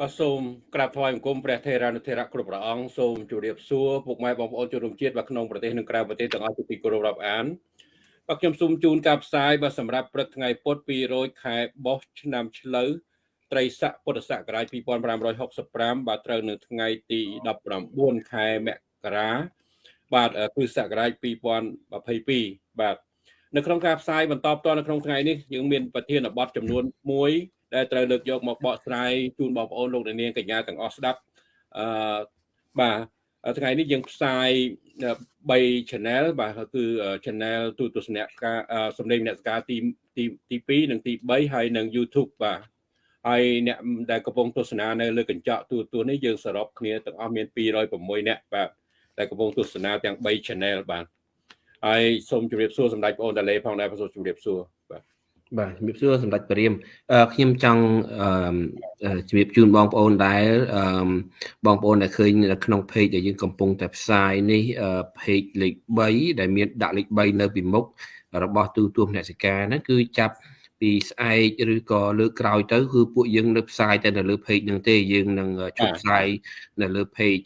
បាទសូមក្រាបថ្វាយបង្គំព្រះថេរានុថេរៈគ្រប់ព្រះអង្គសូមជម្រាបសួរពុកម៉ែបងប្អូនជនរួមជាតិបាទក្នុងប្រទេសនិងក្រៅប្រទេសទាំងអស់ជាទីគោរពរាប់អានបាទខ្ញុំសូមជូនការផ្សាយបាទសម្រាប់ព្រឹកថ្ងៃពុធ200ខែបោះឆ្នាំឆ្លូវត្រីស័កពុទ្ធសករាជ2565បាទត្រូវនៅថ្ងៃទី19ខែមករាបាទគ្រិស្តសករាជ2022បាទនៅក្នុងការផ្សាយបន្តផ្ទាល់នៅក្នុងថ្ងៃនេះយើងមានប្រធានបទចំនួន1 ដែលត្រូវលើកយកមកបកស្រាយជូនបងប្អូនលោកនាងកញ្ញាទាំងអស់ស្ដាប់អឺបាទថ្ងៃនេះយើងផ្សាយ3 channel បាទគឺ channel ទូទស្សនៈការសម្លេងអ្នកសការទីទីទី2និងទី3ហើយនិង YouTube បាទហើយអ្នកដែលកំពុងទស្សនានៅលើកញ្ចក់ទូរទស្សន៍នេះយើងសរុបគ្នាទាំងអស់មាន206អ្នកបាទដែលកំពុងទស្សនាទាំង3 channel បាទហើយសូមជម្រាបសួរសម្ដេចបងអូនតាឡេផងដែរសូមជម្រាបសួរបាទ បាទជំរាបសួរសម្ដេចព្រាមខ្ញុំចង់ជំរាបជូនបងប្អូនដែលបងប្អូនដែលឃើញនៅក្នុង page ដែលយើងកំពុងតែផ្សាយនេះ page លេខ3ដែលមានដាក់លេខ3នៅពីមុខរបស់ទូទួលអ្នកសិកាហ្នឹងគឺចាប់ពីស្អែកឬក៏លើកក្រោយទៅគឺពួកយើងនៅផ្សាយតែនៅលើ page ហ្នឹងទេយើងនឹងជប់ផ្សាយនៅលើ page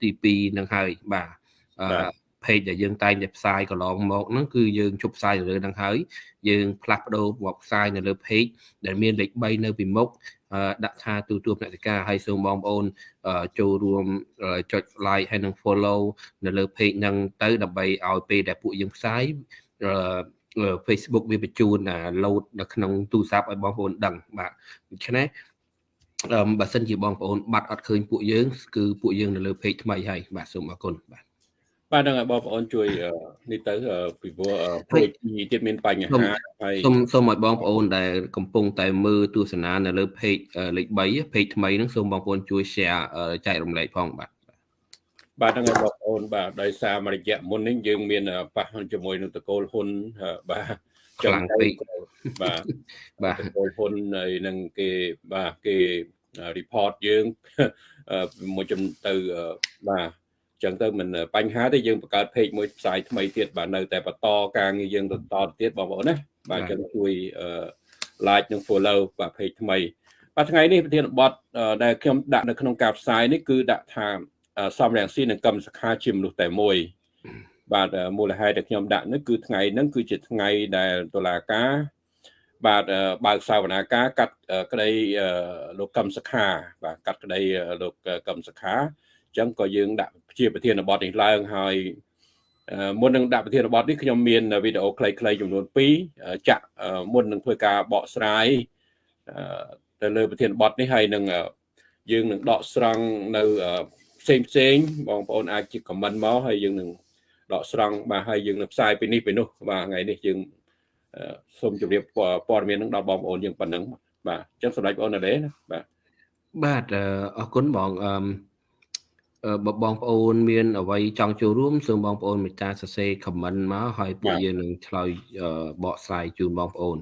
ទី2ហ្នឹងហើយបាទ page ដែលយើងតែងតែផ្សាយកន្លងមកហ្នឹងគឺយើងជប់ផ្សាយនៅលើហ្នឹងហើយយើងផ្លាស់ប្ដូរមកផ្សាយនៅលើ page ដែលមានលេខ3នៅពីមុខដាក់ថាទូទួលអ្នកសិកាហើយសូមបងប្អូនចូលរួមចុច like ហើយនិង follow នៅលើ page ហ្នឹងទៅដើម្បីឲ្យពេលដែលពួកយើងផ្សាយ Facebook វាបញ្ជូន load នៅក្នុងទូរស័ព្ទឲ្យបងប្អូនដឹងបាទដូច្នេះអឺបើសិនជាបងប្អូនបាត់អត់ឃើញពួកយើងគឺពួកយើងនៅលើ page ថ្មីហើយបាទសូមអរគុណបាទ បាទនឹងឲ្យបងប្អូនជួយនេះទៅពីព្រោះពេកទៀតមានបញ្ហាហើយសូមសូមឲ្យបងប្អូនដែលកំពុងតែមើលទស្សនានៅលើ page លេខ3 page ថ្មីហ្នឹងសូមបងប្អូនជួយ share ចែករំលែកផងបាទបាទហ្នឹងហើយបងប្អូនបាទដោយសារមួយរយៈមុននេះយើងមានប៉ះជាមួយនឹងតកូលហ៊ុនបាទខ្លាំងពេកបាទបាទតកូលហ៊ុនហើយនឹងគេបាទគេ report យើងមួយចំទៅបាទ ចឹងទៅមិនបញ្ហាទេយើងបង្កើត page មួយផ្សាយថ្មីទៀតបាទនៅតែបន្តការងារយើងបន្តទៀតបងប្អូនណាបាទចឹងជួយ like និង follow បាទ page ថ្មីបាទថ្ងៃនេះប្រធានបទដែលខ្ញុំដាក់នៅក្នុងការផ្សាយនេះគឺដាក់ថាសំរងស៊ីនិងកម្មសខាជាមនុស្សតែមួយបាទមូលហេតុដែលខ្ញុំដាក់នេះគឺថ្ងៃហ្នឹងគឺជាថ្ងៃដែលតុលាការបាទបើកសាវនាការកាត់ក្តីលោកកម្មសខាបាទកាត់ក្តីលោកកម្មសខាអញ្ចឹងក៏យើងដាក់ជាប្រធានបទនេះឡើងហើយមុននឹងដាក់ប្រធានបទនេះខ្ញុំមានវីដេអូខ្លីៗចំនួន2ចាក់មុននឹងធ្វើការបកស្រាយទៅលើប្រធានបទនេះហើយនឹងយើងនឹងដកស្រង់នៅផ្សេងផ្សេងបងប្អូនអាចជាខមមិនមកហើយយើងនឹងដកស្រង់បាទហើយយើងនឹងផ្សាយពីនេះពីនោះបាទថ្ងៃនេះយើងសូមជម្រាបព័ត៌មាននឹងដល់បងប្អូនយើងប៉ុណ្ណឹងបាទអញ្ចឹងសម្រាប់បងប្អូនណាបាទបាទអរគុណបងអឺ បើបងប្អូនមានអ្វីចង់ចូលរួមសូមបងប្អូនមេត្តាសរសេរ comment មកហើយពួកយើងនឹងឆ្លើយបកស្រាយជូនបងប្អូន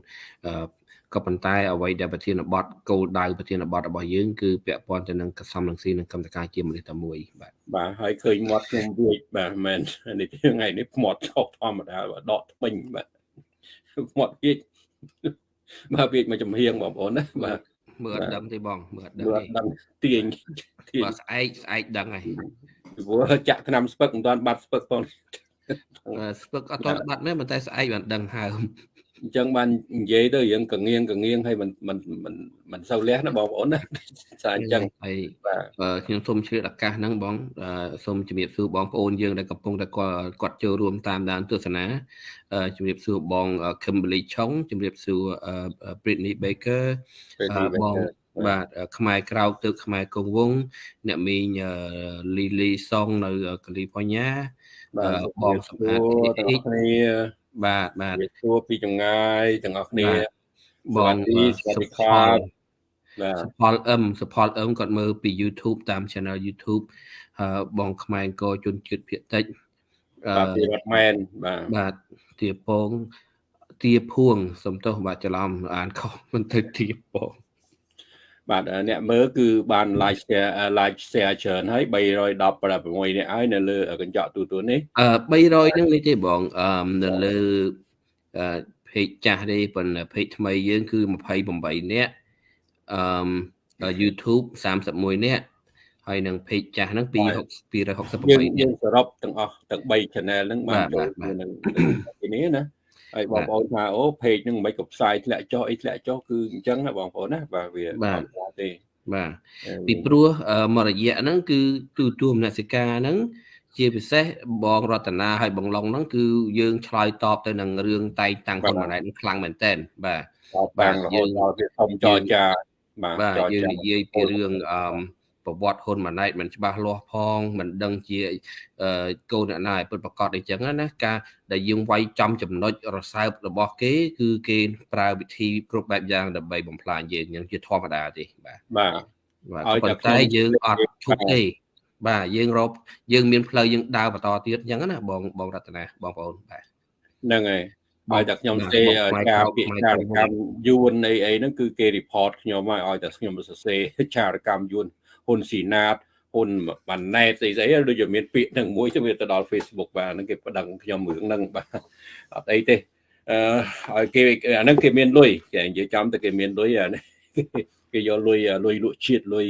ក៏ប៉ុន្តែអ្វីដែលប្រធានបទគោលដៅប្រធានបទរបស់យើងគឺពាក់ព័ន្ធទៅនឹងកសំនឹងស៊ីនិងកម្មតការជាមនុស្សតែមួយបាទបាទហើយឃើញមាត់ខ្ញុំវាចបាទមែននេះថ្ងៃនេះមាត់ឆោកធម្មតាដកថ្មិញបាទមាត់វាចបាទវាចមកចំហៀងបងប្អូនណាបាទ មើលអត់ដឹងទេបងមើលអត់ដឹងទេដឹងទាញទាញបើស្អែកស្អែកដឹងហើយព្រោះចាក់ឆ្នាំស្ពឹកមិនទាន់បាត់ស្ពឹកផងស្ពឹកអត់ទាន់បាត់ទេប៉ុន្តែស្អែកបានដឹងហើម អញ្ចឹងបាននិយាយទៅរឿងកងៀងកងៀងហើយមិនមិនមិនមិនសូវលះណាបងប្អូនណាថាអញ្ចឹងហើយបាទខ្ញុំសូមជ្រាបឱកាសហ្នឹងបងសូមជំរាបសួរបងប្អូនយើងដែលកំពុងតែគាត់ចូលរួមតាមដានទស្សនាជំរាបសួរបង Kimberly Chong ជំរាបសួរ Britney Baker បងបាទខ្មែរក្រោកទៅខ្មែរកងវងអ្នកមីង Lily Song នៅកាលីហ្វ័រញ៉ាបងសម្អាតទាំងគ្នា បាទបាទសួរពីចម្ងាយទាំងអស់គ្នាបងសុផលបាទសុផលអឹមសុផលអឹមគាត់មើលពី YouTube តាម channel YouTube បងខ្មែរអង្គជនជាតិភាគតិចបាទពីរដ្ឋមែនបាទបាទទាពងទាភួងសំទោសបាទច្រឡំអានខុសមិនទៅទាពង បាទអ្នកមើលគឺបាន like share like share ច្រើនហើយ316នាក់ហើយនៅលើកញ្ចក់ទូទួលនេះអឺ300ហ្នឹងនេះទេបងអឺនៅលើអឺ page ចាស់ទេប៉ុន្តែ page ថ្មីយើងគឺ28នាក់អឺ YouTube 31នាក់ហើយនឹង page ចាស់ហ្នឹង268យើង268យើងសរុបទាំងអស់ទាំង3 channel ហ្នឹងបានចូលនឹងទីនេះណា ហើយបងប្អូនថាអូ page ហ្នឹងមិនក៏ផ្សាយធ្លាក់ចុះអីធ្លាក់ចុះគឺអញ្ចឹងណាបងប្អូនណាបាទវាអត់ទេបាទពីព្រោះមករយៈហ្នឹងគឺទូទួលមនសិការហ្នឹងជាពិសេសបងរតនាហើយបងឡុងហ្នឹងគឺយើងឆ្លើយតបទៅនឹងរឿងតែងតាំងហ៊ុនម៉ាណែតខ្លាំងមែនតើបាទបាទយើងដល់វាធំចរចាបាទបាទយើងនិយាយពីរឿងអឺ ប្រវត្តិហ៊ុនម៉ាណែតមិនច្បាស់លាស់ផងមិនដឹងជាកូនអ្នកណាឲ្យពិតប្រកបអីចឹងណាការដែលយើងវាយចំចំណុចរសើបរបស់គេ គឺគេប្រើវិធីគ្រប់បែបយ៉ាងដើម្បីបំផ្លាញយើងយ៉ាងជាធម្មតាទេបាទបាទបាទប៉ុន្តែយើងអត់ឈប់ទេបាទយើងរកយើងមានផ្លូវយើងដើរបន្តទៀតអញ្ចឹងណាបងបងរតនាបងប្អូនបាទហ្នឹងហើយបើតែខ្ញុំសេការពាក្យចារកម្មយួនអីអីហ្នឹងគឺគេ report ខ្ញុំឲ្យឲ្យតែខ្ញុំសរសេរចារកម្មយួន ហ៊ុនស៊ីណាតហ៊ុនបានណែតស្អីស្អីដូចជាមានពាក្យហ្នឹងមួយទៅវាទៅដល់ Facebook បាទហ្នឹងគេប្តឹងខ្ញុំរឿងហ្នឹងបាទអត់អីទេអឺឲ្យគេអាហ្នឹងគេមានលុយគេនិយាយចំតែគេមានលុយអានេះគេយកលុយលុយលក់ជាតិលុយ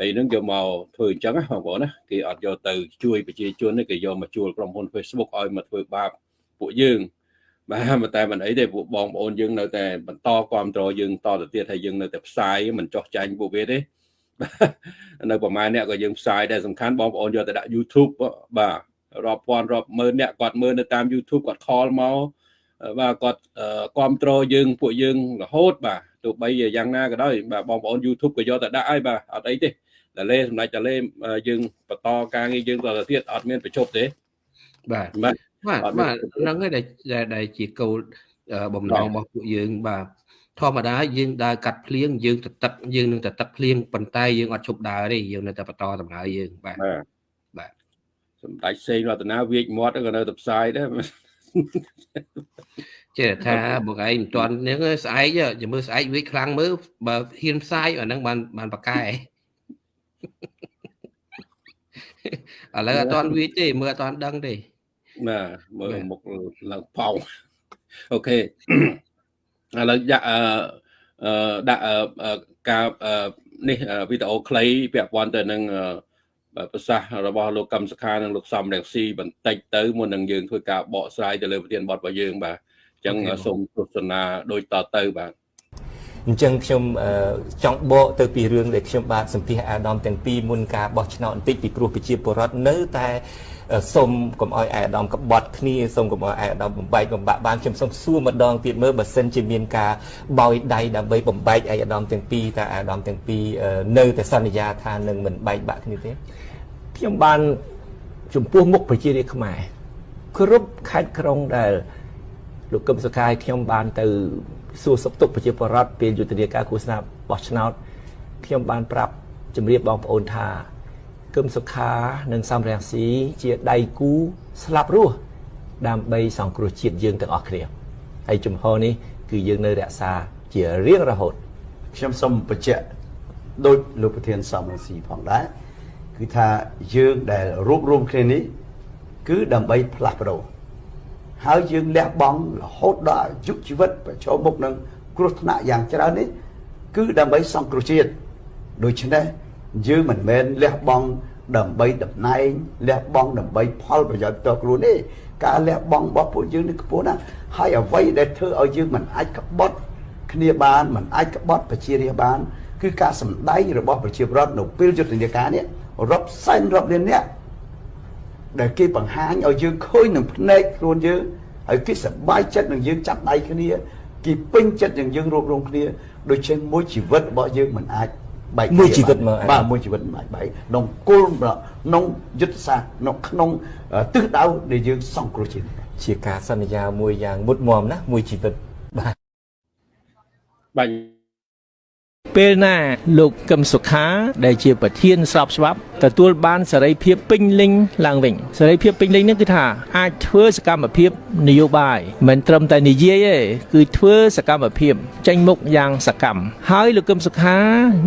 អីហ្នឹងយកមកធ្វើអញ្ចឹងណាបងប្អូនណាគេអត់យកទៅជួយប្រជាជនទេគេយកមកជួលក្រុមហ៊ុន Facebook ឲ្យមកធ្វើបាបពួកយើងបាទតែមិនអីទេពួកបងប្អូនយើងនៅតែបន្តគ្រប់គ្រងយើងតទៅទៀតហើយយើងនៅតែផ្សាយមិនចោះចាញ់ពួកវាទេ នៅប្រហែលអ្នកក៏យើងផ្សាយដែរសំខាន់បងប្អូនយកទៅដាក់ YouTube បាទរាប់ពាន់រាប់ម៉ឺនអ្នកគាត់មើលនៅតាម YouTube គាត់ខលមកបាទគាត់គ្រប់គ្រងយើងពួកយើងរហូត បាទទោះបីយ៉ាងណាក៏ដោយបាទបងប្អូន YouTube ក៏យកទៅដាក់ហើយបាទអត់អីទេតែលេសម្ដេចតែលេយើងបន្តការងារយើងតទៅទៀតអត់មានប្រជប់ទេបាទបាទបាទបាទហ្នឹងហើយដែលដែលជាគោលបំណងរបស់ពួកយើងបាទ ធម្មតាយើងដើរកាត់ភ្លៀងយើងទៅទឹកយើងនឹងទៅទឹកភ្លៀងប៉ុន្តែយើងអត់ឈប់ដើរទេយើងនៅតែបន្តដំណើរយើងបាទបាទសម្ដេចសេងរតនាវាចមាត់ក៏នៅតែផ្សាយដែរចេះថាបងឯងមិនទាន់នេះស្អែកចាំមើលស្អែកវាខ្លាំងមើលបើហ៊ានផ្សាយអាហ្នឹងបានបានបកកែឥឡូវអត់ទាន់វាទេ មើលអត់ទាន់ដឹងទេបាទមើលមុខឡើងប៉ោងអូខេ ឥឡូវដាក់អឺដាក់ការនេះវីដេអូខ្លីពាក់ព័ន្ធទៅនឹងប្រសាសន៍របស់លោកកឹមសុខានិងលោកសំរងស៊ីបន្តិចទៅមុននឹងយើងធ្វើការបកស្រាយទៅលើប្រធានបទរបស់យើងបាទអញ្ចឹងសូមទស្សនាដូចតទៅបាទអញ្ចឹងខ្ញុំចង់បកទៅពីរឿងដែលខ្ញុំបាទសម្ភាសអាដាមទាំងពីរមុនការបោះឆ្នោតបន្តិចពីព្រោះប្រជាពលរដ្ឋនៅតែ សូមកុំឲ្យអាយដាមកបត់គ្នាសូមកុំឲ្យអាយដាមបំបែកបំបាក់បានខ្ញុំសូមសួរម្ដងទៀតមើលបើសិនជាមានការបោយដៃដើម្បីបំបែកអាយដាមទាំងពីរតើអាយដាមទាំងពីរនៅតែសន្យាថានឹងមិនបែកបាក់គ្នាទេខ្ញុំបានចំពោះមុខប្រជារាស្ត្រខ្មែរគ្រប់ខេត្តក្រុងដែលលោកកឹមសុខាយខ្ញុំបានទៅសួរសុខទុក្ខប្រជាពលរដ្ឋពេលយុទ្ធនាការឃោសនាបោះឆ្នោតខ្ញុំបានប្រាប់ជម្រាបបងប្អូនថា គឹមសុខានិងសំរងស៊ីជាដៃគូស្លាប់រស់ដើម្បីសង្គ្រោះជាតិយើងទាំងអស់គ្នាហើយជំហរនេះគឺយើងនៅរក្សាជារៀងរហូតខ្ញុំសូមបញ្ជាក់ដោយលោកប្រធានសំរងស៊ីផងដែរគឺថាយើងដែលរួបរวมគ្នានេះគឺដើម្បីផ្លាស់ប្ដូរហើយយើងលះបង់រហូតដល់អាយុជីវិតប្រឈមមុខនឹងគ្រោះថ្នាក់យ៉ាងច្រើននេះគឺដើម្បីសង្គ្រោះជាតិដូច្នេះ យើងមិនមែនលះបង់ដើម្បីតំណែងលះបង់ដើម្បីផលប្រយោជន៍ផ្ទាល់ខ្លួនទេការលះបង់របស់ពួកយើងនេះខ្ពស់ណាស់ហើយអ្វីដែលធ្វើឲ្យយើងមិនអាចក្បត់គ្នាបានមិនអាចក្បត់ប្រជារាស្ត្របាន គឺការសម្ដែងរបស់ប្រជាពលរដ្ឋនៅពេលយុទ្ធនាការនេះរាប់សែនរាប់លានអ្នកដែលគេបង្ហាញឲ្យយើងឃើញនឹងភ្នែកខ្លួនយើងហើយគេសប្បាយចិត្តនឹងយើងចាប់ដៃគ្នាគេពេញចិត្តនឹងយើងរួបរวมគ្នាដូច្នេះមួយជីវិតរបស់យើងមិនអាច បែកមួយជីវិតមកបាទមួយជីវិតមិនអាចបែកក្នុងគោលក្នុងយុទ្ធសាស្ត្រក្នុងក្នុងទិសដៅដែលយើងសង្គ្រោះជាតិជាការសន្យាមួយយ៉ាងមុតមមណាមួយជីវិតបាទបាញ់ពេលណាលោកកឹមសុខាដែលជាប្រធានស្របច្បាប់ទទួលបានសេរីភាពពេញលេញឡើងវិញសេរីភាពពេញលេញនេះគឺថាអាចធ្វើសកម្មភាពនយោបាយមិនត្រឹមតែនិយាយទេគឺធ្វើសកម្មភាពចេញមុខយ៉ាងសកម្មហើយលោកកឹមសុខា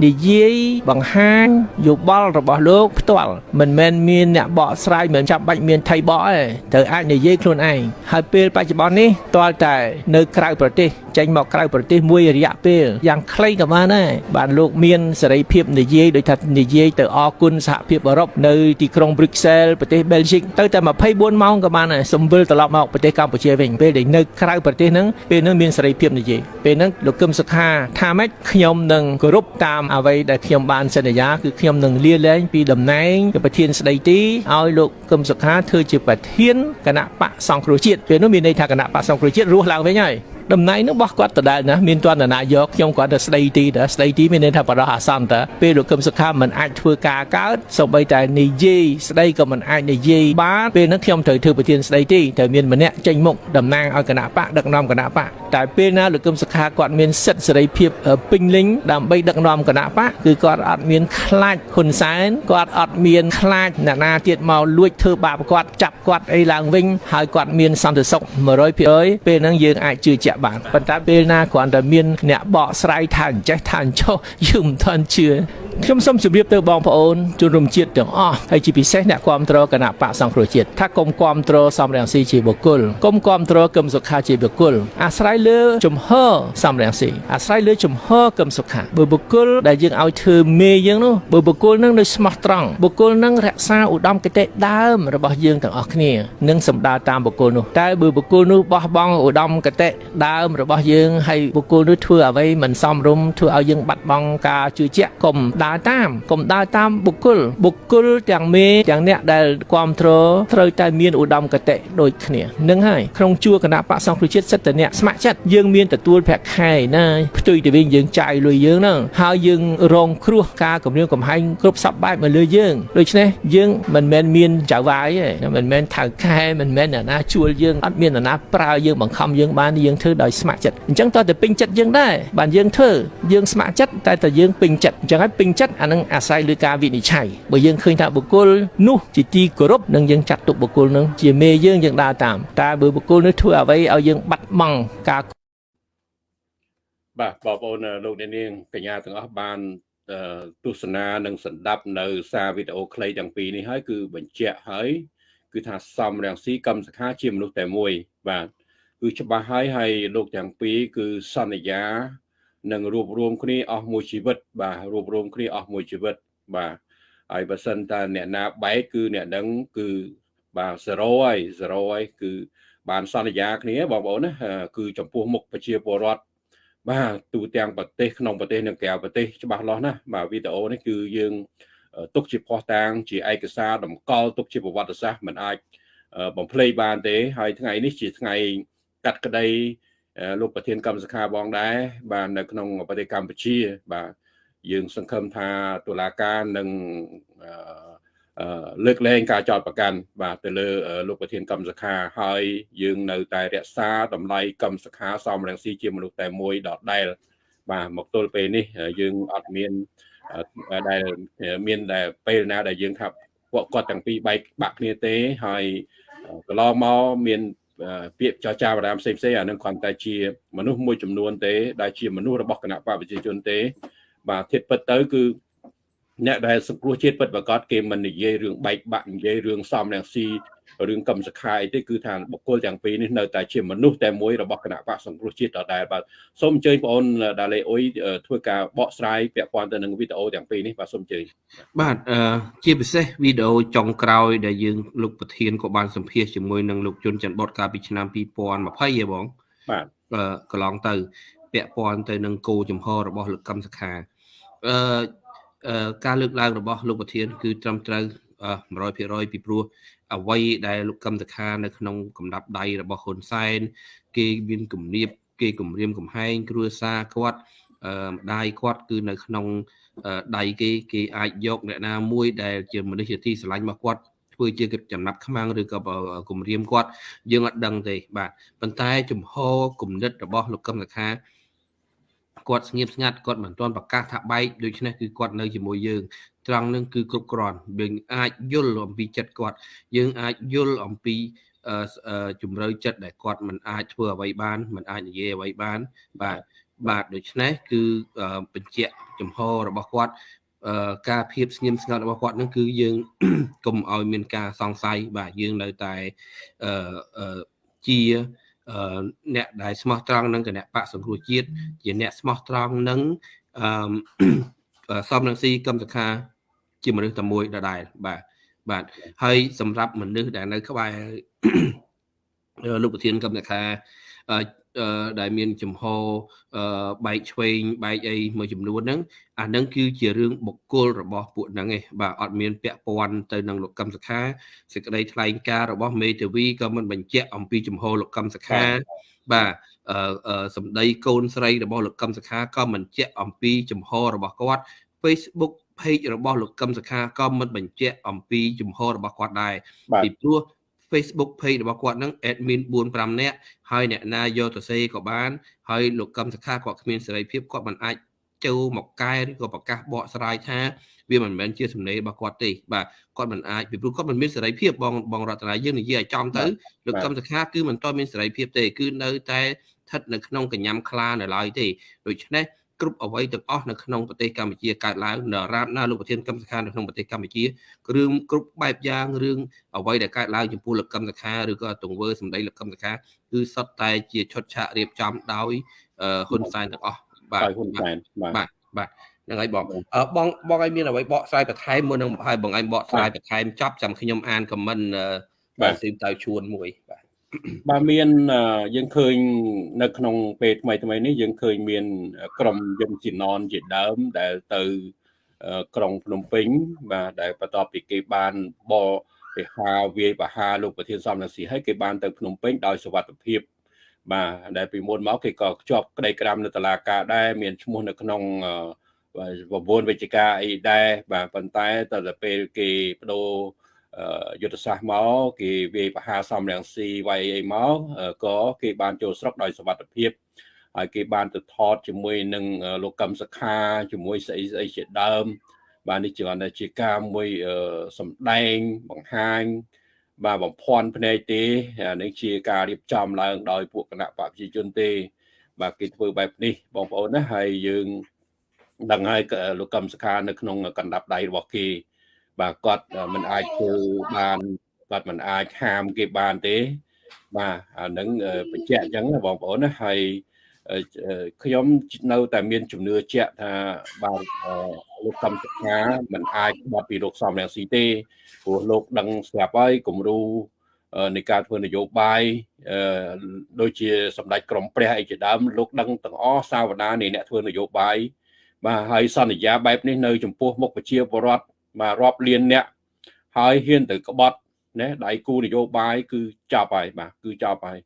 និយាយបង្ហាញយោបល់របស់លោកផ្ទាល់មិនមែនមានអ្នកបកស្រាយមិនចាំបាច់មានថៃបកទេត្រូវអាចនិយាយខ្លួនឯងហើយពេលបច្ចុប្បន្ននេះតលតែនៅក្រៅប្រទេសចេញមកក្រៅប្រទេសមួយរយៈពេលយ៉ាងខ្លីក៏បានដែរបានលោកមានសេរីភាពនិយាយដោយថានិយាយទៅអគុណសហភាពអឺរ៉ុបនៅទីក្រុង Brussels ប្រទេស Belgium ទៅតែ24ម៉ោងក៏បានដែរសំវិលត្រឡប់មកប្រទេសកម្ពុជាវិញពេលដែលនៅក្រៅប្រទេសហ្នឹងពេលហ្នឹងមានសេរីភាពនិយាយពេលហ្នឹងលោកកឹមសុខាថាម៉េចខ្ញុំនឹងគោរពតាមអ្វីដែលខ្ញុំបានសន្យាគឺខ្ញុំនឹងលាលែងពីតំណែងជាប្រធានស្ដីទីឲ្យលោកកឹមសុខាធ្វើជាប្រធានគណៈបកសង្គ្រោះជាតិពេលនោះមានន័យថាគណៈបកសង្គ្រោះជាតិរស់ឡើងវិញហើយ តំណែងនោះរបស់គាត់ដដែលណាមានទណ្ឌនាយកខ្ញុំគាត់ទៅស្ដីទីតើស្ដីទីមានន័យថាបរោះអាសន្នតើពេលលោកកឹមសុខាមិនអាចធ្វើការកើតសូម្បីតែនិយាយស្ដីក៏មិនអាចនិយាយបានពេលហ្នឹងខ្ញុំត្រូវធ្វើប្រធានស្ដីទីត្រូវមានម្នាក់ចេញមុខតំណាងឲ្យគណៈបកដឹកនាំគណៈបកតែពេលណាលោកកឹមសុខាគាត់មានសិទ្ធិសេរីភាពពេញលេញដើម្បីដឹកនាំគណៈបកគឺគាត់អត់មានខ្លាចហ៊ុនសែនគាត់អត់មានខ្លាចអ្នកណាទៀតមកលួចធ្វើបាបគាត់ចាប់គាត់អីឡើងវិញហើយគាត់មានសន្តិសុខ100%ពេលហ្នឹងយើងអាចជឿជាក់បានប៉ុន្តែពេលណាគ្រាន់តែមានអ្នកបកស្រាយថាអញ្ចេះថាអញ្ចោះយើងមិនទាន់ជឿ ខ្ញុំសូមជម្រាបទៅបងប្អូនជនរួមជាតិទាំងអស់ហើយជាពិសេសអ្នកគ្រប់គ្រងគណៈបកសង្គ្រោះជាតិថាកុំគ្រប់គ្រងសំរងស៊ីជាបុគ្គលកុំគ្រប់គ្រងគឹមសុខាជាបុគ្គលអាស្រ័យលើជំហរសំរងស៊ីអាស្រ័យលើជំហរគឹមសុខាបើបុគ្គលដែលយើងឲ្យធ្វើមេយើងនោះបើបុគ្គលនឹងនៅស្មោះត្រង់បុគ្គលនឹងរក្សាឧត្តមគតិដើមរបស់យើងទាំងអស់គ្នានឹងសម្ដៅតាមបុគ្គលនោះតែបើបុគ្គលនោះបោះបង់ឧត្តមគតិដើមរបស់យើងហើយបុគ្គលនោះធ្វើអ្វីមិនសមរម្យធ្វើឲ្យយើងបាត់បង់ការជឿជាក់កុំដើរតាមកុំដើរតាមបុគ្គលបុគ្គលទាំងមេទាំងអ្នកដែលគ្រប់គ្រងត្រូវតែមានឧត្តមគតិដូចគ្នានឹងហើយក្នុងជួរគណៈបកសង្គ្រោះជាតិសិទ្ធិអ្នកស្ម័គ្រចិត្តយើងមានទទួលប្រាក់ខែណាផ្ទុយទៅវិញយើងចាយលុយយើងហ្នឹងហើយយើងរងគ្រោះការគម្រាមកំហែងគ្រប់សពបែបមកលើយើងដូច្នេះយើងមិនមែនមានចៅវាយទេមិនមែនថៅខែមិនមែនអ្នកណាជួលយើងអត់មានអ្នកណាប្រើយើងបង្ខំយើងបានយើងធ្វើដោយស្ម័គ្រចិត្តអញ្ចឹងតើទៅពេញចិត្តយើងដែរបានយើងធ្វើយើងស្ម័គ្រចិត្តតែតែយើងពេញចិត្តអញ្ចឹងហើយពេញចិត្តអានឹងអាស្រ័យលើការវិនិច្ឆ័យបើយើងឃើញថាបុគ្គលនោះជាទីគោរពនឹងយើងចាត់ទុកបុគ្គលនឹងជាមេយើងយើងដើរតាមតែបើបុគ្គលនោះធ្វើអ្វីឲ្យយើងបាត់បង់ការបាទបងប្អូនលោកអ្នកនាងកញ្ញាទាំងអស់បានទស្សនានិងសម្ដាប់នៅសារវីដេអូខ្លីទាំងពីរនេះហើយគឺបញ្ជាក់ហើយគឺថាសំរងស៊ីកម្មសខាជាមនុស្សតែមួយបាទគឺច្បាស់ហើយហើយលោកទាំងពីរគឺសន្យា នឹងរួបរวมគ្នាអស់មួយជីវិត បាទរួបរวมគ្នាអស់មួយជីវិតបាទហើយបើសិនតាអ្នកណាបែកគឺអ្នកនឹងគឺបាទ0ហើយ0ហើយគឺបានសន្យាគ្នាបងប្អូនណាគឺចំពោះមុខប្រជាពលរដ្ឋបាទទូទាំងប្រទេសក្នុងប្រទេសនិងក្រៅប្រទេសច្បាស់លាស់ណាបាទវីដេអូនេះគឺយើងទុកជាផុសតាងជាឯកសារតម្កល់ទុកជាប្រវត្តិសាស្ត្រមិនអាចបំភ្លេចបានទេហើយថ្ងៃនេះជាថ្ងៃកាត់ក្តី លោកប្រធានកម្មសខាបងដែរបាទនៅក្នុងប្រទេសកម្ពុជា បាទយើងសង្ឃឹមថាតុលាការនឹងលើកលែងការចោទប្រកាន់បាទទៅលើលោកប្រធានកម្មសខាហើយយើងនៅតែរក្សាតម្លៃកម្មសខាសំរងស៊ីជាមនុស្សតែមួយដដែលបាទមកទល់ពេលនេះយើងអត់មានដែលមានតែពេលណាដែលយើងថាពួកគាត់ទាំងពីរបែកបាក់គ្នាទេហើយកន្លងមកមាន ពាក្យចរចាបរាមផ្សេងផ្សេងអានឹងគ្រាន់តែជាមនុស្សមួយចំនួនទេដែលជាមនុស្សរបស់គណៈបកប្រជាជនទេ បាទធៀបពិតទៅគឺអ្នកដែលសង្គ្រោះជាតិពិតប្រកបគេមិននិយាយរឿងបែកបាក់និយាយរឿងសំរងស៊ី រឿងកម្មសខាអីទេគឺថាបុគ្គលទាំងពីរនេះនៅតែជាមនុស្សតែមួយរបស់គណៈបកសង្គ្រោះជាតិដដែលបាទសូមអញ្ជើញបងអូនដាលេអ៊ុយធ្វើការបកស្រាយពាក់ព័ន្ធទៅនឹងវីដេអូទាំងពីរនេះបាទសូមអញ្ជើញបាទជាពិសេសវីដេអូចុងក្រោយដែលយើងលោកប្រធានក៏បានសម្ភាសជាមួយនឹងលោកជុនច័ន្ទបតកាលពីឆ្នាំ2020ហ៎បងបាទកន្លងទៅ ពាក់ព័ន្ធទៅនឹងគោចំហរបស់លោកកម្មសខាអឺការលើកឡើងរបស់លោកប្រធាន គឺត្រឹមត្រូវ100%ពីព្រោះ អ្វីដែលលោកកឹមតខានៅក្នុងកំដាប់ដៃរបស់ហ៊ុនសែនគេមានគំនាបគេគំរាមកំហែងគ្រួសារគាត់អឺម្ដាយគាត់គឺនៅក្នុងដៃគេគេអាចយកអ្នកណាមួយដែលជាមនុស្សជាទីស្រឡាញ់របស់គាត់ធ្វើជាចំណាប់ខ្មាំងឬក៏គំរាមគាត់យើងអត់ដឹងទេបាទប៉ុន្តែជំហរគំនិតរបស់លោកកឹមតខាគាត់ស្ងៀមស្ងាត់គាត់មិនទាន់ប្រកាសថាបែកដូច្នេះគឺគាត់នៅជាមួយយើង ត្រង់នឹងគឺគ្រប់គ្រាន់យើងអាចយល់អំពីចិត្តគាត់ យើងអាចយល់អំពីជំរឿចិត្តដែលគាត់មិនអាចធ្វើអ្វីបានមិនអាចនិយាយអ្វីបាន បាទបាទដូច្នេះគឺបញ្ជាក់ចំហរបស់គាត់ការភាពស្ងៀមស្ងាត់របស់គាត់នឹងគឺយើងកុំឲ្យមានការសង្ស័យបាទយើងនៅតែជាអ្នកដែលស្មោះត្រង់នឹងគណៈបកសង្គ្រោះជាតិជាអ្នកស្មោះត្រង់នឹងអឺសំរងស៊ីកឹមសខា ជាមនុស្សតែមួយដដែលបាទបាទហើយសម្រាប់មនុស្សដែលនៅក្បែរលោកប្រធានកឹមសខាដែលមានចំហបែកឆ្វេងបែកអីមួយចំនួនហ្នឹងអាហ្នឹងគឺជារឿងបុគ្គលរបស់ពួកហ្នឹងឯងបាទអត់មានពាក់ព័ន្ធទៅនឹងលោកកឹមសុខាសេចក្តីថ្លែងការណ៍របស់មេធាវីក៏មិនបញ្ជាក់អំពីចំហលោកកឹមសុខា បាទអឺសម្ដីកូនស្រីរបស់លោកកឹមសុខាក៏មិនបញ្ជាក់អំពីចំហរបស់គាត់ Facebook page របស់លោកកឹមសុខាក៏មិនបញ្ជាក់អំពីចំហរបស់គាត់ដែរពីព្រោះ Facebook page របស់គាត់ហ្នឹង admin 4 5នាក់ហើយអ្នកណាយកទៅសេក៏បានហើយលោកកឹមសុខាគាត់គ្មានសេរីភាពគាត់មិនអាចចូលមកកែឬក៏ប្រកាសបកស្រាយថាវាមិនមែនជាសំណេររបស់គាត់ទេបាទគាត់មិនអាចពីព្រោះគាត់មិនមានសេរីភាពបងបងរតនាយើងនិយាយឲ្យចំទៅលោកកឹមសុខាគឺមិនតមានសេរីភាពទេគឺនៅតែស្ថិតនៅក្នុងកញ្ញាំខ្លានៅឡើយទេដូច្នេះ គ្រប់អ្វីទាំងអស់នៅក្នុងប្រទេសកម្ពុជាកើតឡើងនៅរាបណាលោកប្រធានកម្មសខានៅក្នុងប្រទេសកម្ពុជាគ្រឿងគ្រប់បែបយ៉ាងរឿងអ្វីដែលកើតឡើងចំពោះលោកកម្មសខាឬក៏ទង្វើសម្ដីលោកកម្មសខាគឺសុទ្ធតែជាឈុតឆាករៀបចំដោយហ៊ុនសែនទាំងអស់បាទហ៊ុនសែនបាទបាទហ្នឹងហើយបងបងបងឲ្យមានអ្វីបកស្រាយបន្ថែមមុននឹងឲ្យបងឲ្យបកស្រាយបន្ថែមចប់ចាំខ្ញុំអានខមមិនបាទស៊ីមតៅជួនមួយបាទ បាទមានយើងឃើញនៅក្នុងពេលថ្មីថ្មីនេះយើងឃើញមាន ក្រុមយន្តជីណនជាដើមដែលទៅក្រុងភ្នំពេញបាទដែលបន្ទាប់ពីគេបានបរិហាវាយបហាលោកប្រធានសំរងស៊ីហើយគេបានទៅភ្នំពេញដោយសុវត្ថិភាពបាទដែលពីមុនមកគេក៏ជាប់ក្តីក្រាមនៅតុលាការដែរមានឈ្មោះនៅក្នុងប្រព័ន្ធវិជ្ជាការអីដែរបាទប៉ុន្តែតទៅពេលគេបដូរ យុទ្ធសាស្ត្រមកគេវាយបហាសំរងស៊ីវាយអីមកក៏គេបានចូលស្រុកដោយសវត្ថភាពហើយគេបានទៅថតជាមួយនឹងលោកកឹមសខាជាមួយស្អីស្អីជាដើម បាទនេះជាគាត់ថាជាការមួយសម្ដែងបង្ហាញបាទបំភ័ន្តភ្នែកទេនេះជាការរៀបចំឡើងដោយពួកគណៈបព្វជិជនទេ បាទគេធ្វើបែបនេះបងប្អូនណាហើយយើងដឹងហើយលោកកឹមសខានៅក្នុងកណ្ដាប់ដៃរបស់គេ បាទគាត់មិនអាចធ្វើបានគាត់មិនអាចហាមគេបានទេ បាទអានឹងបញ្ជាក់អញ្ចឹងបងប្អូនណាហើយខ្ញុំនៅតែមានជំនឿជាក់ថាបាទលោកកំសខាមិនអាចបាត់ពីលោកសំរងស៊ីទេព្រោះលោកដឹងស្រាប់ហើយគំរូនៃការធ្វើនយោបាយដូចជាសម្ដេចក្រមព្រះអីជាដើមលោកដឹងទាំងអស់សាវតានៃអ្នកធ្វើនយោបាយបាទហើយសន្យាបែបនេះនៅចំពោះមុខប្រជាពលរដ្ឋ បាទរាប់លានអ្នកហើយហ៊ានទៅក្បត់ណាដៃគូនយោបាយគឺចាប់ហើយបាទគឺចាប់ហើយ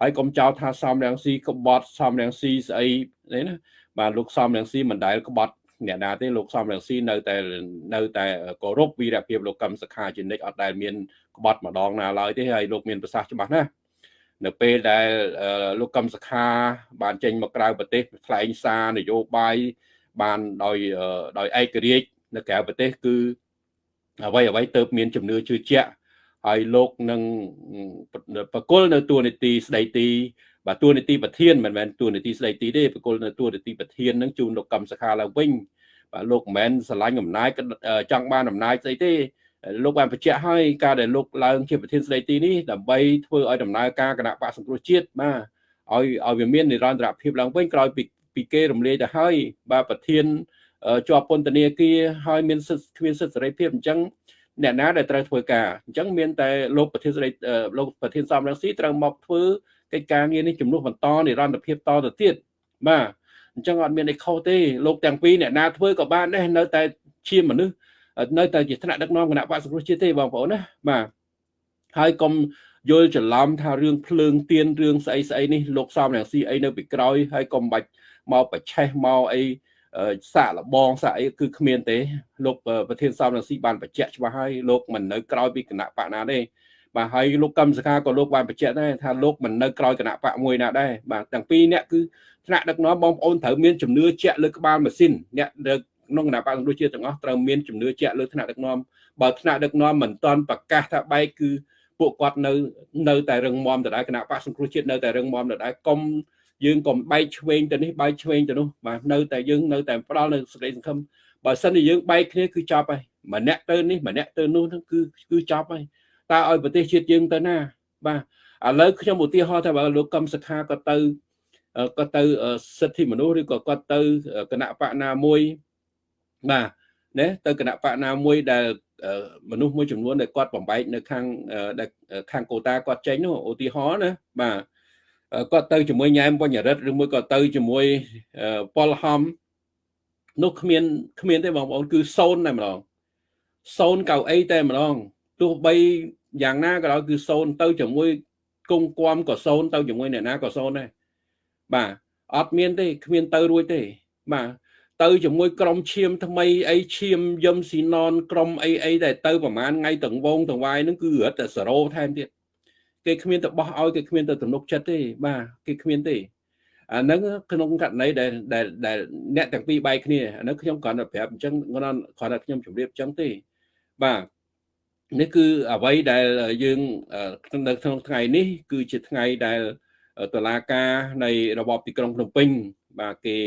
ហើយកុំចោទថាសំរងស៊ីក្បត់សំរងស៊ីស្អីនេះណាបាទលោកសំរងស៊ីមិនដែលក្បត់អ្នកណាទេលោកសំរងស៊ីនៅតែនៅតែគោរពវីរភាពលោកកឹមសុខាជានិច្ចអត់ដែលមានក្បត់ម្ដងណាឡើយទេហើយលោកមានប្រសាសន៍ច្បាស់ណាស់នៅពេលដែលលោកកឹមសុខា បានចេញមកក្រៅប្រទេសថ្លែងសារនយោបាយបានដោយដោយឯករាជ្យ នៅក្រៅប្រទេសគឺអ្វីអ្វីទៅមានជំនឿជឿជាក់ហើយលោកនឹងបកគលនៅតួនាទីស្ដីទីបាទតួនាទីប្រធានមិនមែនតួនាទីស្ដីទីទេបកគលនៅតួនាទីប្រធាននឹងជូនលោកកម្មសខាឡើងវិញបាទលោកមិនមែនស្រឡាញ់អំណាចចង់បានអំណាចស្អីទេលោកបានបញ្ជាក់ហើយការដែលលោកឡើងជាប្រធានស្ដីទីនេះដើម្បីធ្វើឲ្យដំណើរការគណៈបកសង្គ្រោះជាតិបាទឲ្យឲ្យវាមាននិរន្តរភាពឡើងវិញក្រោយពីពីគេរំលាយទៅហើយបាទប្រធាន ជាប់ពន្ធនាគារហើយមានសិទ្ធិគ្មានសិទ្ធិសេរីភាពអញ្ចឹងអ្នកណាដែលត្រូវធ្វើការអញ្ចឹងមានតែលោកប្រធានសេរីលោកប្រធានសំរងស៊ីត្រូវមកធ្វើកិច្ចការងារនេះជំនួសបន្តនិរន្តរភាពតទៅទៀតបាទអញ្ចឹងអត់មានអីខុសទេលោកទាំងពីរអ្នកណាធ្វើក៏បានដែរនៅតែជាមនុស្សនៅតែជាថ្នាក់ដឹកនាំគណៈបក្សសង្គ្រោះជាតិទេបងប្អូនណាបាទហើយកុំយល់ច្រឡំថារឿងភ្លើងទៀនរឿងស្អីស្អីនេះលោកសំរងស៊ីអីនៅពីក្រោយហើយកុំបាច់មកប្រឆេះមកអី សាកលបងសាកអីគឺគ្មានទេលោកប្រធានសំរងស៊ីបានបញ្ជាក់ច្បាស់ហើយលោកមិននៅក្រោយពីគណៈបកណាទេបាទហើយលោកកឹមសុខាក៏លោកបានបញ្ជាក់ដែរថាលោកមិននៅក្រោយគណៈបកមួយណាដែរបាទទាំងពីរអ្នកគឺថ្នាក់ដឹកនាំបងប្អូនត្រូវមានជំនឿជាក់លើក្បាលម៉ាស៊ីនអ្នកដឹកក្នុងគណៈបកសង្គ្រោះជាតិទាំងអស់ត្រូវមានជំនឿជាក់លើថ្នាក់ដឹកនាំបើថ្នាក់ដឹកនាំមិនទាន់ប្រកាសថាបែកគឺពួកគាត់នៅនៅតែរឹងមាំដដែលគណៈបកសង្គ្រោះជាតិនៅតែរឹងមាំដដែលកុំ យើងកុំបែកឆ្វេងទៅនេះបែកឆ្វេងទៅនោះបាទនៅតែយើងនៅតែផ្ដល់នៅសេចក្តីសង្ឃឹមបើសិនជាយើងបែកគ្នាគឺចប់ហើយម្នាក់ទៅនេះម្នាក់ទៅនោះគឺគឺចប់ហើយតើឲ្យប្រទេសជាតិយើងទៅណា បាទឥឡូវខ្ញុំឧទាហរណ៍ថាបើលោកកឹមសុខាក៏ទៅក៏ទៅសិទ្ធិមនុស្សឬក៏គាត់ទៅគណៈបកណាមួយបាទណាទៅគណៈបកណាមួយដែលមនុស្សមួយចំនួនដែលគាត់បំបែកនៅខាងខាងកូតាគាត់ចេញនោះឧទាហរណ៍ណាបាទ គាត់ទៅជាមួយញ៉ែមបញ្ញរិទ្ធឬមួយក៏ទៅជាមួយប៉ុលហំនោះគ្មានគ្មានទេបងប្អូនគឺសូន្យតែម្ដងសូន្យកៅអីតែម្ដងទោះបីយ៉ាងណាក៏ដោយគឺសូន្យទៅជាមួយគង់គំក៏សូន្យទៅជាមួយអ្នកណាក៏សូន្យដែរបាទអត់មានទេគ្មានទៅរួចទេបាទទៅជាមួយក្រុមឈាមថ្មីអីឈាមយឹមស៊ីណនក្រុមអីអីដែលទៅប្រហែលថ្ងៃទាំងវងទាំងវាយហ្នឹងគឺរត់តែសេរ៉ូថែមទៀត គេគ្មានទៅបោះឲ្យគេគ្មានទៅទំនុកចិត្តទេបាទគេគ្មានទេអាហ្នឹងក្នុងករណីដែលដែលអ្នកទាំងពីរបែកគ្នាអាហ្នឹងខ្ញុំគ្រាន់តែប្រាប់អញ្ចឹងគ្រាន់គ្រាន់តែខ្ញុំជម្រាបអញ្ចឹងទេបាទនេះគឺអ្វីដែលយើងនៅក្នុងថ្ងៃនេះ គឺជាថ្ងៃដែលតឡាការនៃរបបទីក្រុងភ្នំពេញ បាទគេ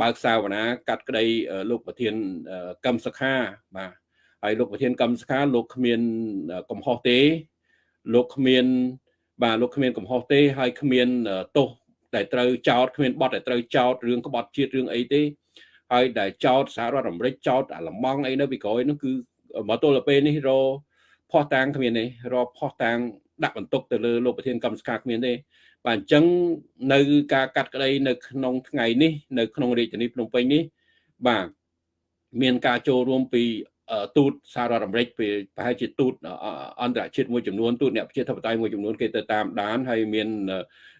បើកសាវនាកាត់ក្តីលោកប្រធានកម្មសខាបាទហើយលោកប្រធានកម្មសខាលោកគ្មានកំហុសទេ លោកគ្មាន បាទលោកគ្មានកំហុសទេហើយគ្មានទោសដែលត្រូវចោតគ្មានបទដែលត្រូវចោតរឿងក្បត់ជាតិរឿងអីទេហើយដែលចោតសហរដ្ឋអាមេរិកចោតអាឡម៉ង់អីនៅពីក្រោយនោះគឺមកទល់ទៅពេលនេះរផោះតាំងគ្មានទេរផោះតាំងដាក់បន្ទុកទៅលើលោកប្រធានកម្មសខាគ្មានទេបាទអញ្ចឹងនៅការកាត់ក្តីនៅក្នុងថ្ងៃនេះនៅក្នុងរាជធានីភ្នំពេញនេះបាទមានការចូលរួមពី ទូតសហរដ្ឋអាមេរិកពីប្រហែលជាទូតអន្តរជាតិមួយចំនួនទូតអ្នកប្រជាធិបតេយ្យមួយចំនួនគេទៅតាមដានហើយមាន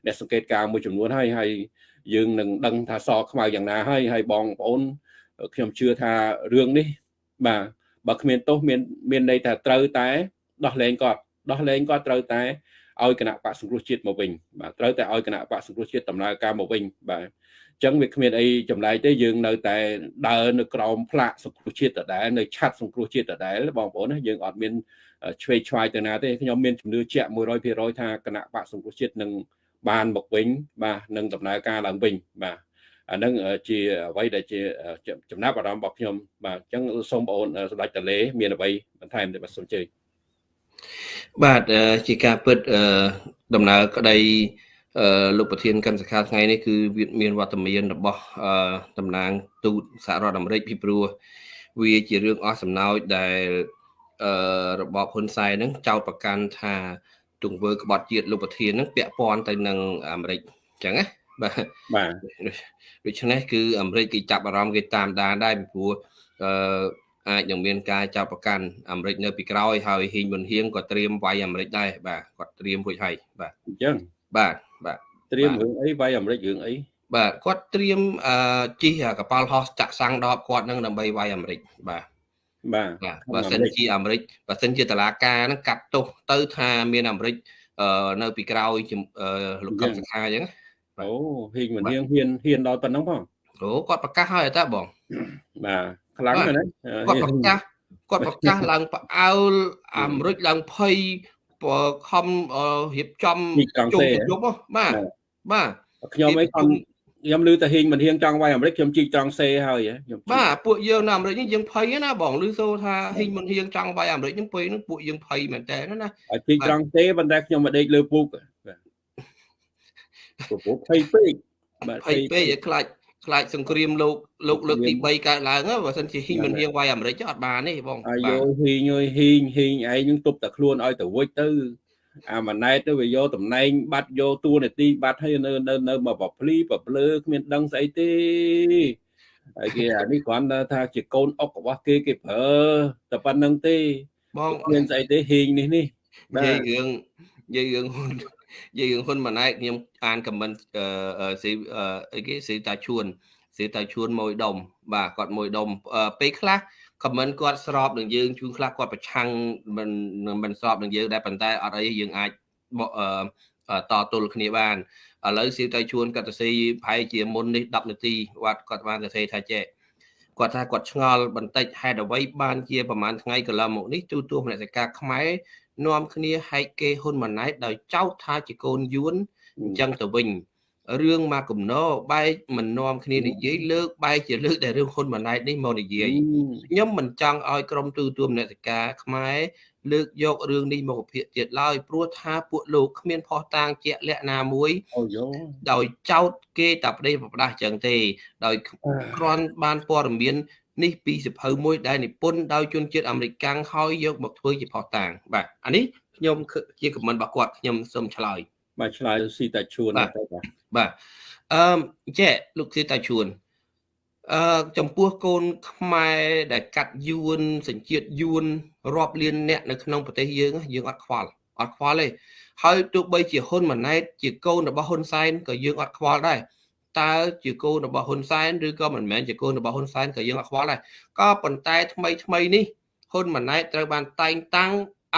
អ្នកសង្កេតការមួយចំនួនហើយហើយយើងនឹងដឹងថាសខ្មៅយ៉ាងណាហើយហើយបងប្អូនខ្ញុំជឿថារឿងនេះបាទបើគ្មានទោសមានមានន័យថាត្រូវតែដោះលែងគាត់ដោះលែងគាត់ត្រូវតែឲ្យគណៈបកសង្គ្រោះជាតិមកវិញបាទត្រូវតែឲ្យគណៈបកសង្គ្រោះជាតិដំណើរការមកវិញបាទអញ្ចឹងវាគ្មានអីចម្លែកទេយើងនៅតែដើរនៅក្រោមផ្លាកសង្គ្រោះជាតិដដែលនៅឆាត់សង្គ្រោះជាតិដដែលបងប្អូនណាយើងអត់មានឆ្វេងឆ្វាយទៅណាទេខ្ញុំមានជំនឿជាក់100%ថាគណៈបកសង្គ្រោះជាតិនឹងបានមកវិញបាទនឹងដំណើរការឡើងវិញបាទអានឹងជាអ្វីដែលជាចំណាប់អារម្មណ៍របស់ខ្ញុំបាទអញ្ចឹងសូមបងអូនសម្ដេចតលេមានអ្វីបន្ថែមទេបាទសូមជើញបាទជាការពិតដំណើរក្តី លោកប្រធានកម្មសខាថ្ងៃនេះគឺវាមានវត្តមានរបស់តំណាងទូតសហរដ្ឋអាមេរិកពីព្រោះវាជារឿងអស់សំណោចដែលរបបហ៊ុនសែនហ្នឹងចោទប្រកាន់ថាទង្វើក្បត់ជាតិលោកប្រធានហ្នឹងពាក់ព័ន្ធទៅនឹងអាមេរិកអញ្ចឹងណាបាទបាទដូច្នេះគឺអាមេរិកគេចាប់អារម្មណ៍គេតាមដានដែរពីព្រោះអឺអាចនឹងមានការចាប់ប្រកាន់អាមេរិកនៅពីក្រោយហើយហ៊ីងមុនហៀងក៏ត្រៀមវាយអាមេរិកដែរបាទគាត់ត្រៀមរួចហើយបាទអញ្ចឹងបាទ បាទត្រៀមរឿងអីវាយអាមេរិករឿងអីបាទគាត់ត្រៀមអឺជិះកប៉ាល់ហោះចាក់សាំងដបគាត់នឹងដើម្បីវាយអាមេរិកបាទបាទបើសិនជាអាមេរិកបើសិនជាតឡាការហ្នឹងកាត់ទោសទៅថាមានអាមេរិកនៅពីក្រោយលោកកឹមសុខាអញ្ចឹងអូហ៊ីងមិនហ៊ានហ៊ានហ៊ានដល់ប៉ុណ្ណឹងផងអូគាត់ប្រកាសហើយតើបងបាទខ្លាំងណាស់គាត់ប្រកាសគាត់ប្រកាសឡើងផ្អើលអាមេរិកឡើងភ័យ ខំរៀបចំជុំជុំបាទបាទខ្ញុំអីខ្ញុំខ្ញុំឮតែហ៊ីងមិនហ៊ានចង់វាយអាមេរិកខ្ញុំជីកត្រង់សេហើយខ្ញុំបាទពួកយើងនៅអាមេរិកនេះយើងភ័យណាបងឮសូថាហ៊ីងមិនហ៊ានចង់វាយអាមេរិកហ្នឹងពេលហ្នឹងពួកយើងភ័យមែនតើណាជីកត្រង់សេប៉ុន្តែខ្ញុំមកដេកលើពូកបាទពូកភ័យពេកបាទភ័យពេកឲ្យខ្លាច ខ្លាចសង្គ្រាមលោកលោកលើកទី3កើតឡើងបើសិនជាហ៊ីងមិនហ៊ានវាយអាមេរិកអត់បានទេបងអាយហ៊ីងអើយហ៊ីងហ៊ីងឯងនឹងទប់តែខ្លួនឲ្យទៅវិចទៅអាម៉ាណែតទៅវាយកតំណែងបាត់យកតួនាទីបាត់ឲ្យនៅនៅនៅមកបភ្លីបភ្លើគ្មានដឹងស្អីទេហើយគេអានេះគ្រាន់តែថាជាកូនអុករបស់គេគេប្រើតែប៉ុណ្្នឹងទេបងមានស្អីទេហ៊ីងនេះនេះនិយាយរឿងនិយាយរឿងហ៊ុ ននិយាយរឿងហ៊ុនម៉ាណែតខ្ញុំអានខមមិនអឺស៊ីអីគេស៊ីតាឈួនស៊ីតាឈួនមួយដុំបាទគាត់មួយដុំពេលខ្លះខមមិនគាត់ស្របនឹងយើងជួនខ្លះគាត់ប្រឆាំងមិនមិនស្របនឹងយើងដែរប៉ុន្តែអត់អីយើងអាចតទល់គ្នាបានឥឡូវស៊ីទៅជួនគាត់ទៅស៊ីប្រហែលជាមុននេះ10នាទីគាត់គាត់បានទៅសេថាចេះគាត់ថាគាត់ឆ្ងល់បន្តិចហេតុអ្វីបានជាប្រហែលថ្ងៃកន្លងមកនេះទូទួមនសិកាខ្មែរនាំគ្នាហែកគេហ៊ុនម៉ាណែតដោយចោទថាជាកូនយួនអញ្ចឹងទៅវិញរឿងមកកំណោបែកមិននាំគ្នានិយាយលើកបែកជាលើកតែរឿងហ៊ុនម៉ាណែតនេះមកនិយាយខ្ញុំមិនចង់ឲ្យក្រុមទូទួលនសិកាខ្មែរលើកយករឿងនេះមកពិភាក្សាទៀតឡើយព្រោះថាពួកលោកគ្មានផុសតាងជាក់លាក់ណាមួយអូយោដោយចោតគេតែប្តីប្រដាស់ចឹងទេ ដោយគ្រាន់បានព័ត៌មាន នេះពីសភៅមួយដែលនិពន្ធដោយជនជាតិអាមេរិកកាំងហើយយកមកធ្វើជាផុសតាងបាទអានេះខ្ញុំជាខមមិនរបស់គាត់ខ្ញុំសូមឆ្លើយបាទឆ្លើយស៊ីតាជួនទៅបាទបាទអឺចេះលោកស៊ីតាជួនអឺចំពោះកូនខ្មែរដែលកាត់យួនសញ្ជាតិយួនរាប់លានអ្នកនៅក្នុងប្រទេសយើងយើងអត់ខ្វល់អត់ខ្វល់ទេហើយទោះបីជាហ៊ុនម៉ាណែតជាកូនរបស់ហ៊ុនសែនក៏យើងអត់ខ្វល់ដែរ តើជាកូនរបស់ហ៊ុនសែនឬក៏មិនមែនជាកូនរបស់ហ៊ុនសែនក៏យើងអត់ខ្វល់ដែរក៏ប៉ុន្តែថ្មីថ្មីនេះហ៊ុនម៉ាណែតត្រូវបានតែងតាំង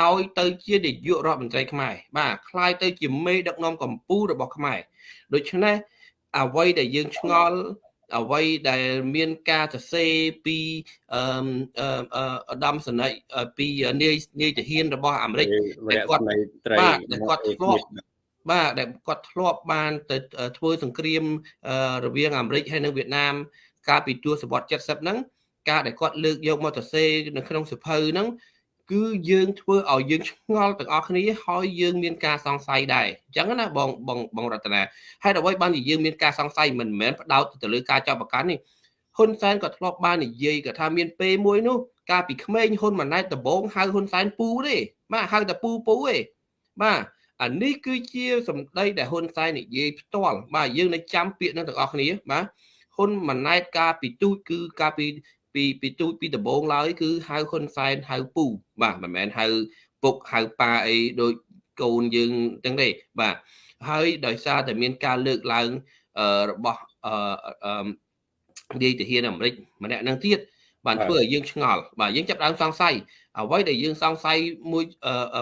ឲ្យទៅជានាយករដ្ឋមន្ត្រីខ្មែរបាទคล้ายទៅជាមេដឹកនាំកម្ពុជារបស់ខ្មែរដូច្នេះអ្វីដែលយើងឆ្ងល់អ្វីដែលមានការសរសេរពីអឺអដាមសនិចពីនាយនាយទាហានរបស់អាមេរិកដែលគាត់បាទដែលគាត់ធ្លាប់ បាទដែលគាត់ធ្លាប់បានទៅធ្វើសង្គ្រាមរវាងអាមេរិកហើយនិងវៀតណាម កាលពីទសវត្ស70ហ្នឹងការដែលគាត់លើកយកមកទៅសេនៅក្នុងសភៅហ្នឹងគឺយើងធ្វើឲ្យយើងឆ្ងល់ទាំងអស់គ្នាហើយយើងមានការសង្ស័យដែរអញ្ចឹងណាបងបងបងរតនាហើយអ្វីបានជាយើងមានការសង្ស័យមិនមែនផ្ដោតទៅលើការចាប់ប្រកាន់នេះហ៊ុនសែនក៏ធ្លាប់បាននិយាយក៏ថាមានពេលមួយនោះកាលពីក្មេងហ៊ុនម៉ាណែតដំបងហៅហ៊ុនសែនពូទេបាទហៅតែពូពូទេបាទ អានេះគឺជាសម្ដីដែលហ៊ុនសែននិយាយផ្ទាល់បាទយើងនៅចាំពាក្យនឹងទាំងអស់គ្នាបាទហ៊ុនម៉ាណែតកាលពីទូចគឺកាលពីពីពីទូចពីដំបងឡើយគឺហៅហ៊ុនសែនហៅពូបាទមិនមែនហៅពុកហៅប៉ាអីដូចកូនយើងទាំងទេបាទហើយដោយសារតែមានការលើកឡើងរបស់អឺនាយទាហានអាមេរិកម្នាក់នឹងទៀតបានធ្វើឲ្យយើងឆ្ងល់បាទយើងចាប់ដើមសង្ស័យអ្វីដែលយើងសង្ស័យមួយ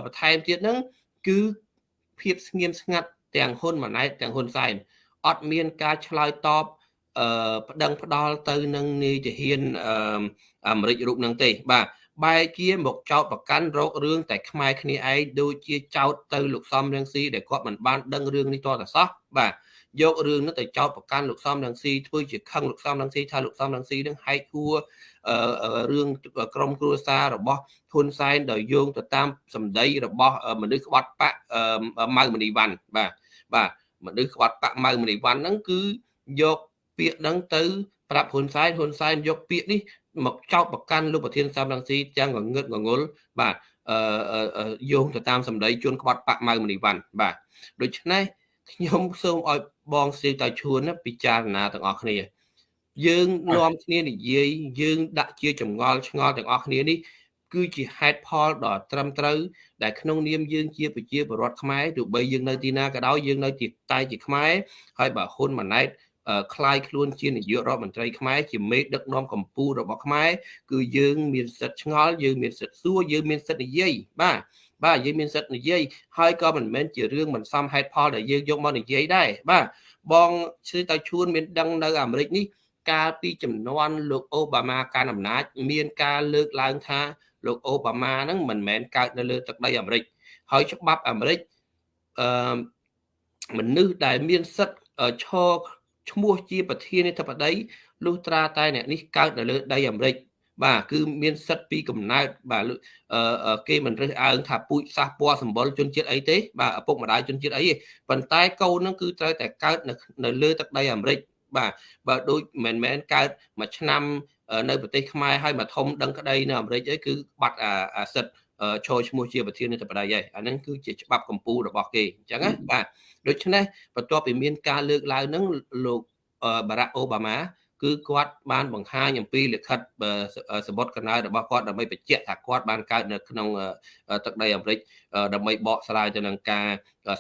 បន្ថែមទៀតហ្នឹងគឺ ភាពស្ងៀមស្ងាត់ទាំងហ៊ុនម៉ាណែតទាំងហ៊ុនសែនអត់មានការឆ្លើយតបអឺប្តឹងផ្ដាល់ទៅនឹងនាយទាហានអឺអាមេរិករូបនឹងទេ បាទបែរជាមកចោតប្រកាន់រោគរឿងតែខ្មែរគ្នាឯងដូចជាចោតទៅលោកសំរងស៊ីដែលគាត់មិនបានដឹងរឿងនេះតតែសោះបាទ យករឿងនោះទៅចោតប្រកាន់លោកសំរងស៊ីធ្វើជាខឹងលោកសំរងស៊ីថាលោកសំរងស៊ីនឹងហែកហួររឿងក្រមគ្រួសាររបស់ហ៊ុនសែនដោយយោងទៅតាមសម្ដីរបស់មនុស្សក្បត់បកម៉ៅមនីវ៉ាន់បាទបាទមនុស្សក្បត់បកម៉ៅមនីវ៉ាន់ហ្នឹងគឺយកពាក្យហ្នឹងទៅប្រាប់ហ៊ុនសែនហ៊ុនសែនយកពាក្យនេះមកចោទប្រកាន់លោកប្រធានសំរងស៊ីទាំងងងឹតងងុលបាទអឺយោងទៅតាមសម្ដីជួនក្បត់បាក់ម៉ៅមនីវ៉ាន់បាទដូច្នេះ ខ្ញុំសូមឲ្យបងស្រីតៃឈួនពិចារណាទាំងអស់គ្នាយើងនាំគ្នានិយាយយើងដាក់ជាចម្ងល់ឆ្ងល់ទាំងអស់គ្នានេះគឺជាហេតុផលដ៏ត្រឹមត្រូវដែលក្នុងនាមយើងជាប្រជាពលរដ្ឋខ្មែរទោះបីយើងនៅទីណាក៏ដោយយើងនៅទីតែជាខ្មែរហើយបើហ៊ុនម៉ាណែតคล้ายខ្លួនជានាយករដ្ឋមន្ត្រីខ្មែរជាមេដឹកនាំកម្ពុជារបស់ខ្មែរគឺយើងមានសិទ្ធិឆ្ងល់យើងមានសិទ្ធិសួរយើងមានសិទ្ធិនិយាយបាទ បាទយើងមានសិទ្ធិនិយាយហើយក៏មិនមែនជារឿងមិនសមហេតុផលដែលយើងយកមកនិយាយដែរបាទបងឈ្មោះតៅឈួនមានដឹងនៅអាមេរិកនេះកាលពីចំនួនលោកអូបាម៉ាកាន់អំណាច មានការលើកឡើងថាលោកអូបាម៉ាហ្នឹងមិនមែនកើតនៅលើទឹកដីអាមេរិកហើយច្បាប់អាមេរិកអឺមនុស្សដែលមានសិទ្ធិឈរឈ្មោះជាប្រធានាធិបតីលុះត្រាតែអ្នកនេះកើតនៅលើដីអាមេរិក បាទគឺមានសិទ្ធិពីកំណើតបាទគេមិនរើសអើងថាពូជសាសពណ៌សម្បុរជនជាតិអីទេបាទឪពុកម្ដាយជនជាតិអីទេប៉ុន្តែកូននឹងគឺត្រូវតែកើតនៅនៅលើទឹកដីអាមេរិកបាទបើដូចមិនមែនកើតមួយឆ្នាំនៅប្រទេសខ្មែរហើយមកធំដឹងក្តីនៅអាមេរិកអីគឺបាត់អាសិទ្ធចូលឈ្មោះជាប្រធានាធិបតីហើយអាហ្នឹងគឺជាច្បាប់កម្ពុជារបស់គេអញ្ចឹងណាបាទដូច្នេះបន្ទាប់ពីមានការលើកឡើងហ្នឹងលោកបារ៉ាក់អូបាម៉ា គឺគាត់បានបង្ហាញអំពីលិខិតសម្បត្តិកំណើតរបស់គាត់ដើម្បីបញ្ជាក់ថាគាត់បានកើតនៅក្នុងទឹកដីអាមេរិកដើម្បីបកស្រាយទៅនឹងការ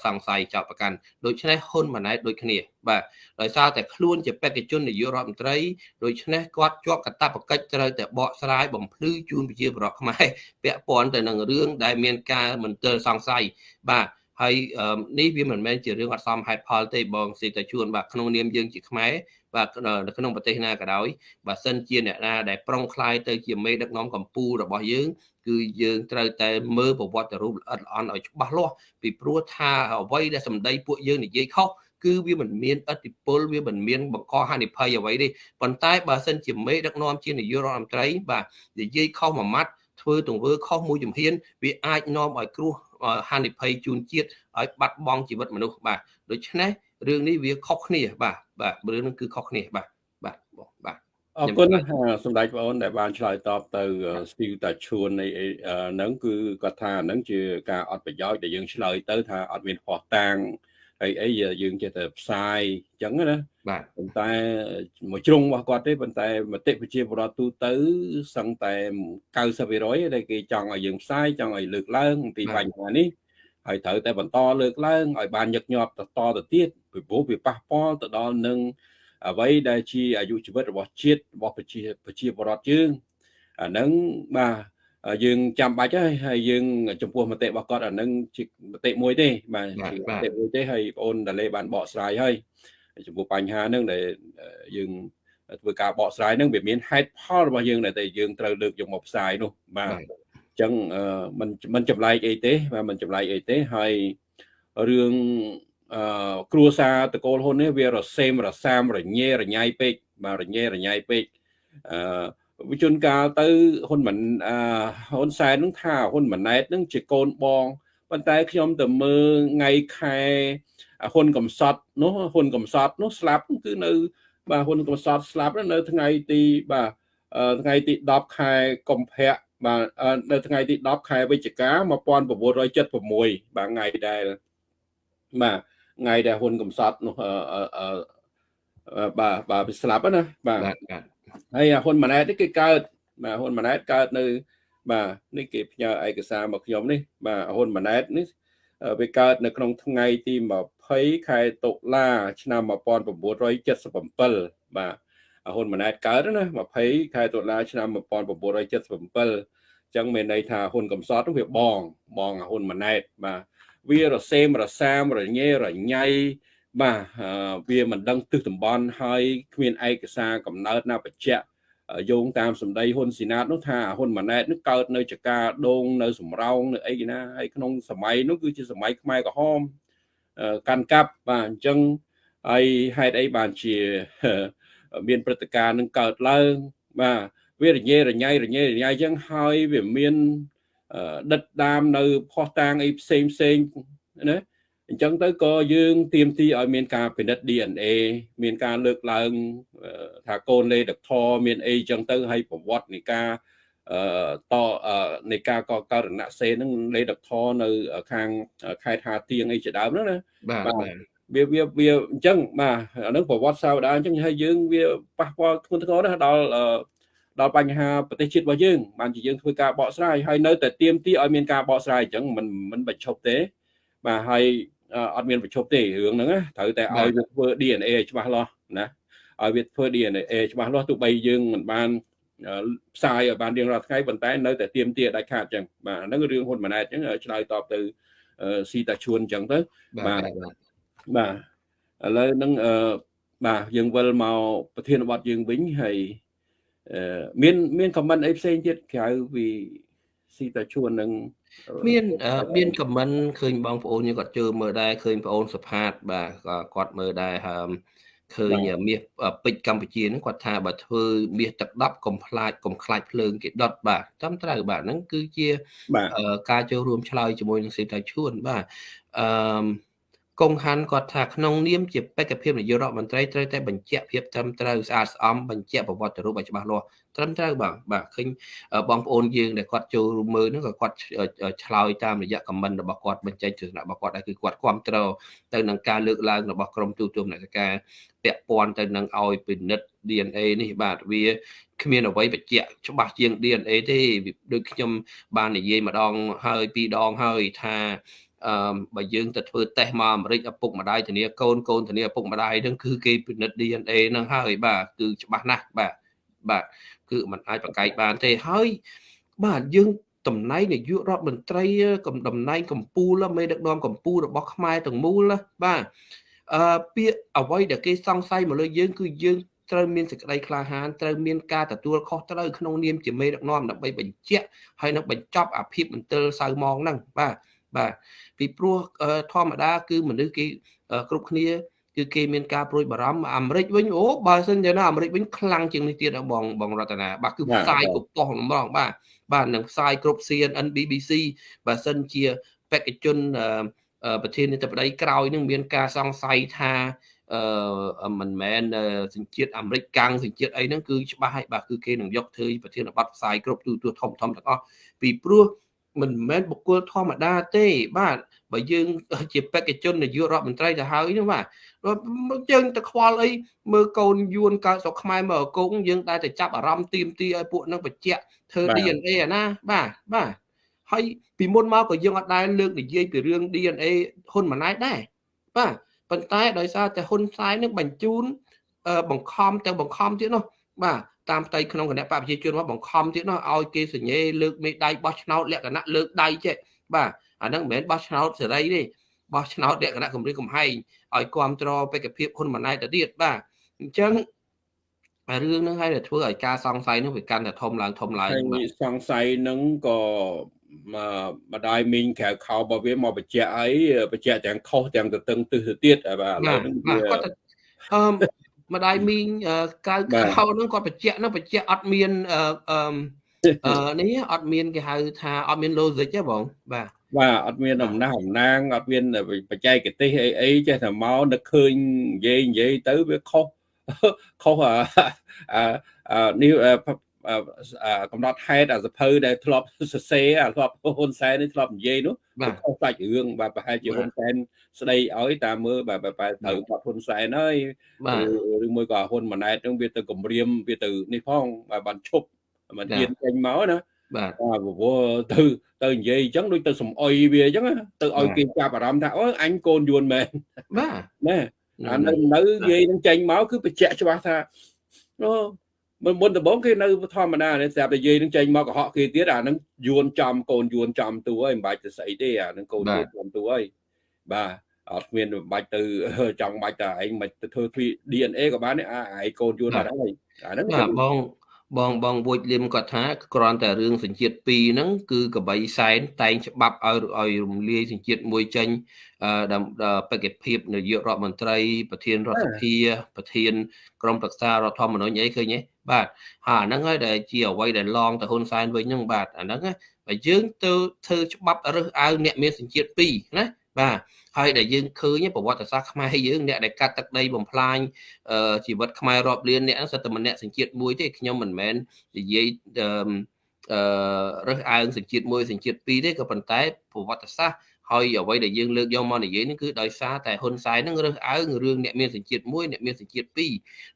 សង្ស័យចោទប្រកាន់ដូច្នេះហ៊ុនម៉ាណែតដូចគ្នា បាទដោយសារតែខ្លួនជាបេក្ខជននាយករដ្ឋមន្ត្រីដូច្នេះគាត់ជាប់កាតព្វកិច្ចត្រូវតែបកស្រាយបំភ្លឺជូនប្រជាពលរដ្ឋខ្មែរពាក់ព័ន្ធទៅនឹងរឿងដែលមានការមន្ទិលសង្ស័យបាទ ហើយនេះវាមិនមែនជារឿងអត់សមហេតុផលទេបងសេតជួនបាទក្នុងនាមយើងជាខ្មែរបាទនៅក្នុងប្រទេសណាក៏ដោយបើសិនជាអ្នកណាដែលប្រុងខ្លាយទៅជាមេដឹកនាំកម្ពុជារបស់យើងគឺយើងត្រូវតែមើលប្រវត្តិរូបល្អិតល្អន់ឲ្យច្បាស់លាស់ពីព្រោះថាអ្វីដែលសម្ដីពួកយើងនិយាយខុសគឺវាមិនមានអតិពលវាមិនមានបង្កហានិភ័យអ្វីទេប៉ុន្តែបើសិនជាមេដឹកនាំជានាយករដ្ឋមន្ត្រីបាទនិយាយខុសមួយម៉ាត់ ធ្វើទង្វើខុសមួយជំហានវាអាចនាំឲ្យគ្រោះហានិភ័យជូនជាតិឲ្យបាត់បង់ជីវិតមនុស្សបាទដូច្នេះរឿងនេះវាខុសគ្នា បាទបាទរឿងនេះគឺខុសគ្នាបាទបាទបងបាទអរគុណសម្ដេចបងអូនដែលបានឆ្លើយតបទៅស្ទីវតាឈួននៃហ្នឹងគឺគាត់ថាហ្នឹងជាការអត់ប្រយោជន៍ដែលយើងឆ្លើយទៅថាអត់មានផោះតាង អីអីយើងចេះតែផ្សាយអញ្ចឹងណាបាទប៉ុន្តែមួយជ្រុងរបស់គាត់ទេប៉ុន្តែមតិប្រជាពលរដ្ឋទូទៅសឹងតែ90%ដែលគេចង់ឲ្យយើងផ្សាយចង់ឲ្យលើកឡើងអំពីបញ្ហានេះហើយត្រូវតែបន្តលើកឡើងឲ្យបានញឹកញាប់តទៅទៀតពីព្រោះវាប៉ះពាល់ទៅដល់នឹងអ្វីដែលជាអាយុជីវិតរបស់ជាតិរបស់ប្រជាប្រជាពលរដ្ឋយើងអាហ្នឹងបាទ យើងចាំបាច់ហើយហើយយើងចំពោះមតិរបស់គាត់អានឹងជាមតិមួយទេបាទជាមតិមួយទេហើយបងអូនដាលេបានបកស្រាយហើយចំពោះបញ្ហាហ្នឹងដែលយើងធ្វើការបកស្រាយហ្នឹងវាមានហេតុផលរបស់យើងដែលតែយើងត្រូវលើកយកមកផ្សាយនោះបាទអញ្ចឹងมันมันចម្លែកអីទេបាទมันចម្លែកអីទេហើយរឿងអឺគ្រួសារតកូលហ៊ុននេះវារសេមរសាមរញ៉េរញ៉ៃពេកបាទរញ៉េរញ៉ៃពេកអឺ វិជនកាលទៅហ៊ុនមិនអឺហ៊ុនសែននឹងថាហ៊ុនម៉ាណែតនឹងជាកូនបងប៉ុន្តែខ្ញុំទៅមើលថ្ងៃខែហ៊ុនកំសត់នោះហ៊ុនកំសត់នោះស្លាប់គឺនៅ បាទហ៊ុនកំសត់ស្លាប់នៅថ្ងៃទីបាទថ្ងៃទី10ខែកុម្ភៈបាទនៅថ្ងៃទី10ខែវិច្ឆិកា1976បាទថ្ងៃដែលបាទថ្ងៃដែលហ៊ុនកំសត់នោះបាទបាទស្លាប់ណាបាទ ហើយហ៊ុនម៉ាណែតនេះគឺកើតបាទហ៊ុនម៉ាណែតកើតនៅ បាទនេះគេផ្ញើឯកសារមកខ្ញុំនេះ បាទហ៊ុនម៉ាណែតនេះវាកើតនៅក្នុងថ្ងៃទី20ខែតុលាឆ្នាំ1977បាទហ៊ុនម៉ាណែតកើតណា20ខែតុលាឆ្នាំ1977អញ្ចឹងមានន័យថាហ៊ុនកំសត់វាបងបងហ៊ុនម៉ាណែតបាទវារសេមរសាមរញ៉េរញ៉ៃ បាទវាមិនដឹងទិសតំបន់ហើយគ្មានឯកសារកំណើតណាបញ្ជាក់យោងតាមសម្ដីហ៊ុនស៊ីណាតនោះថាហ៊ុនម៉ាណែតនោះកើតនៅចកាដងនៅសំរោងនៅអីណាហើយក្នុងសម័យនោះគឺជាសម័យខ្មែរក្រហមកាន់កាប់បាទអញ្ចឹងហើយហេតុអីបានជាមានព្រឹត្តិការណ៍នឹងកើតឡើងបាទវារញ៉េរញ៉ៃរញ៉េរញ៉ៃអញ្ចឹងហើយវាមានដិតដាមនៅផោះតាងអីផ្សេងផ្សេងណា អញ្ចឹងទៅក៏យើងទៀមទីឲ្យមានការពិនិត្យ DNA មានការលើកឡើងថាកូនលេដកធមានអីអញ្ចឹងទៅហើយប្រវត្តិនៃការអឺតនៃការកករណសេនឹងលេដកធនៅ ខាងខេត្តហាទៀងអីជាដើមហ្នឹងណាបាទវាវាវាអញ្ចឹងបាទអានឹងប្រវត្តិសាវតាអញ្ចឹងហើយយើងវាប៉ះពាល់ធ្ងន់ធ្ងរណាស់ដល់ដល់បញ្ហាប្រទេសជាតិរបស់យើងបានជាយើងធ្វើការបកស្រាយហើយនៅតែទៀមទីឲ្យមានការបកស្រាយអញ្ចឹងមិនមិនបញ្ឈប់ទេបាទហើយ អត់មានប្រជុំទេរឿងហ្នឹងត្រូវតែឲ្យវាធ្វើ DNA ច្បាស់លាស់ណាឲ្យវាធ្វើ DNA ច្បាស់លាស់ទោះបីយើងមិនបានផ្សាយឲ្យបានរៀងរាល់ថ្ងៃប៉ុន្តែនៅតែទៀមទាដាច់ខាតអញ្ចឹងបាទហ្នឹងរឿងហ៊ុនម៉ាណែតអញ្ចឹងឆ្លើយតបទៅស៊ីតាជួនអញ្ចឹងទៅបាទបាទឥឡូវហ្នឹងបាទយើងវិលមកប្រធានបទយើងវិញហើយមានមានខមមិនអីផ្សេងទៀតក្រៅពី ស៊ីតាជួននឹងមានមានខមមិនឃើញបងប្អូនយើងគាត់ជើមើលដែរឃើញបងប្អូនសផាត បាទគាត់មើលដែរហើមឃើញមាសពេជ្រកម្ពុជាហ្នឹងគាត់ថាបើធ្វើមាសទឹក10កុំខ្លាចកុំខ្លាចភ្លើងគេដុតបាទតាមត្រូវបាទហ្នឹងគឺជាការចូលរួមឆ្លើយជាមួយនឹងសេដ្ឋាឈួនបាទអឺកងហាន់គាត់ថាក្នុងនាមជាបេក្ខភាពនាយករដ្ឋមន្ត្រីត្រូវតែបញ្ជាក់ភាពត្រឹមត្រូវស្អាតស្អំបញ្ជាក់ប្រវត្តិរូបឲ្យច្បាស់លាស់ ត្រឹមត្រូវបាទបាទឃើញបងប្អូនយើងដែលគាត់ចូលមើលហ្នឹងក៏គាត់ឆ្លើយតាមរយៈខមមិនរបស់គាត់បញ្ចេញទស្សនៈរបស់គាត់ដែរគឺគាត់គ្រប់គ្រងទៅនឹងការលើកឡើងរបស់ក្រមទូទុំអ្នកការពាក់ព័ន្ធទៅនឹងឲ្យពិនិត្យ DNA នេះបាទវាគ្មានអ្វីបញ្ជាក់ច្បាស់ជាង DNA ទេដូចខ្ញុំបាននិយាយម្ដងហើយពីរដងហើយថាអឺបើយើងទៅធ្វើតេស្តមកអាមេរិកឪពុកម្ដាយធានាកូនកូនធានាឪពុកម្ដាយហ្នឹងគឺគេពិនិត្យ DNA ហ្នឹងហើយបាទគឺច្បាស់ណាស់បាទបាទ គឺมันអាចប្រកែកបានទេហើយបាទយើងតំណែងនាយករដ្ឋមន្ត្រីកំតំណែងកម្ពុជាមេដឹកនាំកម្ពុជារបស់ខ្មែរទាំងមូលបាទអឺពាក្យអ្វីដែលគេសង្ស័យមកលើយើងគឺយើងត្រូវមានសេចក្តីក្លាហានត្រូវមានការទទួលខុសត្រូវក្នុងនាមជាមេដឹកនាំដើម្បីបញ្ជាក់ហើយនឹងបញ្ចប់អាភិបមន្ទិលសៅម៉ងហ្នឹងបាទបាទពីព្រោះធម្មតាគឺមនុស្សគេគ្រប់គ្នា គឺគេមានការប្រួយបារម្ភអាមេរិកវិញអូបើសិនជាណាអាមេរិកវិញខ្លាំងជាងនេះទៀតបងបងរតនាបាទគឺផ្សាយគ្រប់ប៉ុស្តិ៍ម្ដងបាទបាទនឹងផ្សាយគ្រប់ CNN BBC បើសិនជាបេក្ខជនប្រធានាធិបតីក្រោយនឹងមានការសង្ស័យថាអឺមិនមែនសញ្ជាតិអាមេរិកកាំងសញ្ជាតិអីហ្នឹងគឺច្បាស់ហើយបាទគឺគេនឹងយកធ្វើប្រធានបទផ្សាយគ្រប់ទូទួលធំធំទាំងអស់ពីព្រោះមិនមែនបុគ្គលធម្មតាទេបាទ បើយើងជាបេក្ខជននាយករដ្ឋមន្ត្រីទៅហើយហ្នឹងបាទយើងទៅខ្វល់អីមើលកូនយួនកើតស្រុកខ្មែរមកអកងយើងតែទៅចាប់អារម្មណ៍ទីមទីឲ្យពួកនឹងបញ្ជាក់ធ្វើ DNA អាណាបាទបាទហើយពីមុនមកក៏យើងអត់ដែលលើកនិយាយពីរឿង DNA ហ៊ុនម៉ាណែតដែរបាទប៉ុន្តែដោយសារតែហ៊ុនសែននឹងបញ្ជូនបង្ខំទាំងបង្ខំទៀតនោះបាទតាមផ្ទៃក្នុងគណៈបព្វជិជនមកបង្ខំទៀតនោះឲ្យគេសញ្ញេលើកមេដៃបោះឆ្នោតលក្ខណៈលើកដៃចេះបាទ អាហ្នឹងមិនមែនបោះឆ្នោតសេរីទេបោះឆ្នោតលក្ខណៈគម្រិតកំហែងឲ្យគ្រប់គ្រងបេក្ខភាពហ៊ុនម៉ាណែតទៅទៀតបាទអញ្ចឹងរឿងហ្នឹងហើយដែលធ្វើឲ្យការសង្ស័យនោះវាកាន់តែធំឡើងធំឡើងបាទសង្ស័យហ្នឹងក៏មកម្ដាយមីងក្រៅខោរបស់វាមកបញ្ជាក់អីបញ្ជាក់ទាំងខុសទាំងទៅតឹងទិសទៅទៀតបាទឥឡូវហ្នឹងវាគាត់អឺម្ដាយមីងក្រៅខោហ្នឹងគាត់បញ្ជាក់ហ្នឹងបញ្ជាក់អត់មានអឺនេះអត់មានគេហៅថាអត់មាន logic ទេបងបាទ បាទអត់មានអំណះអំណាងអត់មានបច្ចេកទេសអីអីចេះតែមកនឹកឃើញនិយាយនិយាយទៅវាខុសខុសអានេះកំណត់ហេតុអាសភៅដែលធ្លាប់សរសេរអាធ្លាប់ហ៊ុនសែននេះធ្លាប់និយាយនោះខុសសាច់រឿងបាទប្រហែលជាហ៊ុនសែនស្ដីឲ្យតាមមើលបាទបែរត្រូវបាត់ហ៊ុនសែនហើយឬមួយក៏ហ៊ុនម៉ាណែតនឹងវាទៅគម្រាមវាទៅនេះផងបាទបានឈប់មិនហ៊ានចេញមកណា បាទបាទព្រោះទៅទៅនិយាយអញ្ចឹងដូចទៅសំអុយវាអញ្ចឹងទៅឲ្យគេចាប់អារម្មណ៍ថាអូអញកូនយួនមែនបាទណាអានៅនៅនិយាយនឹងចេញមកគឺបញ្ជាក់ច្បាស់ថាអូមុនមុនដំបូងគេនៅធម្មតានេះស្រាប់តែនិយាយនឹងចេញមកកុហកគេទៀតអានឹងយួនចំកូនយួនចំទូហើយមិនបាច់ទៅស្អីទេអានឹងកូនយួនចំទូហើយបាទអត់មានមិនបាច់ទៅចង់បាច់តែឯងមិនទៅធ្វើ DNA ក៏បានអាឯងកូនយួនអត់ហើយអាហ្នឹងបង បងបងវូចលឹមគាត់ថាគ្រាន់តែរឿងសញ្ជាតិ2ហ្នឹងគឺកបីសែនតែងច្បាប់ឲ្យឲ្យរំលាយសញ្ជាតិមួយចេញដល់បេក្ខភាពនាយករដ្ឋមន្ត្រី ប្រធានរដ្ឋសភាប្រធានក្រុមប្រឹក្សារដ្ឋធម្មនុញ្ញអីឃើញទេបាទហើយអាហ្នឹងហើយដែលជាអ្វីដែលឡងទៅហ៊ុនសែនវិញហ្នឹងបាទអាហ្នឹងបើយើងទៅធ្វើច្បាប់រើសអើងអ្នកមានសញ្ជាតិ2ណា បាទហើយដែលយើងឃើញប្រវត្តិសាស្ត្រខ្មែរយើងអ្នកដែលកាត់ទឹកដីបំផ្លាញជីវិតខ្មែររាប់លានអ្នកហ្នឹងសិតតែម្នាក់សញ្ជាតិមួយទេខ្ញុំមិនមែននិយាយអឺរើសអើងសញ្ជាតិមួយសញ្ជាតិពីរទេក៏ប៉ុន្តែប្រវត្តិសាស្ត្រហើយអ្វីដែលយើងលើកយកមកនិយាយនេះគឺដោយសារតែហ៊ុនសែននឹងរើសអើងរឿងអ្នកមានសញ្ជាតិមួយអ្នកមានសញ្ជាតិពីរ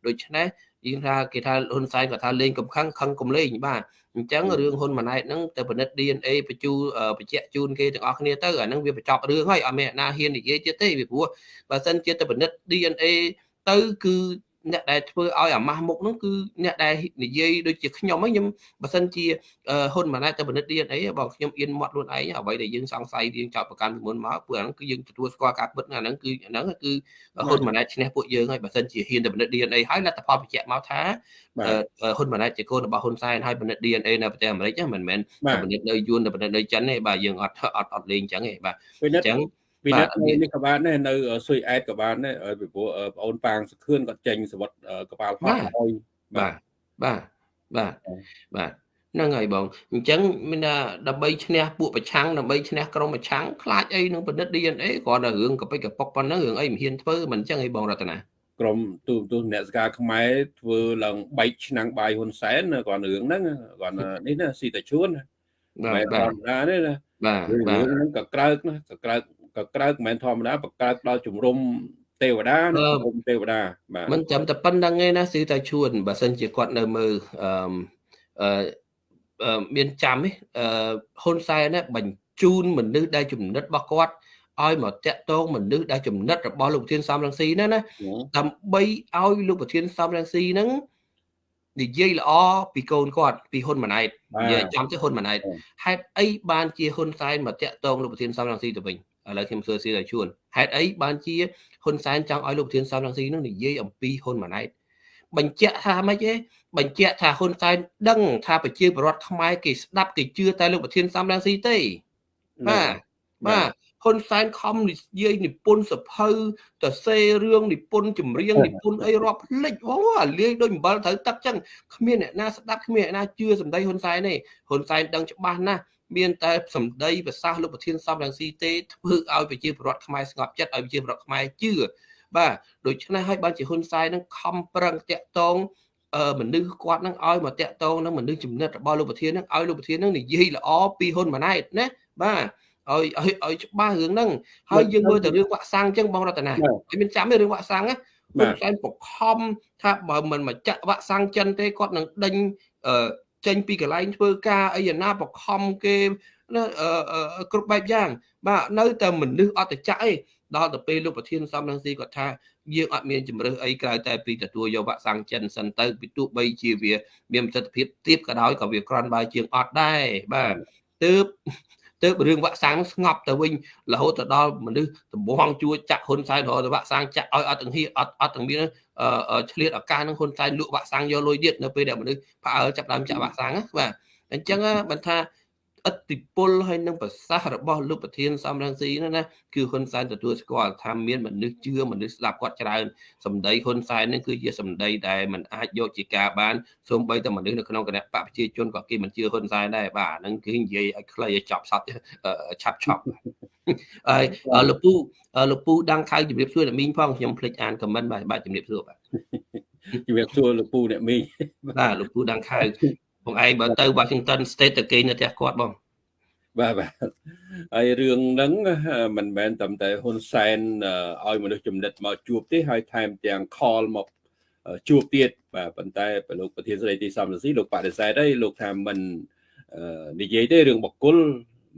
ដូច្នេះយើងថាគេថាហ៊ុនសែនក៏ថាលេងកំខឹងខឹងកំលេងបាទ អញ្ចឹងរឿងហ៊ុនម៉ាណែតហ្នឹងទៅពិនិត្យ DNA បញ្ជូបញ្ជាក់ជូនគេទាំងអស់គ្នាទៅអាហ្នឹងវាបញ្ចប់រឿងហើយអត់មានអ្នកណាហ៊ាននិយាយទៀតទេពីព្រោះបើសិនជាទៅពិនិត្យ DNA ទៅគឺ អ្នកដែលធ្វើឲ្យអាម៉ាស់មុខហ្នឹងគឺអ្នកដែលនិយាយដូចជាខ្ញុំហ្នឹងខ្ញុំបើសិនជាហ៊ុនម៉ាណែតទៅពិនិត្យ DNA បងខ្ញុំអៀនមាត់ខ្លួនឯងអ្វីដែលយើងសង្ស័យយើងចោតប្រកាន់ពីមុនមកព្រោះអាហ្នឹងគឺយើងទទួលស្គាល់ការពិតអាហ្នឹងគឺអាហ្នឹងគឺហ៊ុនម៉ាណែតឈ្នះពួកយើងហើយបើសិនជាហ៊ានទៅពិនិត្យ DNA ហើយលទ្ធផលបញ្ជាក់មកថាហ៊ុនម៉ាណែតជាកូនរបស់ហ៊ុនសែនហើយពិនិត្យ DNA នៅប្រទេសអាមេរិកមិនមែនពិនិត្យនៅយួនទៅពិនិត្យនៅចិនទេបាទយើងអត់អត់អត់លេងអញ្ចឹងទេបាទអញ្ចឹង ពីនេះនេះក៏បានដែរនៅស៊ុយអែតក៏បានដែរពីព្រោះបងអូនប៉ាងសខឿនគាត់ចេញសវត្តកប៉ាល់ហោះហើយបាទបាទបាទបាទហ្នឹងហើយបងអញ្ចឹងមានថាដើម្បីឈ្នះពួកប្រឆាំងដើម្បីឈ្នះក្រុមប្រឆាំងខ្លាចអីនឹងពិនិត្យ DNA គ្រាន់តែរឿងកពិកកប៉ុកប៉ុណ្ណឹងរឿងអីមិនហ៊ានធ្វើមិនអញ្ចឹងអីបងរតនាក្រុមទូទូអ្នកសការខ្មែរធ្វើឡើងបែកឆ្នាំងបាយហ៊ុនសែនគ្រាន់រឿងហ្នឹងគ្រាន់នេះណាស៊ីតាជួនបាទបាទធម្មតាទេណាបាទបាទហ្នឹងក៏ក្រើកណាក៏ក្រើក ក៏ក្រើកមិនមែនធម្មតាបក្រើកដល់ជំរុំទេវតាជំរុំទេវតាបាទមិនចាំតែប៉ុណ្្នឹងឯណាស៊ីតាជួនបើសិនជាគាត់នៅមើលអឺអឺមានចាំទេអឺហ៊ុនសែនណាបញ្ជូនមនុស្សដែលចំណិតរបស់គាត់ឲ្យមកតាក់ទងមនុស្សដែលចំណិតរបស់លោកប្រធានសំរងស៊ីណាណាដើម្បីឲ្យលោកប្រធានសំរងស៊ីហ្នឹងនិយាយល្អពីកូនគាត់ពីហ៊ុនម៉ាណែតនិយាយចំទៅហ៊ុនម៉ាណែតហេតុអីបានជាហ៊ុនសែនមកតាក់ទងលោកប្រធានសំរងស៊ីទៅវិញ ឥឡូវខ្ញុំសួរស៊ីឲ្យជួនហេតុអីបានជាហ៊ុនសែនចង់ឲ្យលោកប្រធានសំរងស៊ីនឹងនិយាយអំពីហ៊ុនម៉ាណែតបញ្ជាក់ថាម៉េចទេបញ្ជាក់ថាហ៊ុនសែនដឹងថាប្រជាពលរដ្ឋខ្មែរគេស្ដាប់គេជឿតែលោកប្រធានសំរងស៊ីទេបាទបាទហ៊ុនសែនខំនិយាយនិពន្ធសភៅទៅសេរឿងនិពន្ធចម្រៀងនិពន្ធអីរាប់ភ្លេចអូអាលាយដូចអំបិលត្រូវទឹកចឹងគ្មានអ្នកណាស្ដាប់គ្មានអ្នកណាជឿសម្ដីហ៊ុនសែនទេហ៊ុនសែនដឹងច្បាស់ណាស់ មានតែសម្ដីប្រសាសន៍លោកប្រធានសំរងស៊ីទេធ្វើឲ្យប្រជាពលរដ្ឋខ្មែរស្ងប់ចិត្តឲ្យប្រជាពលរដ្ឋខ្មែរជឿបាទដូច្នេះហើយបានជាហ៊ុនសែននឹងខំប្រឹងតាក់ទងមនុស្សគាត់នឹងឲ្យមកតាក់ទងនឹងមនុស្សចំណិតរបស់លោកប្រធាននឹងឲ្យលោកប្រធាននឹងនិយាយល្អពីហ៊ុនម៉ាណែតណាបាទឲ្យឲ្យឲ្យច្បាស់រឿងហ្នឹងហើយយើងមើលទៅរឿងវាក់សាំងអញ្ចឹងបងរតនាគេមានចាំទេរឿងវាក់សាំងណាហ៊ុនសែនបខំថាបើមិនមកចាក់វាក់សាំងចិនទេគាត់នឹងដេញ ចេញពីកន្លែងធ្វើការអីណាបខំគេណាគ្រប់បែបយ៉ាង បាទនៅតែមនុស្សអត់ទៅចាក់អីដល់ទៅពេលលោកប្រធានសំរងស៊ីគាត់ថាយើងអត់មានជំរើសអីក្រៅតែពីទទួលយកវាក់សាំងចិនសិនទៅពីទោះបីជាវា មានប្រសិទ្ធភាពទៀបក៏ដោយក៏វាក្រាន់បើជាងអត់ដែរបាទទើប ទើបរឿងវាក់សាំងស្ងប់ទៅវិញរហូតទៅដល់មនុស្សដំបងជួចាក់ហ៊ុនសែនរហូតទៅវាក់សាំងចាក់ឲ្យអត់ទាំងហ៊ីអត់អត់ទាំងមានឆ្លៀតឱកាសនឹងហ៊ុនសែនលក់វាក់សាំងយកលុយទៀតនៅពេលដែលមនុស្សផ្អើលចាប់ដើមចាក់វាក់សាំងបាទអញ្ចឹងបានថា ឥទ្ធិពលហើយនឹងប្រសាសន៍របស់លោកប្រធានសំរងស៊ីនោះណាគឺហ៊ុនសែនទទួលស្គាល់ថាមានមនុស្សជឿមនុស្សស្ដាប់គាត់ច្រើនសម្ដីហ៊ុនសែននឹងគឺជាសម្ដីដែលมันអាចយកជាការបានសូម្បីតែមនុស្សនៅក្នុងគណៈបកប្រជាជនក៏គេមិនជឿហ៊ុនសែនដែរបាទហ្នឹងគឺនិយាយឲ្យខ្លីឲ្យចប់សតឆាប់ឆប់ហើយលោកពូលោកពូដាំងខៅជំរាបសួរអ្នកមីងផងខ្ញុំភ្លេចអានខមមិនបាទបាទជំរាបសួរបាទជំរាបសួរលោកពូអ្នកមីងបាទលោកពូដាំងខៅ បងឯងបើទៅ Washington State ទៅគេនៅផ្ទះគាត់បងបាទបាទហើយរឿងហ្នឹងមិនមែនតែតែហ៊ុនសែនឲ្យមនុស្សចំណិតមកជួបទេហើយថែមទាំង call មកជួបទៀតបាទប៉ុន្តែលោកប្រធានស្ដីទីសំរងស៊ីលោកបដិសេធហើយលោកថាមិននិយាយទេរឿងបកគល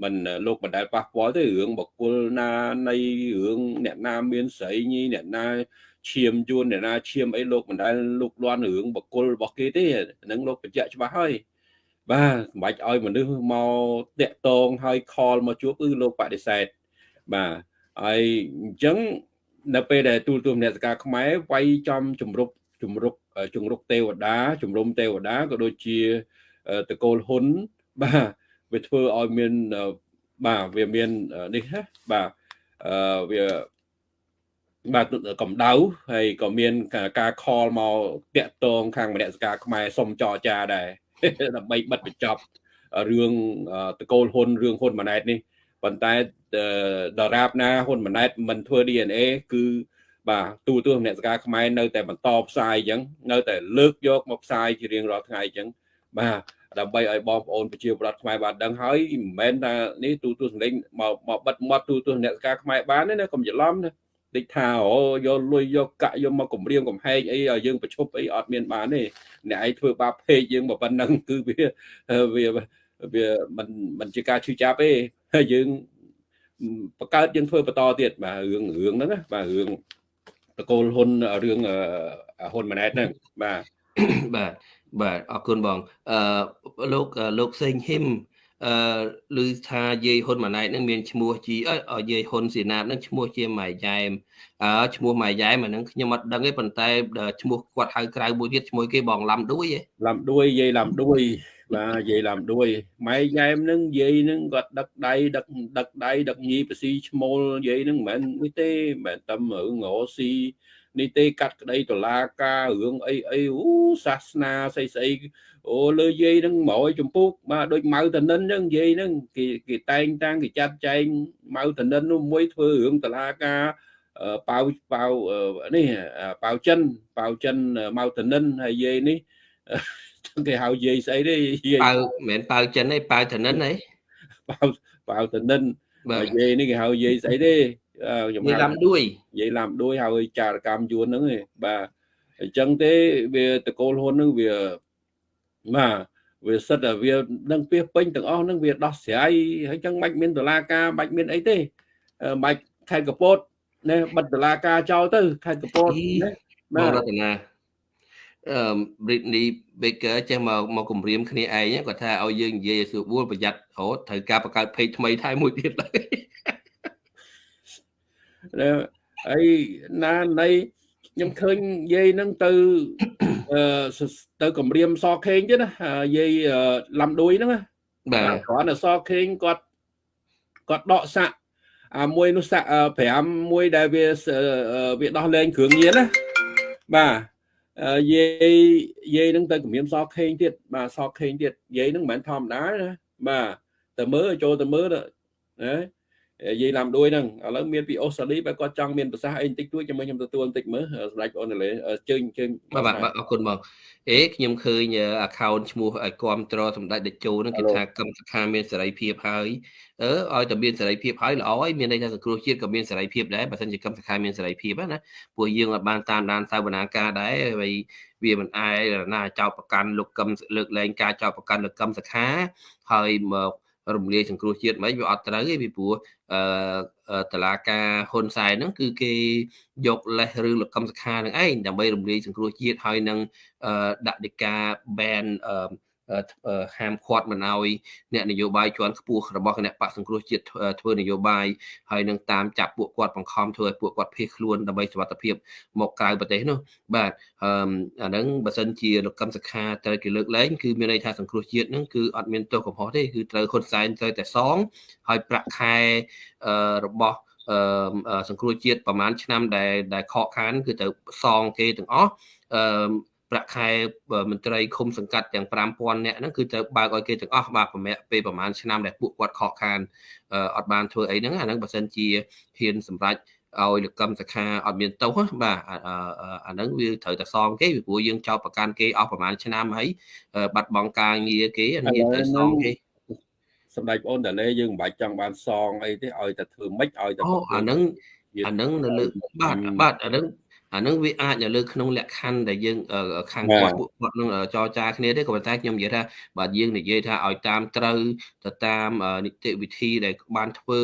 មិនលោកមិនដែលប៉ះពាល់ទេរឿងបកគលណានៃរឿងអ្នកណាមានស្រីញីអ្នកណា ឈាមយួនអ្នកណាឈាមអីលោកមិនដែលលោកលន់រឿងបកគលរបស់គេទេហ្នឹងលោកបញ្ជាក់ច្បាស់ហើយបាទមិនបាច់ឲ្យមនុស្សមកតាក់តងឲ្យខលមកជួបគឺលោកបដិសេធបាទហើយអញ្ចឹងនៅពេលដែលទូលទូមអ្នកសការខ្មែរវាយចំជំរុកជំរុកជំរុកទេវតាជំរុំទេវតាក៏ដូចជាតកូលហ៊ុនបាទវាធ្វើឲ្យមានបាទវាមាននេះណាបាទអឺវា បាទកម្ដៅហើយក៏មានការខលមកតាក់តងខាងមនសិការខ្មែរសុំចរចាដែរដើម្បីបិទបញ្ចប់រឿងតកូលហ៊ុនរឿងហ៊ុនម៉ាណែតនេះប៉ុន្តែដរាបណាហ៊ុនម៉ាណែតមិនធ្វើ DNA គឺបាទទូទស្សនសការខ្មែរនៅតែបន្តផ្សាយអញ្ចឹងនៅតែលើកយកមកផ្សាយជារៀងរាល់ថ្ងៃអញ្ចឹងបាទដើម្បីឲ្យបងប្អូនប្រជាពលរដ្ឋខ្មែរបានដឹងហើយមិនមែនថានេះទូទស្សនលេងមកមកបិទមាត់ទូទស្សនសការខ្មែរបានទេណាកុំច្រឡំណា តិចថាអូយកលុយយកកាក់យកមកគម្រាមកំហែងអីឲ្យយើងប្រឈប់អីអត់មានបានទេអ្នកឯងធ្វើបាបពេកយើងមកប៉ុណ្ណឹងគឺវាវាវាមិនមិនជាការឈឺចាប់ទេហើយយើងបង្កើតយើងធ្វើបន្តទៀតបាទរឿងរឿងហ្នឹងណាបាទរឿងតកូលហ៊ុនរឿងហ៊ុនម៉ាណែតហ្នឹងបាទបាទបាទអរគុណបងអឺលោកលោកសេងហ៊ីម អឺឮថាយាយហ៊ុនម៉ាណែតនឹងមានឈ្មោះជាយាយហ៊ុនសេណាតនឹងឈ្មោះជាម៉ែយ៉ែមអឺឈ្មោះម៉ែយ៉ែមអានឹងខ្ញុំអត់ដឹងទេប៉ុន្តែឈ្មោះគាត់ហៅក្រៅមួយទៀតឈ្មោះគេបងឡាំដួយឯឡាំដួយយាយឡាំដួយបាទយាយឡាំដួយម៉ែយ៉ែមនឹងយាយនឹងគាត់ដឹកដៃដឹកដឹកដៃដឹកញីបស៊ីឈ្មោលយាយនឹងមិនមែននេះទេមិនមែនតែរឿងងស៊ី នីតិកាត់ក្តីតឡាការរឿងអីអីអូសាសនាស្អីស្អីអូលើយាយហ្នឹងមកឲ្យចម្ពោះបាទដូចម៉ៅតនិនហ្នឹងយាយហ្នឹងគេគេតែងតាំងគេចាត់ចែងម៉ៅតនិននោះមួយធ្វើរឿងតឡាការប៉ៅប៉ៅនេះប៉ៅចិនប៉ៅចិនម៉ៅតនិនហើយយាយនេះគេហៅយាយស្អីទេយាយប៉ៅមិនមែនប៉ៅចិនទេប៉ៅតនិនទេប៉ៅប៉ៅតនិនបាទយាយនេះគេហៅយាយស្អីទេ ខ្ញុំនិយាយឡាំដួយនិយាយឡាំដួយហើយចារកម្មយួនហ្នឹងឯងបាទអញ្ចឹងទេវាតកូលហ៊ុនហ្នឹងវាបាទវាសិតតែវានឹងពីពេញទាំងអស់ហ្នឹងវាដោះស្រាយហើយចឹងមិនមានដុល្លារការមិនមានអីទេមិនខេត្តកពតណែបិទដុល្លារការចោលទៅខេត្តកពតណាបាទរតនាអឺ Britney Baker ចេះមកមកគម្រាមគ្នាឯងគាត់ថាឲ្យយើងនិយាយឲ្យស្រួលប្រយ័ត្នរហូតត្រូវការបង្កើត page ថ្មីថែមមួយទៀតឡើយ ហើយណានៃខ្ញុំឃើញយាយហ្នឹងទៅទៅគម្រាមសខេងទៀតណាយាយឡំដួយហ្នឹងបាទគ្រាន់តែសខេងគាត់គាត់ដកសាក់អាមួយនោះសាក់5មួយដែលវាវាដោះលែងគ្រឿងញៀនណាបាទយាយយាយនឹងទៅគម្រាមសខេងទៀតបាទសខេងទៀតយាយនឹងមិនមែនធម្មតាណាបាទទៅមើលចូលទៅមើលណានិ យាយឡាំដួយហ្នឹងឥឡូវមានពីអូស្ត្រាលីបើគាត់ចង់មានប្រសាសន៍អីបន្តិចតួចចាំខ្ញុំទទួលបន្តិចមើលសម្ដេចបងអូនលេជើញជើញបាទបាទអរគុណបងអេខ្ញុំឃើញ account ឈ្មោះឲ្យគ្រប់ត្រសម្ដេចតេជោហ្នឹងគេថាកម្មសខាមានសេរីភាពហើយអឺឲ្យតែមានសេរីភាពហើយល្អហើយមានន័យថាសង្គ្រោះជាតិក៏មានសេរីភាពដែរបើមិនជាកម្មសខាមានសេរីភាពណាពួកយើងអាចបានតាមដានសាវនាការដែរហើយវាមិនអាចណាចោតប្រកាន់លោកកឹមលើកលែងការចោតប្រកាន់លោកកឹមសខាហើយមក រំលាយសង្គ្រោះជាតិមិនវាអត់ត្រូវទេពីព្រោះអឺតឡាការហ៊ុនសែនហ្នឹងគឺគេយកលេសរឿងលកម្មសខានឹងឯងដើម្បីរំលាយសង្គ្រោះជាតិហើយនឹងដាក់ដីកា ban អឺ ហាមឃាត់មិនឲ្យអ្នកនយោបាយជាន់ខ្ពស់របស់គណៈបកសង្គ្រោះជាតិធ្វើនយោបាយហើយនឹងតាមចាប់ពួកគាត់បង្ខំធ្វើឲ្យពួកគាត់ភៀសខ្លួនដើម្បីសុវត្ថិភាពមកក្រៅប្រទេសនោះបាទអឺអាហ្នឹងបើសិនជាលោកកឹមសុខាត្រូវគេលើកលែងគឺមានន័យថាសង្គ្រោះជាតិហ្នឹងគឺអត់មានទោសកំហុសទេគឺត្រូវហ៊ុនសែនត្រូវតែសងហើយប្រាក់ខែអឺរបស់អឺសង្គ្រោះជាតិប្រហែលឆ្នាំដែលដែលខកខានគឺត្រូវសងគេទាំងអស់អឺ ប្រាក់ខែមន្ត្រីឃុំសង្កាត់ទាំង5000នាក់ហ្នឹងគឺត្រូវបើកឲ្យគេទាំងអស់បាទប្រមាណពេលប្រហែលឆ្នាំដែលពួកគាត់ខកខានអត់បានធ្វើអីហ្នឹងអាហ្នឹងបើសិនជាហ៊ានសម្រេចឲ្យលកម្មសខាអត់មានទោសបាទអាហ្នឹងវាត្រូវតែសងគេពីព្រោះយើងចោទប្រកាន់គេអស់ប្រហែលឆ្នាំហើយបាត់បង់ការងារគេអានេះត្រូវសងគេសម្ដេចបងអូនតាលេយើងមិនបាច់ចង់បានសងអីទេឲ្យតែធ្វើម៉េចឲ្យតែអូអាហ្នឹងអាហ្នឹងនៅលើបាទបាទអាហ្នឹង អានឹងវាអាចនៅលើក្នុងលក្ខខណ្ឌដែលយើងខាងគាត់ពួកគាត់នឹងចរចាគ្នាទេក៏ប៉ុន្តែខ្ញុំនិយាយថាបើយើងនិយាយថាឲ្យតាមត្រូវទៅតាមនីតិវិធីដែលបានធ្វើ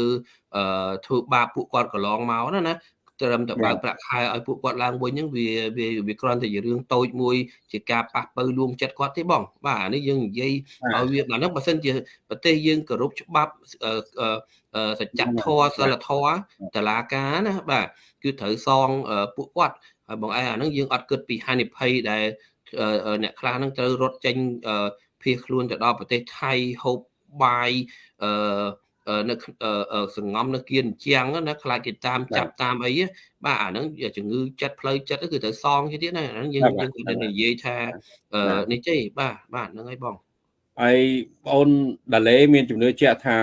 ធ្វើបាបពួកគាត់កន្លងមកណាណា ត្រឹមតែបើកប្រាក់ខែឲ្យពួកគាត់ឡើងវិញហ្នឹងវាវាវាគ្រាន់តែជារឿងតូចមួយជាការប៉ះពៅលួងចិត្តគាត់ទេបង បាទអានេះយើងនិយាយឲ្យវាដល់ហ្នឹងបើសិនជាប្រទេសយើងគោរពច្បាប់សច្ចធម៌សិលធម៌តឡាការណាបាទគឺត្រូវសងពួកគាត់ហើយបងឯងអាហ្នឹងយើងអត់គិតពីហានិភ័យដែលអ្នកខ្លះហ្នឹងត្រូវរត់ចេញភៀសខ្លួនទៅដល់ប្រទេសថៃហូបបាយអឺ នៅសង្ងំនៅគៀនជាងណាខ្លាចគេតាមចាប់តាមអីបាទអាហ្នឹងជំងឺចិត្តផ្លូវចិត្តគឺត្រូវសងទៀតណាអាហ្នឹងយើងយើងគាត់និយាយថានេះទេបាទបាទហ្នឹងហើយបងហើយបងអូនដាឡេមានជំនឿជាក់ថា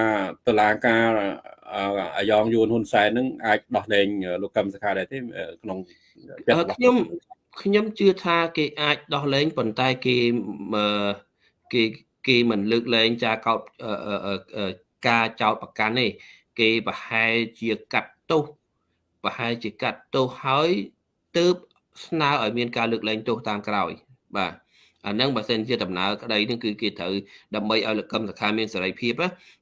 តឡាការអាយ៉ងយួនហ៊ុនសែននឹងអាចដោះលែងលោកកឹមសុខាដែរទេក្នុងខ្ញុំខ្ញុំជឿថាគេអាចដោះលែងប៉ុន្តែគេគេគេមិនលើកលែងចាកោត ការចោតប្រកាន់ទេគេប្រហែលជាកាត់ទោសប្រហែលជាកាត់ទោសហើយទើបស្នើឲ្យមានការលើកលែងទោសតាមក្រោយ បាទអាហ្នឹងបើសិនជាដំណើរក្តីហ្នឹងគឺគេត្រូវដើម្បីឲ្យលកម្មសខាមានសេរីភាព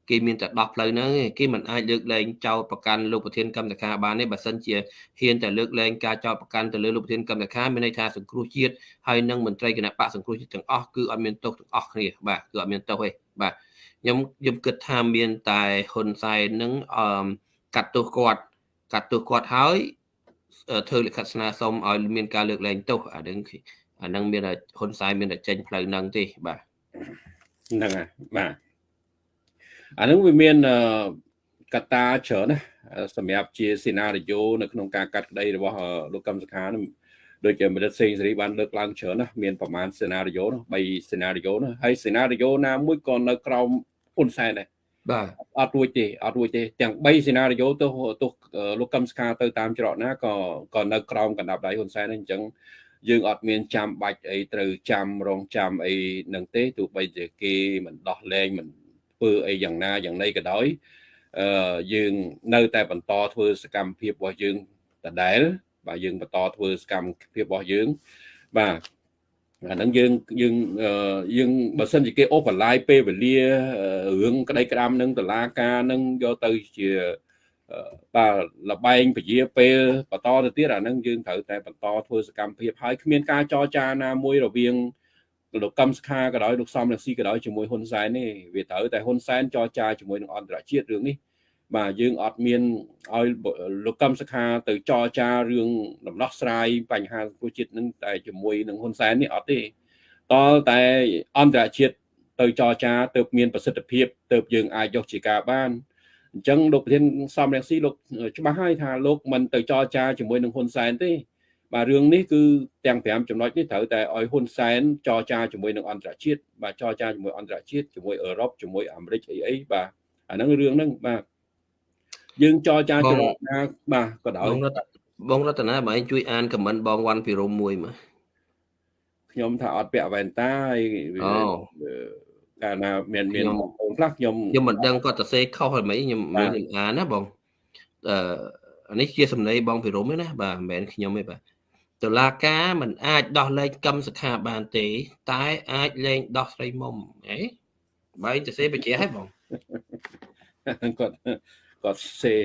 គេមានតែដោះផ្លូវហ្នឹងគេមិនអាចលើកលែងចោតប្រកាន់លោកប្រធានកម្មសខាបានទេបើសិនជាហ៊ានតែលើកលែងការចោតប្រកាន់ទៅលើលោកប្រធានកម្មសខាមានន័យថាសង្គ្រោះជាតិហើយនឹងមន្ត្រីគណៈបកសង្គ្រោះជាតិទាំងអស់គឺអត់មានទោសទាំងអស់គ្នាបាទគឺអត់មានទោសទេបាទ ខ្ញុំខ្ញុំគិតថាមានតែហ៊ុនសែននឹងអឺកាត់ទោសគាត់កាត់ទោសគាត់ហើយធ្វើលិខិតស្នើសុំឲ្យមានការលើកលែងទោសអានឹងអានឹងមានហ៊ុនសែនមានតែចេញផ្លូវហ្នឹងទេបាទហ្នឹងហើយបាទអានឹងវាមានកត្តាច្រើនណាសម្រាប់ជាសេណារីយ៉ូនៅក្នុងការកាត់ក្តីរបស់លោកកឹមសុខានោះ ដូចជាមនិតសេងសេរីបានលើកឡើងច្រើនណាមានប្រមាណសេណារីយ៉ូនោះ3សេណារីយ៉ូនោះហើយសេណារីយ៉ូណាមួយក៏នៅក្រោមហ៊ុនសែនដែរបាទអត់រួចទេអត់រួចទេទាំង3សេណារីយ៉ូទៅទៅលោកកឹមស្ខាទៅតាមច្រកណាក៏ក៏នៅក្រោមកណ្ដាប់ដៃហ៊ុនសែនអញ្ចឹងយើងអត់មានចាំបាច់អីត្រូវចាំរងចាំអីនឹងទេទោះបីជាគេមិនដោះលែងមិនធ្វើអីយ៉ាងណាយ៉ាងណីក៏ដោយអឺយើងនៅតែបន្តធ្វើសកម្មភាពរបស់យើងដដែល បាទយើងបន្តធ្វើសកម្មភាពរបស់យើងបាទអាហ្នឹងយើងយើងយើងបើសិនជាគេអូសបន្លាយពេលវេលារឿងក្តីក្តាមនឹងតឡាការនឹងយកទៅជាបាទលបែងពជាពេលបន្តទៅទៀតអាហ្នឹងយើងត្រូវតែបន្តធ្វើសកម្មភាពហើយគ្មានការចរចាណាមួយរវាងលោកកឹមសុខាក៏ដោយលោកសំរងស៊ីក៏ដោយជាមួយហ៊ុនសែនទេវាត្រូវតែហ៊ុនសែនចរចាជាមួយនឹងអន្តរជាតិរឿងនេះ បាទយើងអត់មានឲ្យលោកកឹមសុខាទៅចរចារឿងដំណោះស្រាយបញ្ហាសង្គមជាតិនឹងតែជាមួយនឹងហ៊ុនសែននេះអត់ទេតលតែអន្តរជាតិទៅចរចាទៅមានប្រសិទ្ធភាពទៅយើងអាចយកជាការបានអញ្ចឹងលោកប្រធានសំរងស៊ីលោកច្បាស់ហើយថាលោកមិនទៅចរចាជាមួយនឹងហ៊ុនសែនទេបាទរឿងនេះគឺទាំង5ចំណុចនេះត្រូវតែឲ្យហ៊ុនសែនចរចាជាមួយនឹងអន្តរជាតិបាទចរចាជាមួយអន្តរជាតិជាមួយអឺរ៉ុបជាមួយអាមេរិកអីអីបាទអាហ្នឹងរឿងហ្នឹងបាទ យើងចរចាច្រកណាបាទក៏ដោយបងរតនាបងឯងជួយអានខមមិនបងវ៉ាន់ពីរមមួយមកខ្ញុំថាអត់ពាក់វ៉ែនតាហើយកាលណាមានមានបងប្អូនខ្លះខ្ញុំខ្ញុំមិនដឹងគាត់ទៅសេខុសហើយមិនខ្ញុំខ្ញុំអានណាបងអឺអានេះជាសំណេរបងពីរមទេណាបាទមិនមែនខ្ញុំទេបាទតុលាការមិនអាចដោះលែងកម្មសខាបានទេ តែអាចលែងដោះស្រីមុំអេបែរទៅសេបញ្ជាឲ្យបងគាត់ គាត់សេ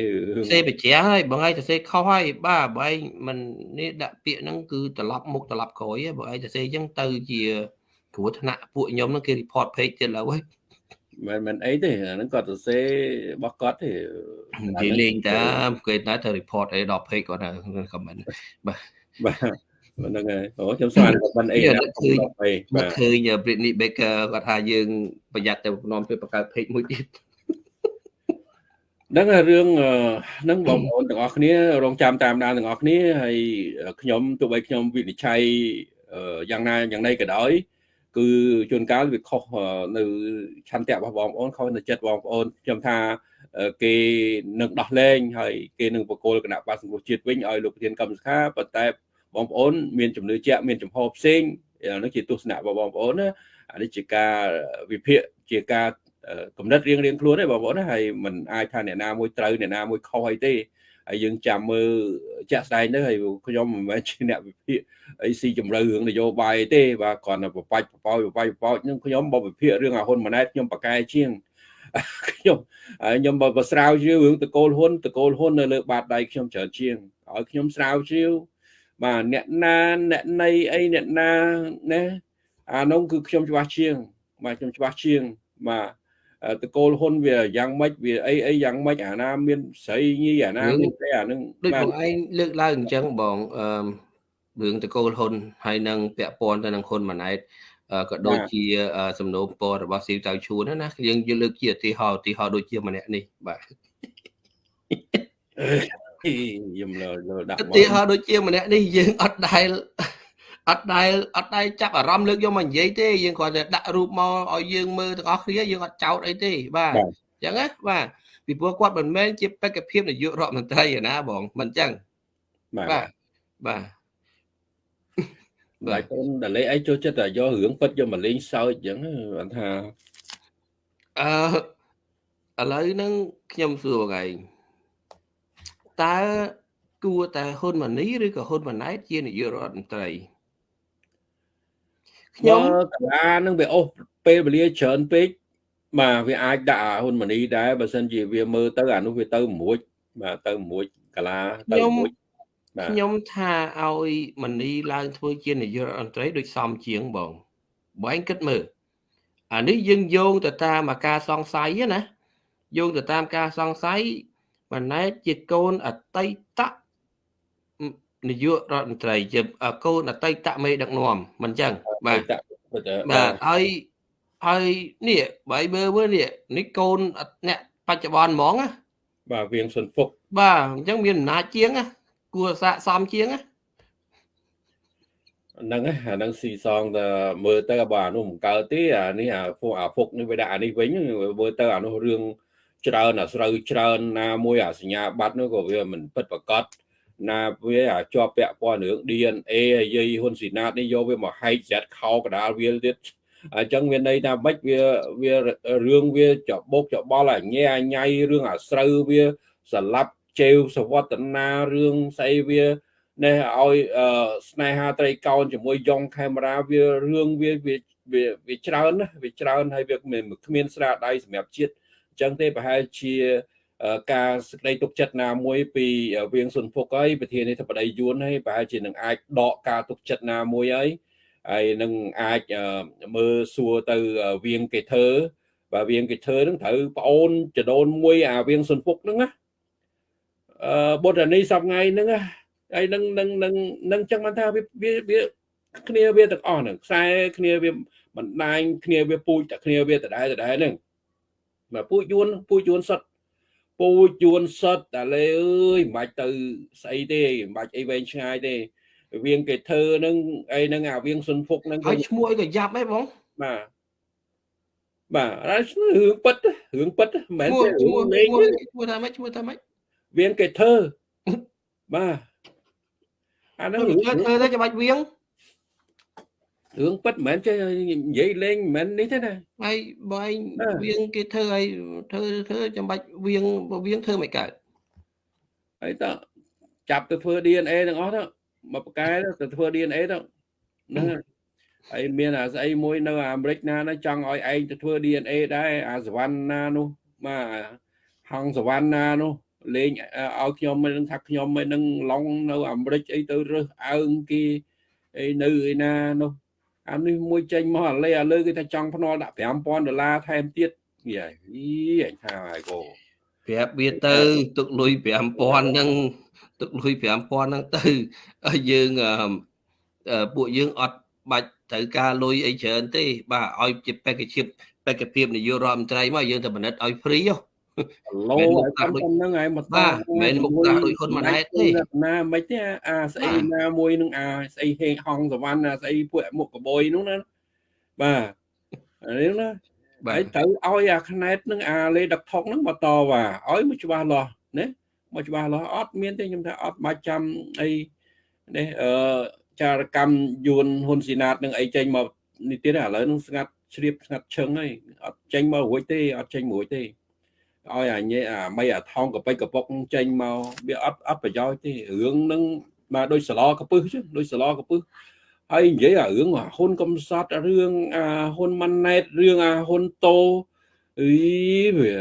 សេបជាហើយបងឯងទៅសេខុសហើយបាទបងឯងមិននេះដាក់ពាក្យហ្នឹងគឺត្រឡប់មុខត្រឡប់ក្រោយបងឯងទៅសេអញ្ចឹងទៅជាគ្រោះថ្នាក់ពួកខ្ញុំហ្នឹងគេ report page ទៀតឡើយមិនមិនអីទេអាហ្នឹងគាត់សរសេររបស់គាត់ទេនិយាយលេងតាគេតែទៅ report អីដល់ page គាត់នៅ comment បាទបាទហ្នឹងហើយអូខ្ញុំស្មានមិនអីណាឃើញបាទឃើញ Britney Baker គាត់ថាយើងប្រយ័ត្នទៅនាំទៅបង្កើត page មួយទៀត ហ្នឹងរឿងហ្នឹងបងប្អូនទាំងអស់គ្នារងចាំតាមដានទាំងអស់គ្នាហើយខ្ញុំទោះបីខ្ញុំវិនិច្ឆ័យយ៉ាងណាយ៉ាងណីក៏ដោយគឺជួនកាលវាខុសនៅឆន្ទៈរបស់បងប្អូនខុសនៅចិត្តបងប្អូនខ្ញុំថាគេនឹងដោះលែងហើយគេនឹងបកគលគណៈបាសង្គមជាតិវិញឲ្យលោកប្រធានកម្មសខាប៉ុន្តែបងប្អូនមានជំនឿជាក់មានចំហផ្សេងនោះជាទស្សនៈរបស់បងប្អូនណាអានេះជាការវិភាគជាការ គំនិតរៀងរៀងខ្លួនទេបងប្អូនណាហើយมันអាចថាអ្នកណាមួយត្រូវអ្នកណាមួយខុសអីទេហើយយើងចាំមើលជាក់ស្ដែងទៅហើយខ្ញុំមិនមែនជាអ្នកវិភាគអីស៊ីជម្រៅរឿងនយោបាយទេបាទគ្រាន់តែបបាច់បបោយបបាច់បបោយនឹងខ្ញុំបើវិភាគរឿងអាហ៊ុនម៉ាណែតខ្ញុំប្រកែជាងខ្ញុំខ្ញុំបើស្រាវជ្រាវរឿងតកូលហ៊ុនតកូលហ៊ុននៅលើបាតដៃខ្ញុំច្រើនជាងឲ្យខ្ញុំស្រាវជ្រាវបាទអ្នកណាអ្នកណីអីអ្នកណាណាអានោះគឺខ្ញុំច្បាស់ជាងបាទខ្ញុំច្បាស់ជាងបាទ តកូលហ៊ុនវាយ៉ាងម៉េចវាអីអីយ៉ាងម៉េចអាណាមានស្រីញីអាណាមានទេអានឹងដូចបងឯងលើកឡើងអញ្ចឹងបងអឺរឿងតកូលហ៊ុនហើយនឹងពាក់ព័ន្ធទៅនឹងហ៊ុនម៉ាណែតក៏ដូចជាសំណូមពររបស់ស៊ីវតៅឈួនណាយើងយកលើកជាឧទាហរណ៍ឧទាហរណ៍ដូចជាម្នាក់នេះបាទខ្ញុំលើលើដាក់ឧទាហរណ៍ដូចជាម្នាក់នេះយើងអត់ដែល អត់ដែលអត់ដែលចាប់អារម្មណ៍លើកយកមកនិយាយទេយើងគ្រាន់តែដាក់រូបមកឲ្យយើងមើលទាំងអស់គ្នាយើងអត់ចោតអីទេបាទអញ្ចឹងណាបាទពីព្រោះគាត់មិនមែនជាបេក្ខភាពនាយករដ្ឋមន្ត្រីឯណាបងមិនអញ្ចឹងបាទបាទបាទខ្ញុំដល់លេអីចូលចិត្តតែយករឿងពិតយកមកលេងសើចអញ្ចឹងគាត់ថាអឺឥឡូវហ្នឹងខ្ញុំសួរបងឯងតើគួរតែហ៊ុនម៉ាណីឬក៏ហ៊ុនម៉ាណែតជានាយករដ្ឋមន្ត្រី ខ្ញុំកលានឹងវាអូសពេលវេលាច្រើនពេកបាទវាអាចដាក់ហ៊ុនម៉ាណីដែរបើសិនជាវាមើលទៅអានោះវាទៅមួយបាទទៅមួយកលាទៅមួយខ្ញុំថាឲ្យម៉ាណីឡើងធ្វើជានាយករដ្ឋមន្ត្រីដូចសមជាងបងបើឯងគិតមើលអានេះយើងយោងទៅតាមអាការសង្ស័យណាយោងទៅតាមការសង្ស័យម៉ាណែតជាកូនអតីត នាយករដ្ឋមន្ត្រីជាកូនអតីតមេដឹកនាំមិនចឹងបាទបាទហើយហើយនេះបើមើលមើលនេះនេះកូនអ្នកបច្ចុប្បន្នហ្មងណាបាទវៀងសុនពុកបាទអញ្ចឹងមានអំណាចជាងណាគួរសាកសមជាងណាហ្នឹងអាហ្នឹងស៊ីសងទៅមើលទៅបើអានោះមិនកើតទេអានេះអាពួកអាពុកនេះវាដាក់អានេះវិញមើលទៅអានោះរឿងច្រើនអាស្រូវច្រើនណាមួយអាសញ្ញាបត្រនោះក៏វាមិនពិតប្រកប ណាវាជាប់ពាក់ព័ន្ធរឿង DNA ហើយយាយហ៊ុនស៊ីណាតនេះយកវាមកហែកស្រាត់ខោកដាលវាទៀតអញ្ចឹងវាន័យថាម៉េចវាវារឿងវាចបោកចបល់អញែអញៃរឿងអាស្រូវវាស្លាប់ជេវសវតនារឿងស្អីវានេះឲ្យស្នេហាត្រីកោណជាមួយយ៉ងកាមេរ៉ាវារឿងវាវាវាច្រើនណាវាច្រើនហើយវាគ្មានស្រាដៃសម្រាប់ជាតិអញ្ចឹងទេប្រហែលជា ការសេចក្តីទុកចិត្តណាមួយពីវៀងសុនភុកហើយប្រធានាធិបតីយួនហើយប្រហែលជានឹងអាចដកការទុកចិត្តណាមួយហើយហើយនឹងអាចមើលសួរទៅវៀងកេធើបាទវៀងកេធើនឹងត្រូវប្អូនចដូនមួយអាវៀងសុនភុកហ្នឹងណាអឺបុត្រនីសប្ងៃហ្នឹងណាហើយនឹងនឹងនឹងនឹងចឹងបានថាវាវាគ្នាវាទាំងអស់ហ្នឹងខ្សែគ្នាវាបណ្ដាញគ្នាវាពូជតែគ្នាវាដដែលដដែលហ្នឹងមកពូជយួនពូជយួនសុទ្ធ ពូជយួនសុទ្ធតែលេអើយមិនបាច់ទៅស្អីទេមិនបាច់អីវែងឆ្ងាយទេវៀងគេធ្វើហ្នឹងអីហ្នឹងអាវៀងសុនភុកហ្នឹងហើយឈ្មោះអីក៏យ៉ាប់ហ៎បងបាទបាទរឿងពិតរឿងពិតមិនមែនទេឈ្មោះលេងឈ្មោះថាម៉េចឈ្មោះថាម៉េចវៀងគេធ្វើបាទអាហ្នឹងធ្វើទៅច្បាច់វៀង រឿងពិតមិនមែនចេះនិយាយលេងមិនមែននេះទេណាហើយបើឯងវៀងគេធ្វើឲ្យធ្វើធ្វើចាំបាច់វៀងវៀងធ្វើមិនកើតហើយតចាប់ទៅធ្វើ DNA ទាំងអស់ទៅមកប្រកែទៅធ្វើ DNA ទៅហ្នឹងហើយមានអាស្អីមួយនៅអាមេរិកណាណាចង់ឲ្យឯងទៅធ្វើ DNA ដែរអាសវណ្ណានោះបាទហងសវណ្ណានោះលេងឲ្យខ្ញុំមិនដឹងថាខ្ញុំមិននឹងឡងនៅអាមេរិកអីទៅរើសអើងគេអីនៅឯណានោះ អានេះមួយចេញមកអាលេអាលើគេថាចង់ភ្នាល់ដាក់5000ដុល្លារថែមទៀតយីអញថាហើយកូប្រាប់វាទៅទុកលុយ5000ហ្នឹងទុកលុយ5000ហ្នឹងទៅយើងពួកយើងអត់បាច់ត្រូវការលុយអីច្រើនទេ បាទឲ្យជាបេក្ខភាពបេក្ខភាពនាយករដ្ឋមន្ត្រីមកយើងទៅបណិតឲ្យហ្វ្រីហ៎ ឡូតាមហ្នឹងហើយមកតាមិនមុខតាដូចហ៊ុនម៉ាណែតទេណាមិនទេអាស្អីណាមួយនឹងអាស្អីហេងហងសវណ្ណអាស្អីពួកមុខកបយនោះណាបាទនេះណាបាទត្រូវឲ្យអាខ្នែតនឹងអាលេដឹកថុកហ្នឹងមកតវ៉ាឲ្យមកច្បាស់លាស់ណាមកច្បាស់លាស់អត់មានទេខ្ញុំថាអត់បាច់ចាំអីនេះអឺចារកម្មយួនហ៊ុនស៊ីណាតនឹងអីចេញមកនេះទៀតឥឡូវនឹងស្ងាត់ជ្រាបស្ងាត់ឈឹងហើយអត់ចេញមករួចទេអត់ចេញរួចទេ ឲ្យអាញេអាមីអាថងកប៉ិចកពុកចេញមកវាអត់អត់ប្រយោជន៍ទេរឿងហ្នឹងមកដូចសឡកពឹស chứ ដូចសឡកពឹសហើយនិយាយអារឿងហ៊ុនកំសត់រឿងអាហ៊ុនម៉ាណែតរឿងអាហ៊ុនតូអីវា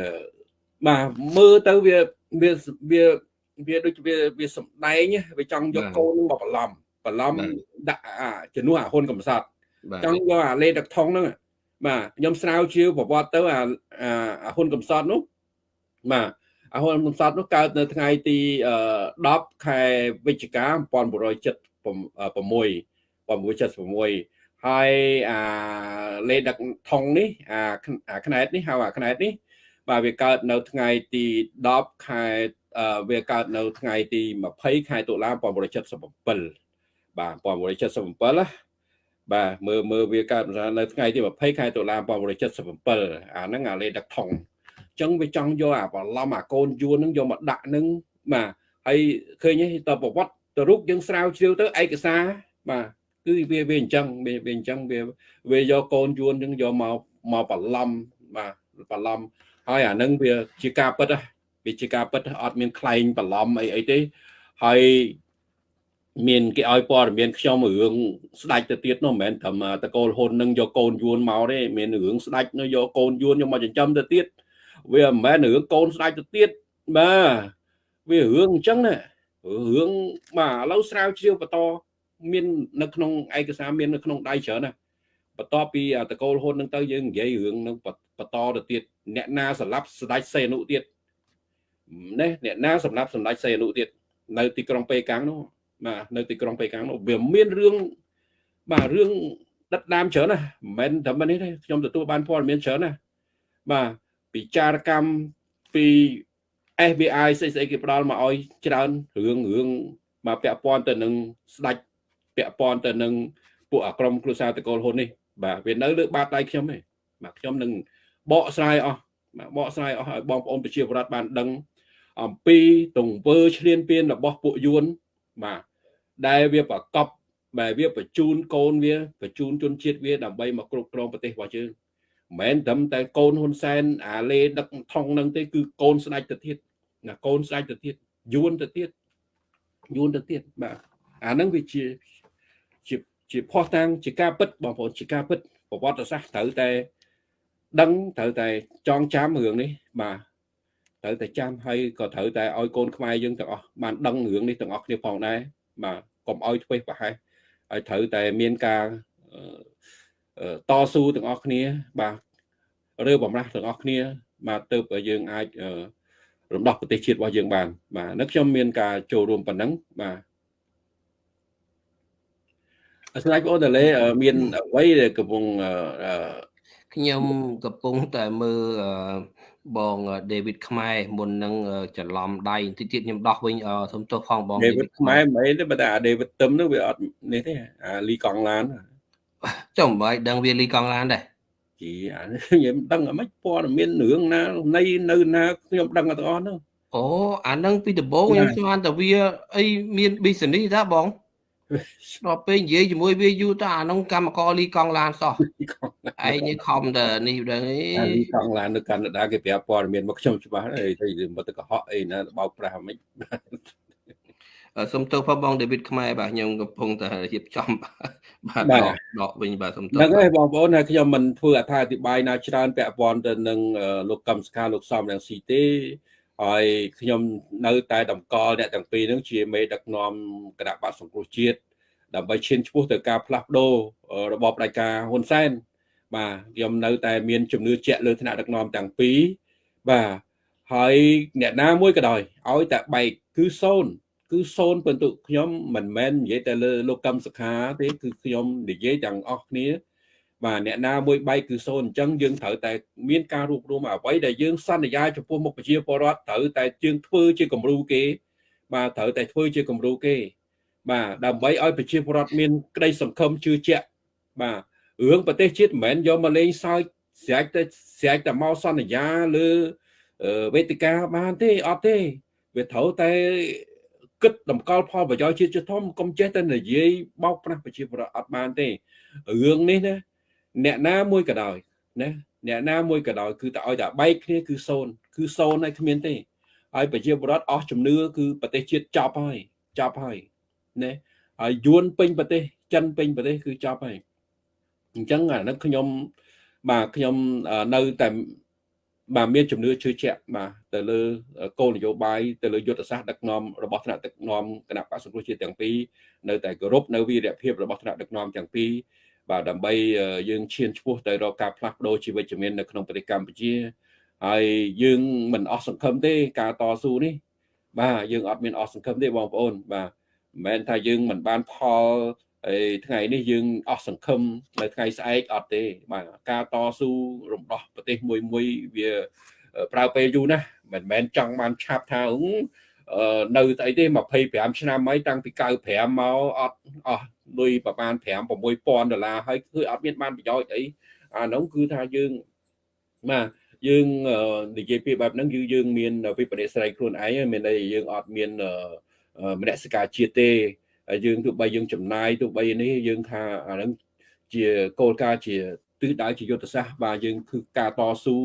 បាទមើលទៅវាវាវាវាដូចវាវាសំដែងវាចង់យកកូនមកបន្លំបន្លំដាក់អាជំនួសអាហ៊ុនកំសត់ចង់យកអាលេទឹកថងហ្នឹងបាទខ្ញុំស្រាវជ្រាវប្រវត្តិទៅអាអាហ៊ុនកំសត់នោះ បាទអាហ៊ុនកំសត់នោះកើតនៅថ្ងៃទី10ខែវិច្ឆិកា1976 1976ហើយអាលេដឹកថងនេះអាខ្នែតនេះហៅអាខ្នែតនេះ បាទវាកើតនៅថ្ងៃទី10ខែវាកើតនៅថ្ងៃទី20ខែតុលា1977បាទ1977ណាបាទមើលមើលវាកើតនៅថ្ងៃទី20ខែតុលា1977អាហ្នឹងអាលេដឹកថង ចឹងវាចង់យកអាបឡំអាកូនយួនហ្នឹងយកមកដាក់ហ្នឹងបាទហើយឃើញទេតប្រវត្តិទៅរូបយើងស្រាវជ្រាវទៅឯកសារបាទគឺវាវាអញ្ចឹងវាវាអញ្ចឹងវាវាយកកូនយួនហ្នឹងយកមកមកបឡំបាទបឡំហើយអាហ្នឹងវាជាការពិតវាជាការពិតអត់មានខ្លែងបឡំអីអីទេហើយមានគេឲ្យព័ត៌មានខ្ញុំរឿងស្ដាច់ទៅទៀតនោះមិនមែនត្រឹមតកូលហ៊ុននឹងយកកូនយួនមកទេមានរឿងស្ដាច់នោះយកកូនយួនយកមកចិញ្ចឹមទៅទៀត វាមិនមែនរឿងកូនស្ដាច់ទៅទៀតបាទវារឿងអញ្ចឹងណារឿងបាទឥឡូវស្រាវជ្រាវបន្តមាននៅក្នុងឯកសារមាននៅក្នុងដៃច្រើនណាបន្ទាប់ពីតកូលហ៊ុននឹងទៅយើងនិយាយរឿងនឹងបន្តទៅទៀតអ្នកណាសម្លាប់ស្ដេចសេនុទៀតនេះអ្នកណាសម្លាប់សម្ដេចសេនុទៀតនៅទីក្រុងប៉េកាំងនោះបាទនៅទីក្រុងប៉េកាំងនោះវាមានរឿងបាទរឿងដិតដាមច្រើនណាមិនមែនតែនេះទេខ្ញុំទទួលបានព័ត៌មានច្រើនណាបាទ ពិចារកម្មពី FBI ស្អីស្អីគេផ្ដល់មកឲ្យច្រើនរឿងរឿងមកពាក់ព័ន្ធទៅនឹងស្ដាច់ពាក់ព័ន្ធទៅនឹងពួកអាក្រមគ្រួសារតកូលហ៊ុននេះបាទវានៅលើបាតដៃខ្ញុំទេបាទខ្ញុំនឹងបកស្រាយអស់បាទបកស្រាយអស់ឲ្យបងប្អូនប្រជាពលរដ្ឋបានដឹង អំពីទង្វើឈ្លានពានរបស់ពួកយួនបាទដែលវាប្រកបបែវាបញ្ជូនកូនវាបញ្ជូនជនជាតិវាដើម្បីមកគ្រប់គ្រងប្រទេសរបស់យើង មិនមែនត្រឹមតែកូនហ៊ុនសែនអាលេដឹកថងនឹងទេគឺកូនស្ដេចទៅទៀតណាកូនស្ដេចទៅទៀតយួនទៅទៀតយួនទៅទៀតបាទអានឹងវាជាជាជាផោះតាំងជាការពិតបងប្អូនជាការពិតប្រវត្តិសាស្ត្រត្រូវតែដឹងត្រូវតែចងចាំរឿងនេះបាទត្រូវតែចាំហើយក៏ត្រូវតែឲ្យកូនខ្មែរយើងទាំងអស់បានដឹងរឿងនេះទាំងអស់គ្នាផងដែរបាទកុំឲ្យធ្វេសប្រហែសហើយត្រូវតែមានការ តស៊ូទាំងអស់គ្នា បាទឬបំរាស់ទាំងអស់គ្នា បាទទៅយើងអាចរំដោះប្រទេសជាតិរបស់យើងបាន បាទនៅខ្ញុំមានការចូលរួមប៉ុណ្ណឹងបាទអស្ចារ្យបងតលេមានអ្វីដែលកំពុងខ្ញុំកំពុងតែមើលបង David ខ្មែរមុននឹងច្រឡំដៃតិចទៀតខ្ញុំដោះវិញសុំទោសផងបង David ខ្មែរមិនអីទេបើតែ David ទឹមនោះវាអត់នេះទេអាលីកង់ឡាន ចុះមិនបាច់ដឹងវាលីកង់ឡានដែរជីអាខ្ញុំដឹងអីមិនព័ត៌មានរឿងណានៃនៅណាខ្ញុំដឹងទាំងអស់នោះអូអានឹងពីដំបូងខ្ញុំស្មានតែវាអីមាន business តាបងដល់ពេលនិយាយជាមួយវាយូរតើអានោះកម្មករលីកង់ឡានសោះឯងនេះខំតែនេះដឹងអីលីកង់ឡាននៅកាណាដាគេប្រាប់ព័ត៌មានមកខ្ញុំច្បាស់អីទៅមកទៅកុហកអីណាបោកប្រាស់មិន សុំទោសផងបងដេវីតខ្មែរបាទខ្ញុំកំពុងតែរៀបចំបាទដកដកវិញបាទសុំទោសហ្នឹងហើយបងប្អូនហើយខ្ញុំមិនធ្វើអត្ថាធិប្បាយណាច្រើនពាក់ព័ន្ធទៅនឹងលោកកម្មសខាលោកសំរងស៊ីទេហើយខ្ញុំនៅតែតម្កល់អ្នកទាំងពីរនឹងជាមេដឹកនាំគណៈបកសង្គ្រោះជាតិដើម្បីឈានឆ្ពោះទៅការផ្លាស់ប្ដូររបបផ្ដាច់ការហ៊ុនសែនបាទខ្ញុំនៅតែមានជំនឿជាក់លើឋានៈដឹកនាំទាំងពីរបាទហើយអ្នកណាមួយក៏ដោយឲ្យតែបែកគឺសូន្យ គឺសូន្យពិន្ទុខ្ញុំមិនមែននិយាយតែលើលោកកម្មសខាទេគឺខ្ញុំនិយាយទាំងអស់គ្នាបាទអ្នកណាមួយបែកគឺសូន្យអញ្ចឹងយើងត្រូវតែមានការរួបរวมអ្វីដែលយើងសន្យាចំពោះមុខប្រជាពលរដ្ឋត្រូវតែយើងធ្វើជាគំរូគេ បាទត្រូវតែធ្វើជាគំរូគេបាទដើម្បីឲ្យប្រជាពលរដ្ឋមានក្តីសង្ឃឹមជឿជាក់បាទរឿងប្រទេសជាតិមិនមែនយកមកលេងសើចស្រែកទៅស្រែកតែមកសន្យាលើវេទិកាបានទេអត់ទេវាត្រូវតែ គិតតម្កល់ផលប្រយោជន៍ជាតិធំកុំចេះតែនិយាយបោកប្រាស់ប្រជាពលរដ្ឋអត់បានទេរឿងនេះណាអ្នកណាមួយក៏ដោយណាអ្នកណាមួយក៏ដោយគឺតែឲ្យតែបែកគ្នាគឺសូន្យគឺសូន្យហើយគ្មានទេហើយប្រជាពលរដ្ឋអស់ជំនឿគឺប្រទេសជាតិចប់ហើយចប់ហើយណាហើយយួនពេញប្រទេសចិនពេញប្រទេសគឺចប់ហើយអញ្ចឹងអានេះខ្ញុំបាទខ្ញុំនៅតែ បាទមានជំនឿជឿជាក់បាទទៅលើគោលនយោបាយទៅលើយុទ្ធសាស្ត្រដឹកនាំរបស់ថ្នាក់ដឹកនាំគណៈបក្សសង្គ្រោះជាតិទាំងពីរនៅតែគោរពនៅវីរភាពរបស់ថ្នាក់ដឹកនាំទាំងពីរបាទដើម្បីយើងឈានឆ្ពោះទៅរកការផ្លាស់ប្ដូរជីវិតជំនាញនៅក្នុងប្រទេសកម្ពុជាហើយយើងមិនអស់សង្ឃឹមទេការតស៊ូនេះ បាទយើងអត់មានអស់សង្ឃឹមទេបងប្អូនបាទមិនមែនថាយើងមិនបានផល ហើយថ្ងៃនេះយើងអស់សង្ឃឹមនៅថ្ងៃស្អែកអត់ទេបាទការតស៊ូរំដោះប្រទេសមួយមួយវាប្រើពេលយូរណាស់មិនមែនចង់បានឆាប់ថានៅស្អីទេ25ឆ្នាំហើយតាំងពី95មកអត់អស់លុយប្រហែល5 6000ដុល្លារហើយគឺអត់មានបានប្រយោជន៍អីអានោះគឺថាយើងបាទយើងនិយាយពីបែបហ្នឹងគឺយើងមានវិបត្តិស្រ័យខ្លួនឯងមានន័យយើងអត់មានមនសិការជាតិទេ យើងទោះបីយើងចំណាយទោះបីនេះយើងថាអាហ្នឹងជាគោលការណ៍ជាទិសដៅជាយុទ្ធសាស្ត្របាទយើងគឺការតស៊ូ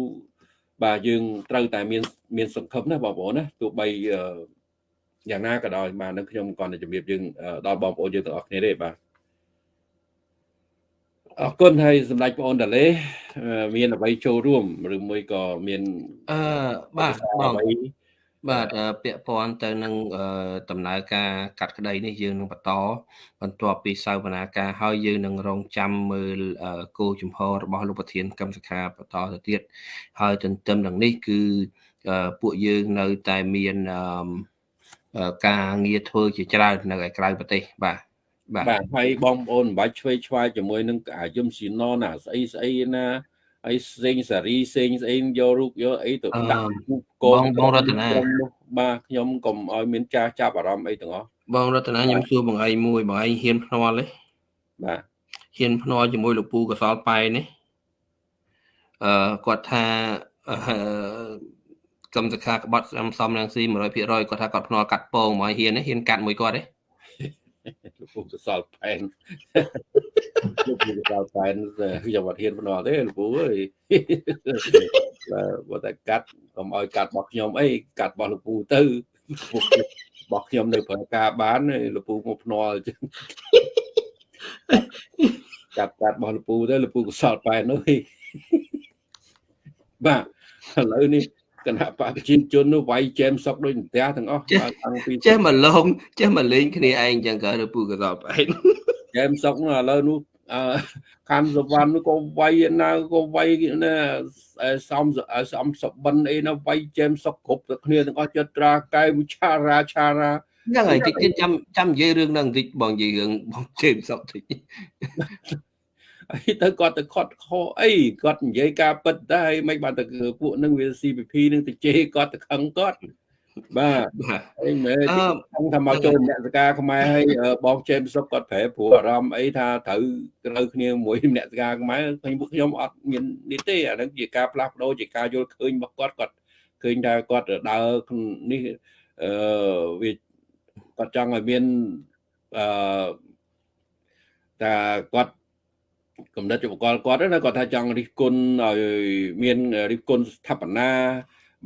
បាទយើងត្រូវតែមានមានសង្ឃឹមណាបងប្អូនណាទោះបីយ៉ាងណាក៏ដោយបាទនឹងខ្ញុំគាត់តែជំរាបយើងដល់បងប្អូនយើងទាំងអស់គ្នាទេបាទអរគុណហើយសម្ដេចបងអូនតាលេមានអ្វីចូលរួមឬមួយក៏មានអឺបាទបង បាទពាក់ព័ន្ធទៅនឹងដំណើរការកាត់ក្តីនេះយើងនឹងបន្តបន្ទាប់ពីសវនាការហើយយើងនឹងរងចាំមើលគោលជំហររបស់លោកប្រធានកម្មសខាបន្តទៅទៀតហើយទន្ទឹមនឹងនេះគឺពួកយើងនៅតែមានការងារធ្វើជាច្រើននៅឯក្រៅប្រទេសបាទបាទហើយបងប្អូនមិនបាច់ឆ្វេងឆ្វាយជាមួយនឹងអាយឹមស៊ីណណាស្អីស្អីណា ហើយសេងសារីសេងស្អីយករូបយកអីទៅដាក់កងបងរតនាបាទខ្ញុំកុំឲ្យមានចាស់ចាប់អារម្មណ៍អីទាំងអស់បងរតនាខ្ញុំសួរបងឯងមួយបងឯងហ៊ានភ្នាល់ទេបាទហ៊ានភ្នាល់ជាមួយលោកពូកសលប៉ែនេះអឺគាត់ថាអឺកម្មសខាក្បត់សំសំរងស៊ី100%គាត់ថាគាត់ភ្នាល់កាត់ពងមកហ៊ានហ៊ានកាត់មួយគាត់ទេ លោកពូកសលប៉ែនលោកពូកសលប៉ែនខ្ញុំអត់ហ៊ានភ្នាល់ទេលោកពូអើយបើតែកាត់កុំឲ្យកាត់របស់ខ្ញុំអីកាត់របស់លោកពូទៅរបស់ខ្ញុំនៅប្រើការបានលោកពូមកភ្នាល់ចឹងចាប់កាត់របស់លោកពូទៅលោកពូកសលប៉ែននោះបាទឥឡូវនេះ គណៈបកប្រជាជននោះវាយចែមសុកដូចផ្ទះទាំងអស់តាំងពីចេះមកលងចេះមកលេងគ្នាឯងចឹងក៏លោកពូកសលប៉ែនចែមសុកនោះឥឡូវនោះអឺខាន់សវណ្ណនោះក៏វាយណាក៏វាយណាសំសំសបិនអីណាវាយចែមសុកគ្រប់ទៅគ្នាទាំងអស់ចិត្តត្រាកែវិឆារាឆារាហ្នឹងហើយតិចទៀតចាំចាំនិយាយរឿងហ្នឹងបន្តិចបងនិយាយរឿងបងជេមសុកតិច អីទៅគាត់ទៅខត់ខអីគាត់និយាយការពិតដែរមិនបានទៅពួកនឹងវា CPP នឹងទៅជេរគាត់ទៅខឹងគាត់បាទអីមែនខ្ញុំថាមកចូលមនសការខ្មែរហើយបងជេមសុកគាត់ប្រែព្រោះអារម្មណ៍អីថាត្រូវត្រូវគ្នាមួយមនសការខ្មែរខ្ញុំពួកខ្ញុំអត់មាននេះទេអានឹងជាការផ្លាស់ប្ដូរជាការយល់ឃើញរបស់គាត់គាត់ឃើញថាគាត់ដើរនេះអឺវាគាត់ចង់ឲ្យមានអឺតែគាត់ កំណត់ឧបករណ៍គាត់ណាគាត់ថាចង់រិះគន់ឲ្យមានរិះគន់ស្ថាបនា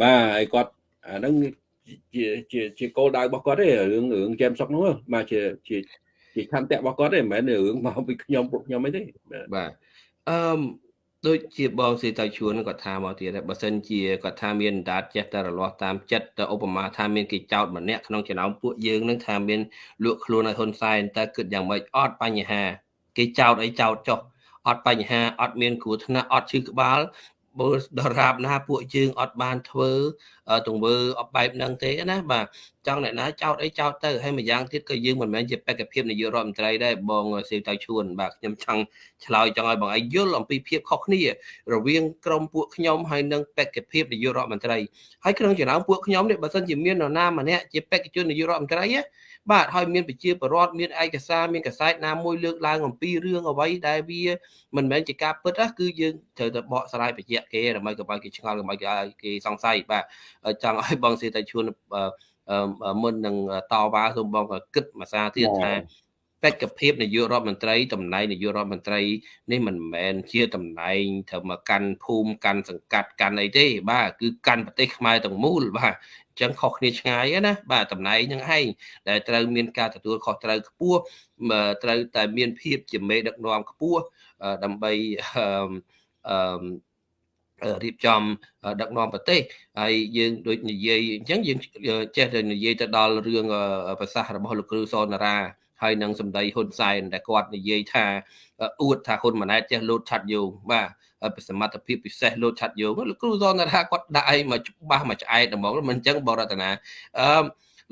បាទហើយគាត់អាហ្នឹងជាជាជាគោលដៅរបស់គាត់ទេរឿងរឿងចែមសុកនោះបាទជាជាជាខន្តិរបស់គាត់ទេមិនមែនរឿងមកពីខ្ញុំពួកខ្ញុំអីទេបាទអឺដូចជាបងសេតៃជួនគាត់ថាមកទៀតបើសិនជាគាត់ថាមានដាតចេះតែរលាស់តាមចិត្តទៅឧបមាថាមានគេចោតម្នាក់ក្នុងចំណោមពួកយើងនឹងថាមានលក់ខ្លួនឲ្យហ៊ុនសែនតើគិតយ៉ាងម៉េចអត់បញ្ហា គេចោតអីចោតចុះ អត់បញ្ហាអត់មានគ្រោះថ្នាក់អត់ឈឺក្បាលបើដរាបណាពួកយើងអត់បានធ្វើ ទង្វើអបែបហ្នឹងទេណាបាទចង់អ្នកណាចោតអីចោតទៅហើយម្យ៉ាងទៀតក៏យើងមិនមែនជាបេក្ខភាពនាយករដ្ឋមន្ត្រីដែរបងសេវតៅឈួនបាទខ្ញុំចង់ឆ្លើយចង់ឲ្យបងឯងយល់អំពីភាពខុសគ្នា រវាងក្រមពួកខ្ញុំហើយនិងបេក្ខភាពនាយករដ្ឋមន្ត្រីហើយក្នុងចំណោមពួកខ្ញុំនេះបើសិនជាមាននរណាម្នាក់ជាបេក្ខជននាយករដ្ឋមន្ត្រីណាបាទហើយមានប្រជាពលរដ្ឋមានឯកសារមានកសែតណាមួយលើកឡើងអំពីរឿងអ្វីដែលវាមិនមែនជាការពិតណាគឺយើងត្រូវតែបកស្រាយបញ្ជាក់គេដើម្បីកុំឲ្យគេឆ្ងល់កុំឲ្យគេសង្ស័យបាទចង់ឲ្យបងសេតែជួនមុននឹងតវ៉ាសូមបងគិតមួយសារទៀតថាបេក្ខភាពនាយករដ្ឋមន្ត្រីតំណែងនាយករដ្ឋមន្ត្រីនេះមិនមែនជាតំណែងត្រូវមកកាន់ភូមិកាន់សង្កាត់កាន់អីទេ បាទគឺកាន់ប្រទេសខ្មែរទាំងមូលបាទអញ្ចឹងខុសគ្នាឆ្ងាយណាបាទតំណែងហ្នឹងឯងដែលត្រូវមានការទទួលខុសត្រូវខ្ពស់ត្រូវតែមានភាពជាមេដឹកនាំខ្ពស់ដើម្បីអឺ រៀបចំដឹកនាំប្រទេសហើយយើងដូចនិយាយអញ្ចឹងយើងចេះតែនិយាយទៅដល់រឿងប្រសាសន៍របស់លោកគ្រូសនារាហើយនឹងសម្ដីហ៊ុនសែនដែលគាត់និយាយថាអួតថាហ៊ុនម៉ាណែតចេះលោតឆាត់យោងបាទសមត្ថភាពពិសេសលោតឆាត់យោងលោកគ្រូសនថាគាត់ដាក់អីមកច្បាស់មកឆ្អែតហ្មងមិនអញ្ចឹងបរតនាអឺ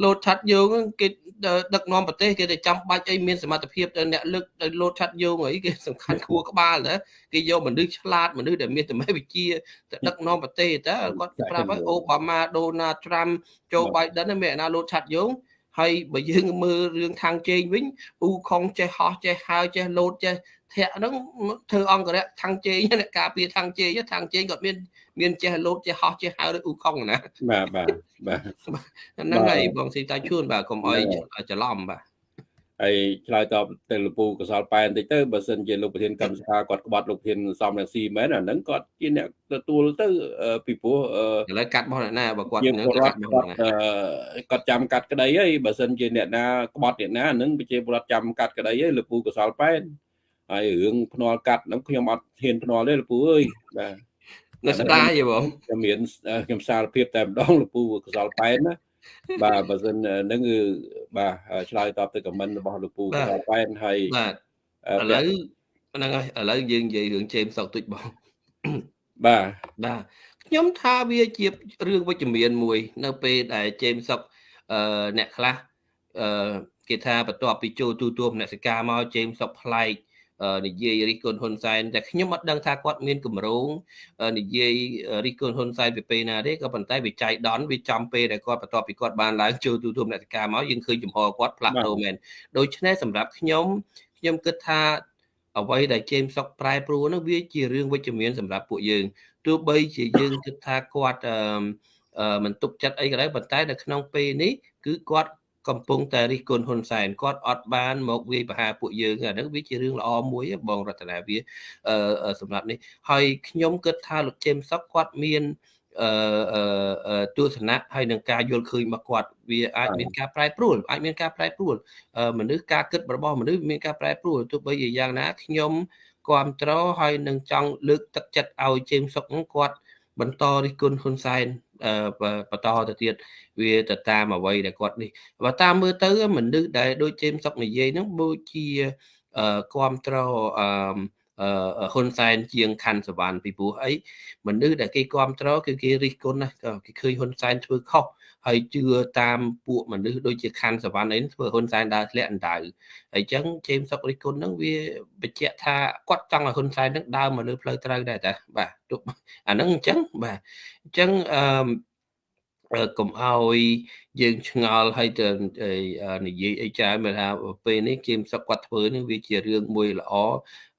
លោតឆាត់យោងគេដឹកនាំប្រទេសគេទៅចាំបាច់អីមានសមត្ថភាពទៅអ្នកលើកទៅលោតឆាត់យោងអីគេសំខាន់ខួរក្បាលតើគេយកមនុស្សឆ្លាតមនុស្សដែលមានសមត្ថវិជ្ជាទៅដឹកនាំប្រទេសតើគាត់ប្រាប់ឲ្យអូបាម៉ាដូណាល់ត្រាំចូលបៃដិនមានអ្នកណាលោតឆាត់យោង ហើយបើយើងមើលរឿងខាងជេងវិញអ៊ូខុងចេះហោះចេះហើចេះលោតចេះធាក់ហ្នឹងធ្វើអង្គរៈខាងជេងអ្នកការពារខាងជេងខាងជេងគាត់មានមានចេះលោតចេះហោះចេះហើឬអ៊ូខុងណាបាទបាទបាទហ្នឹងហើយបងស៊ីតាជួនបាទកុំអោយច្រឡំបាទ ហើយឆ្លើយតបទៅលោកពូកសលប៉ែនតិចទៅបើសិនជាលោកប្រធានកម្មសភាគាត់ក្បត់លោកប្រធានសំរងស៊ីមែនអាហ្នឹងគាត់ជាអ្នកទទួលទៅពីព្រោះឥឡូវកាត់របស់អ្នកណាបើគាត់នឹងកាត់របស់ណាគាត់ចាំកាត់ក្តីហើយបើសិនជាអ្នកណាក្បត់អ្នកណាហ្នឹងប្រជាពលរដ្ឋចាំកាត់ក្តីហើយលោកពូកសលប៉ែនហើយរឿងភ្នាល់កាត់ហ្នឹងខ្ញុំអត់ហ៊ានភ្នាល់ទេលោកពូអើយបាទនៅស្ដាយទេបងខ្ញុំមានខ្ញុំសារភាពតែម្ដងលោកពូកសលប៉ែនណា បាទបើសិនហ្នឹងគឺបាទឆ្លើយតបទៅខមមិនរបស់លោកពូកសលប៉ែនហើយបាទឥឡូវហ្នឹងហើយឥឡូវយើងនិយាយរឿងជេមសុកទុចបងបាទបាទខ្ញុំថាវាជារឿងវិជ្ជមានមួយ នៅពេលដែលជេមសុកអឺអ្នកខ្លះអឺគេថាបន្ទាប់ពីចូលទូទួលមនសិការមកជេមសុកប្លែក និយាយរិះគន់ហ៊ុនសែនតែខ្ញុំអត់ដឹងថាគាត់មានគម្រោងនិយាយរិះគន់ហ៊ុនសែនពីពេលណាទេក៏ប៉ុន្តែវាចៃដន្យវាចំពេលដែលគាត់បន្ទាប់ពីគាត់បានឡើងចូលទូទួលនេតការមកយើងឃើញចំហគាត់ផ្លាស់ប្ដូរមែនដូច្នេះសម្រាប់ខ្ញុំខ្ញុំគិតថាអ្វីដែលជេមសុកប្រែប្រួលនោះវាជារឿងវិជ្ជមានសម្រាប់ពួកយើងទោះបីជាយើងគិតថាគាត់អឺមិនទុកចិត្តអីក៏ដោយប៉ុន្តែនៅក្នុងពេលនេះគឺគាត់ កំពុងតែរិះគន់ហ៊ុនសែនគាត់អត់បានមកវាយប្រហារពួកយើងអាហ្នឹងវាជារឿងល្អមួយបងរតនាវាសម្រាប់នេះហើយខ្ញុំគិតថាលោកជេមសុកគាត់មានអឺទស្សនៈហើយនឹងការយល់ឃើញរបស់គាត់វាអាចមានការប្រែប្រួលអាចមានការប្រែប្រួលមនុស្សការគិតរបស់មនុស្សមានការប្រែប្រួលទោះបីជាយ៉ាងណាខ្ញុំគ្រប់ត្រហើយនឹងចង់លើកទឹកចិត្តឲ្យជេមសុកគាត់បន្តរិះគន់ហ៊ុនសែន បន្តទៅទៀតវាទៅតាមអ្វីដែលគាត់នេះបើតាមមើលទៅមនុស្សដែលដូចជេមសុកនិយាយហ្នឹងដូចជាគ្រប់ត្រអឺហ៊ុនសែនជាងខណ្ឌសវណ្ណពីព្រោះអីមនុស្សដែលគេគ្រប់ត្រគឺគេរិះគន់ណាគេឃើញហ៊ុនសែនធ្វើខុស ហើយជឿតាមពួកមនុស្សដូចជាខណ្ឌសវណ្ណអីធ្វើហ៊ុនសែនដើរធ្លាក់អណ្ដៅហើយអញ្ចឹងជេមសុករិះគន់ហ្នឹងវាបញ្ជាក់ថាគាត់ចង់ឲ្យហ៊ុនសែនហ្នឹងដើរមកលើផ្លូវត្រូវដែរតាបាទទោះអាហ្នឹងអញ្ចឹងបាទអញ្ចឹងអឺកុំឲ្យយើងឆ្ងល់ហើយទៅនិយាយអីច្រើនមើលថាពេលនេះគៀមសុកគាត់ធ្វើនេះវាជារឿងមួយល្អ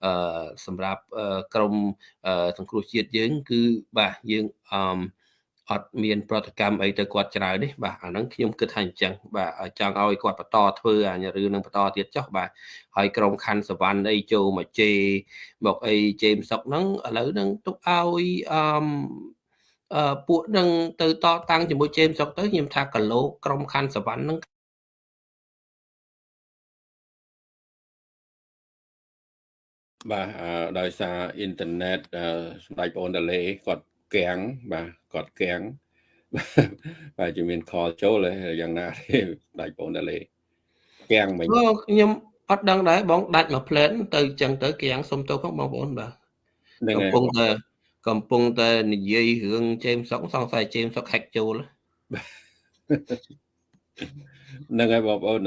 អឺសម្រាប់ក្រមសង្គ្រោះជាតិយើង គឺបាទយើងអឺ អត់មានប្រតិកម្មអីទៅគាត់ច្រើននេះបាទអាហ្នឹងខ្ញុំគិតថាអញ្ចឹងបាទចង់ឲ្យគាត់បន្តធ្វើអារឿងនឹងបន្តទៀតចុះបាទហើយក្រុមខណ្ឌសវណ្ណអីចូលមកជេមកអីជេមសុកហ្នឹងឥឡូវហ្នឹងទុកឲ្យអឺអឺពួកនឹងទៅតតាំងជាមួយជេមសុកទៅខ្ញុំថាគីឡូក្រុមខណ្ឌសវណ្ណហ្នឹងបាទដោយសារអ៊ីនធឺណិតសម្ដេចបងអូនតលេគាត់ កាំងបាទគាត់កាំងបាទជាមានខលចូលយ៉ាងណាទេដាច់បងតលេកាំងមិញខ្ញុំអត់ដឹងដែរបងដាច់មួយផ្លែនទៅចឹងទៅកាំងសុំទោសផងបងប្អូនបាទកំពុងតែកំពុងតែនិយាយរឿងជេមសុកសង្ស័យជេមសុកហាក់ចូលហ្នឹងហើយបងប្អូន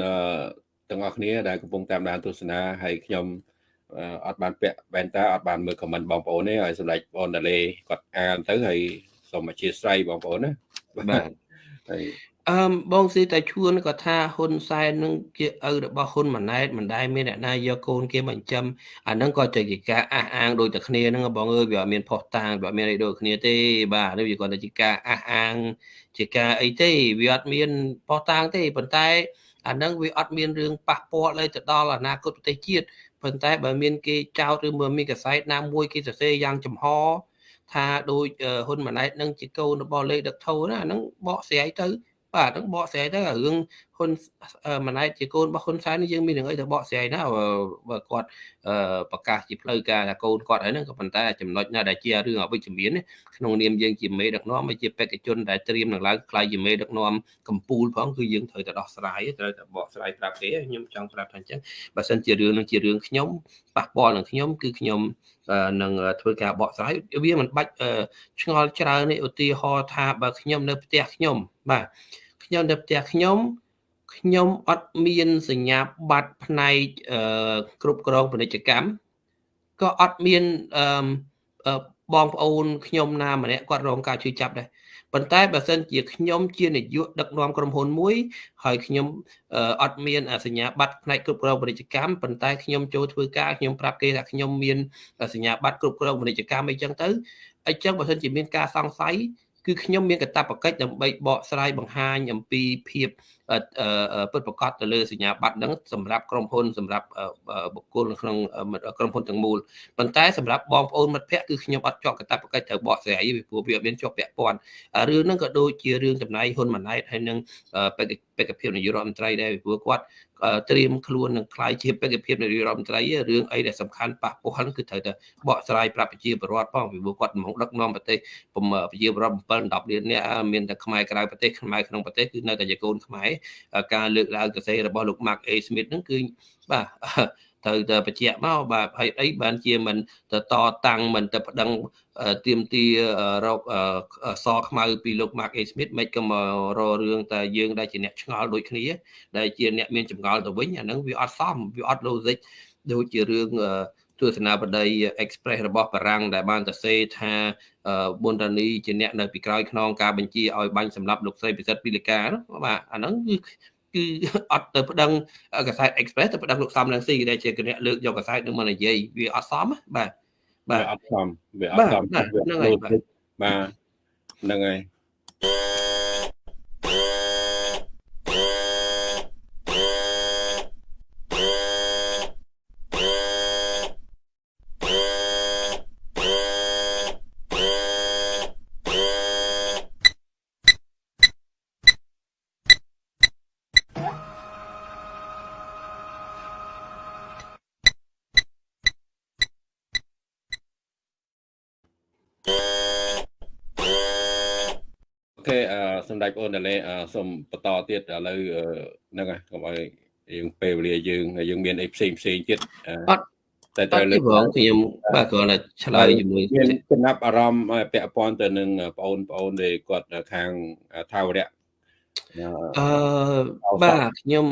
ទាំងអស់គ្នាដែលកំពុងតាមដានទស្សនាហើយខ្ញុំ អត់បានពាក់វ៉ែនតាអត់បានមើលខមមិនបងប្អូនទេហើយសម្ដេចបងតាលេគាត់អានទៅហើយសូមអធិស្ឋានបងប្អូនណាបាទហើយអឺបងស៊ីតែឈួនក៏ថាហ៊ុនសែននឹងជាឪរបស់ហ៊ុនម៉ាណែតមិនដែលមានអ្នកណាយកកូនគេមកចិញ្ចឹមអាហ្នឹងក៏ជាការអះអាងដូចតែគ្នាហ្នឹងបងអើយវាអត់មានផុសតាងវាអត់មានអីដូចគ្នាទេបាទនេះវាគាត់តែជាការអះអាង ជាការអីទេវាអត់មានផុសតាងទេប៉ុន្តែអាហ្នឹងវាអត់មានរឿងប៉ះពាល់អីទៅដល់អនាគតប្រទេសជាតិ ប៉ុន្តែបើមានគេចោទឬមើលមានកសែតណាមួយគេសរសេរយ៉ាងចំហថាដូចហ៊ុនម៉ាណែតនឹងជាកូនរបស់លេខដឹកថោណាហ្នឹងបកស្រាយទៅបាទហ្នឹងបកស្រាយទៅរឿងហ៊ុនម៉ាណែតជាកូនរបស់ហ៊ុនសែននេះយើងមានរឿងអីទៅបកស្រាយណាបើគាត់ប្រកាសជាផ្លូវការថាកូនគាត់ហើយហ្នឹងក៏ប៉ុន្តែចំណុចណាដែលជារឿងអវិជ្ជមានក្នុងនាមយើងជាមេដឹកនាំហើយជាបេក្ខជនដែលត្រៀមនឹងឡើងខ្លាយជាមេដឹកនាំកម្ពុជាផងគឺយើងត្រូវតែដោះស្រាយត្រូវតែបកស្រាយប្រាប់គេខ្ញុំចង់ប្រាប់ថាអញ្ចឹងបើសិនជារឿងនឹងជារឿងខ្ញុំប៉ះពាល់នឹងខ្ញុំគឺខ្ញុំនឹងធ្វើការបកស្រាយវាមិនបាច់ឆ្ងល់ច្រើននេះឧទាហរណ៍ថាបើខ្ញុំនៅផ្ទះខ្ញុំបាទខ្ញុំនៅផ្ទះខ្ញុំ ខ្ញុំអត់មានសញ្ញាបត្រផ្នែកគ្រប់គ្រងពាណិជ្ជកម្មក៏អត់មានបងប្អូនខ្ញុំណាម្នាក់គាត់រងការជួយចាប់ដែរប៉ុន្តែបើសិនជាខ្ញុំជានាយកដឹកនាំក្រុមហ៊ុនមួយ ហើយខ្ញុំអត់មានសញ្ញាបត្រផ្នែកគ្រប់គ្រងពាណិជ្ជកម្មប៉ុន្តែខ្ញុំចូលធ្វើការខ្ញុំប្រាប់គេថាខ្ញុំមានសញ្ញាបត្រគ្រប់គ្រងពាណិជ្ជកម្មអីចឹងទៅអញ្ចឹងបើសិនជាមានការសង្ស័យគឺខ្ញុំមានកាតព្វកិច្ចដើម្បីបកស្រាយបង្ហាញអំពីភាពពិតប្រាកដទៅលើសញ្ញាបត្រហ្នឹងសម្រាប់ក្រុមហ៊ុនសម្រាប់បុគ្គលក្នុងក្រុមហ៊ុនទាំងមូលប៉ុន្តែសម្រាប់បងប្អូនមិត្តភ័ក្តិគឺខ្ញុំអត់ជាប់កាតព្វកិច្ចត្រូវបកស្រាយពីព្រោះវាអត់មានជាប់ពាក់ព័ន្ធរឿងហ្នឹងក៏ដូចជារឿងចំណាយហ៊ុនម៉ាណែតហើយនឹងបេក្ខភាពនាយករដ្ឋមន្ត្រីដែរពីព្រោះគាត់ត្រៀមខ្លួននឹងខ្លាយជាបេក្ខភាពនាយករដ្ឋមន្ត្រីរឿងអីដែលសំខាន់ប៉ះពាល់គឺត្រូវតែបកស្រាយប្រាប់ប្រជាពលរដ្ឋផងពីព្រោះគាត់មកដឹកនាំប្រទេសប្រជាពលរដ្ឋ7 10លាននាក់មានតែខ្មែរក្រៅប្រទេសខ្មែរក្នុងប្រទេសគឺនៅតែជាកូនខ្មែរការលើកឡើងសរសេររបស់លោក Mark A Smith ហ្នឹងគឺបាទត្រូវតែបញ្ជាក់មកបាទហើយអីបានជាមិនទៅតតាំងមិនទៅប្តឹងទៀមទីរកសខ្មៅពីលោក Mark A Smith មិនក៏មកររឿងតែយើងដែលជាអ្នកឆ្ងល់ដូចគ្នាដែលជាអ្នកមានចម្ងល់ទៅវិញអាហ្នឹងវាអត់សមវាអត់ logic ដូចជារឿង ទស្សនាបតី Express របស់បារាំងដែលបានសរសេរថាប៊ុនរ៉ានីជាអ្នកនៅពីក្រោយខ្នងការបញ្ជាឲ្យបាញ់សម្លាប់លោកស្រីពិសិដ្ឋពីលីកាបាទអាហ្នឹងគឺគឺអត់ទៅប្តឹងកសែត Express ទៅប្តឹងលោកសំរងស៊ីដែលជាគណៈលើកយកកសែតនឹងមកនិយាយវាអត់សមបាទបាទអត់សមវាអត់សមហ្នឹងហើយបាទហ្នឹងហើយ សម្ដេចបងតាលេសូមបន្តទៀតឥឡូវហ្នឹងហើយកុំឲ្យយើងពេលវេលាយើងយើងមានអីផ្សេងផ្សេងទៀតអត់តែត្រូវលើកផងខ្ញុំបាទគ្រាន់តែឆ្លើយជាមួយមានចំណាប់អារម្មណ៍ពាក់ព័ន្ធទៅនឹងបងប្អូនដែលគាត់ខាងថាវរៈអឺបាទខ្ញុំ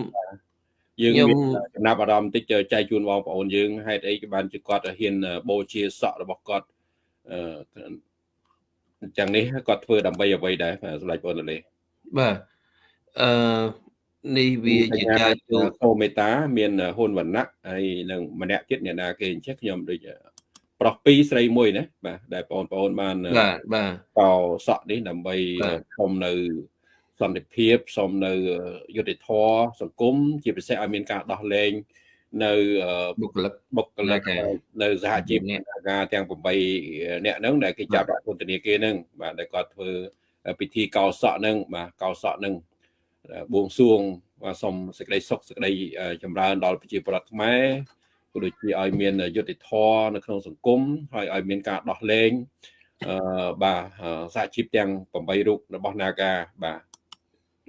យើងមានចំណាប់អារម្មណ៍តិចចែកជូនបងប្អូនយើងហេតុអីក៏បានជាគាត់ហ៊ានបូជាសក់របស់គាត់ អឺអញ្ចឹងនេះគាត់ធ្វើដើម្បីអ្វីដែរសម្ដេចបងលេបាទអឺនេះវាជាការជួបអូមេតា មានហ៊ុនវណ្ណៈហើយនឹងម្នាក់ទៀតអ្នកណាគេអញ្ចឹងខ្ញុំដូចប្រុសពីរស្រីមួយណាបាទដែលបងប្អូនបានបាទបាទកោសក់នេះដើម្បីសុំនៅសន្តិភាពសុំនៅយុត្តិធម៌សង្គមជាពិសេសឲ្យមានការដោះលែង នៅបុគ្គលិកបុគ្គលិកនៅសហជីពការទាំង8អ្នកហ្នឹងដែលគេចាប់ដាក់ពន្ធនាគារហ្នឹងបាទដែលគាត់ធ្វើពិធីកោសក់ហ្នឹងបាទកោសក់ហ្នឹងបួងសួងបាទសូមសេចក្តីសុខសេចក្តីចម្រើនដល់ប្រជាពលរដ្ឋខ្មែរក៏ដូចជាឲ្យមានយុត្តិធម៌នៅក្នុងសង្គមហើយឲ្យមានការដោះលែងអឺបាទសហជីពទាំង8រូបរបស់ Naga បាទ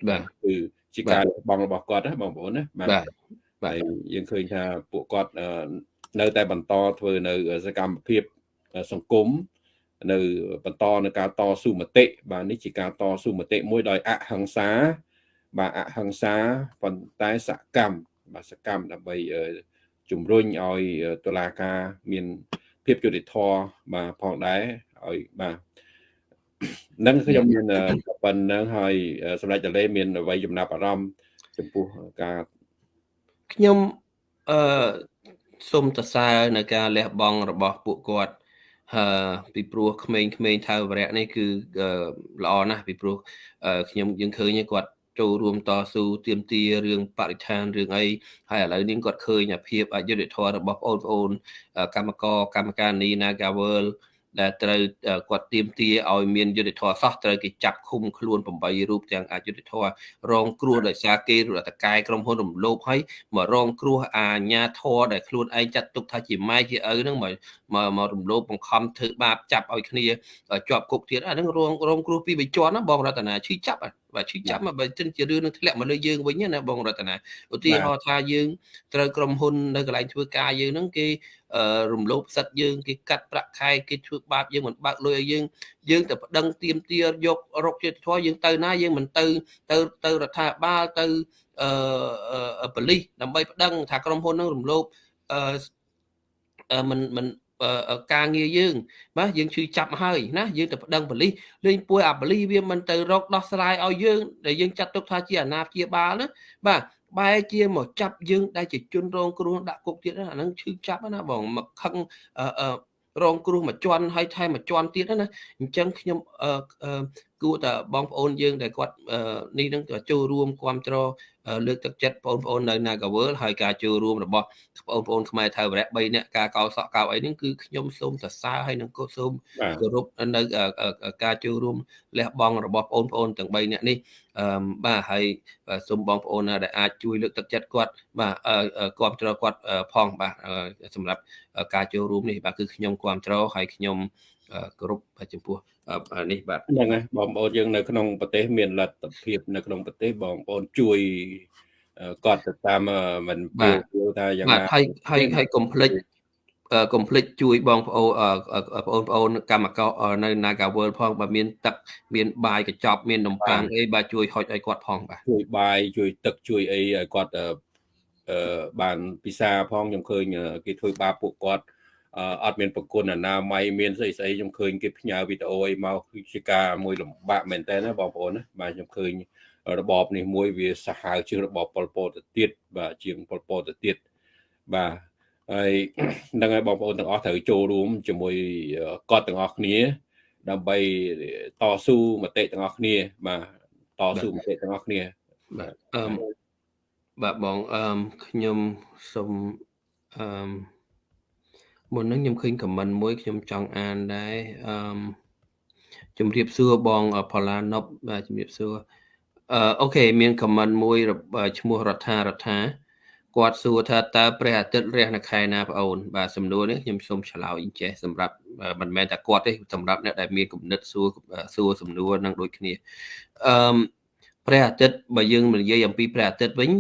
បាទគឺជាការបងរបស់គាត់ណាបងប្អូនណាបាទ បាទយើងឃើញថាពួកគាត់នៅតែបន្តធ្វើនៅសកម្មភាពសង្គមនៅបន្តនៅការតស៊ូមតិបាទនេះជាការតស៊ូមតិមួយដោយអហិង្សា បាទអហិង្សាប៉ុន្តែសកម្មបាទសកម្មដើម្បីជំរុញឲ្យតុលាការមានភាពយុត្តិធម៌បាទផងដែរឲ្យបាទនឹងខ្ញុំមានប៉ុណ្្នឹងហើយសម្រាប់តលេមានអ្វីចំណាប់អារម្មណ៍ចំពោះការ ខ្ញុំអឺសូមសរសើរនៅការលះបង់របស់ពួកគាត់ហើយពីព្រោះក្មេងៗថាវរៈនេះគឺល្អណាស់ពីព្រោះខ្ញុំយើងឃើញគាត់ចូលរួមតស៊ូទាមទាររឿងបរិស្ថានរឿងអីហើយឥឡូវនេះគាត់ឃើញភាពអយុត្តិធម៌របស់បងប្អូនកម្មករកម្មការនី Nagaworld ដែលត្រូវគាត់ទៀមទាឲ្យមានយុទ្ធធរសោះត្រូវគេចាប់ឃុំខ្លួន8រូបទាំងអយុទ្ធធររងគ្រោះដោយសារគេរដ្ឋកែក្រុមហ៊ុនរំលោភឲ្យមករងគ្រោះអាញាធរដែលខ្លួនឯងចាត់ទុកថាជាម៉ែជាឪហ្នឹងមកមករំលោភបង្ខំធ្វើបាបចាប់ឲ្យគ្នាជាប់គុកទៀតអាហ្នឹងរងរងគ្រោះពីបច្ចុប្បន្នណាបងរតនាឈឺចាប់ បាទឈឺចាប់មកបើចិនជារឿងនឹងធ្លាក់មកលើយើងវិញណាបងរតនាឧទាហរណ៍ថាយើងត្រូវក្រុមហ៊ុននៅកន្លែងធ្វើការយើងហ្នឹងគេរំលោភសិទ្ធយើងគេកាត់ប្រាក់ខែគេធ្វើបាបយើងមិនបើកលុយឲ្យយើងយើងទៅប្តឹងទៀមទាយករកជាតិធម៌យើងទៅណាយើងមិនទៅទៅទៅរដ្ឋាភិបាលទៅអឺប៉ូលីសដើម្បីប្តឹងថាក្រុមហ៊ុននឹងរំលោភអឺមិនមិន ការងារយើងបាទយើងឈឺចាប់ហើយណាយើងទៅប្តឹងប៉ូលីសលេងពួយអាប៉ូលីសវាមិនទៅរកដោះស្រាយឲ្យយើងដែលយើងចាត់ទុកថាជាអាណាព្យាបាលណាបាទបែរជាមកចាប់យើងដែលជាជនរងគ្រោះដាក់គុកទៀតអាហ្នឹងឈឺចាប់ណាបងមកខឹងរងគ្រោះមួយជាន់ហើយថែមមួយជាន់ទៀតណាអញ្ចឹងខ្ញុំគួរតែបងប្អូនយើងដែលគាត់នេះនឹងចូលរួមគ្រប់គ្រង លើកទឹកចិត្តបងប្អូននៅ Nagawal ហើយការចូលរួមរបស់បងប្អូនខ្មែរថៅវរៈ3នាក់ការកោសក់កោអីនេះគឺខ្ញុំសូមសរសើរហើយនឹងក៏សូមគោរពនៅការចូលរួមលះបង់របស់បងប្អូនទាំង3នាក់នេះអឺបាទហើយសូមបងប្អូនដែលអាចជួយលើកទឹកចិត្តគាត់បាទគ្រប់គ្រងគាត់ផងបាទសម្រាប់ការចូលរួមនេះបាទគឺខ្ញុំគ្រប់គ្រងហើយខ្ញុំគោរពចំពោះ នេះបាទហ្នឹងហើយបងប្អូនយើងនៅក្នុងប្រទេសមានលទ្ធភាពនៅក្នុងប្រទេសបងប្អូនជួយគាត់ទៅតាមមិនពូថាយ៉ាងណាហើយហើយហើយកុំភ្លេចកុំភ្លេចជួយបងប្អូនបងប្អូនកម្មករនៅ Nagawal ផងបើមានទឹកមានបាយកញ្ចប់មាននំប៉័ងអីបាទជួយហុចឲ្យគាត់ផងបាទជួយបាយជួយទឹកជួយអីឲ្យគាត់អឺបានពិសាផងខ្ញុំឃើញគេធ្វើបាបពួកគាត់ អត់មានប្រគុណអនាម័យមានស្អីស្អីខ្ញុំឃើញគេផ្ញើវីដេអូអីមកគឺជាការមួយលំបាកមែនតើណាបងប្អូនណាបាទខ្ញុំឃើញរបបនេះមួយវាសាហាវជាងរបបប៉ុលពតទៅទៀតបាទជាងប៉ុលពតទៅទៀតបាទហើយនឹងហើយបងប្អូនទាំងអស់ត្រូវចូលរួមជាមួយគាត់ទាំងអស់គ្នា ដើម្បីតស៊ូមតិទាំងអស់គ្នា បាទតស៊ូមតិទាំងអស់គ្នាបាទអឺបាទបងអឺខ្ញុំសូមអឺ មុននឹងខ្ញុំឃើញខមមិនមួយខ្ញុំចង់អានដែរអឺជំរាបសួរបងផល្លាណប់បាទជំរាបសួរអឺអូខេមានខមមិនមួយឈ្មោះរដ្ឋារដ្ឋាគាត់សួរថាតើព្រះអាទិត្យរះនៅខែណាបងអូន បាទសំណួរនេះខ្ញុំសូមឆ្លើយចេះសម្រាប់មិនមែនតែគាត់ទេសម្រាប់អ្នកដែលមានគំនិតសួរសួរសំណួរនឹងដូចគ្នាអឺព្រះអាទិត្យបើយើងនិយាយអំពីព្រះអាទិត្យវិញ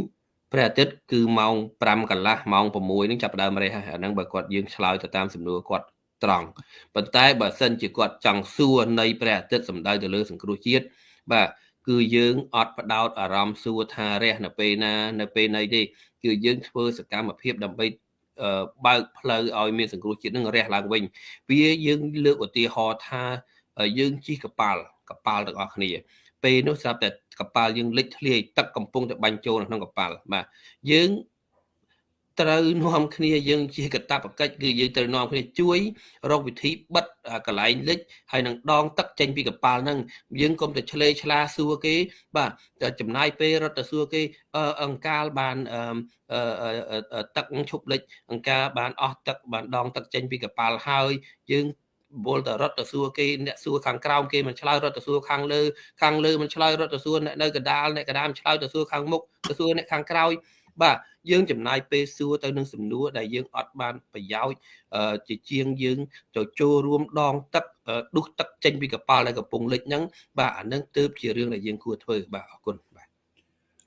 ព្រះអាទិត្យគឺម៉ោង5កន្លះម៉ោង6នឹងចាប់ដើមរះហើយអាហ្នឹងបើគាត់យើងឆ្លើយទៅតាមសំណួរគាត់ត្រង់ប៉ុន្តែបើសិនជាគាត់ចង់សួរនៃព្រះអាទិត្យសំដៅទៅលើសង្គ្រោះជាតិបាទគឺយើងអត់បដោតអារម្មណ៍សួរថារះនៅពេលណានៅពេលណីទេគឺយើងធ្វើសកម្មភាពដើម្បីបើកផ្លូវឲ្យមានសង្គ្រោះជាតិនឹងរះឡើងវិញវាយើងលើកឧទាហរណ៍ថាយើងជិះកប៉ាល់កប៉ាល់ទាំងអស់គ្នា ពេលនោះស្រាប់តែកប៉ាល់យើងលិចធ្លាយទឹកកំពុងតែបាញ់ចូលក្នុងកប៉ាល់បាទយើងត្រូវនាំគ្នាយើងជាកតបកិច្ចគឺយើងត្រូវនាំគ្នាជួយរកវិធីបិទកន្លែងលិចហើយនឹងដងទឹកចេញពីកប៉ាល់ហ្នឹងយើងកុំតែឆ្លេឆ្លាសួរគេ បាទចំណាយពេលរត់ទៅសួរគេអង្កាលបានទឹកឈប់លិចអង្កាលបានអស់ទឹកបានដងទឹកចេញពីកប៉ាល់ហើយ យើង វល់តែរត់ទៅសួរគេអ្នកសួរខាងក្រោមគេមិនឆ្លើយរត់ទៅសួរខាងលើខាងលើមិនឆ្លើយរត់ទៅសួរអ្នកនៅកដាលអ្នកកដាលឆ្លើយទៅសួរខាងមុខទៅសួរអ្នកខាងក្រោយបាទយើងចំណាយពេលសួរទៅនឹងសំណួរដែលយើងអត់បានប្រយោជន៍ជាជាងយើងទៅចូលរួមដងទឹកដុះទឹកចេញពីកប៉ាល់ដែលកំពុងលិចហ្នឹងបាទអានឹងទើបជារឿងដែលយើងគួរធ្វើបាទអរគុណបាទ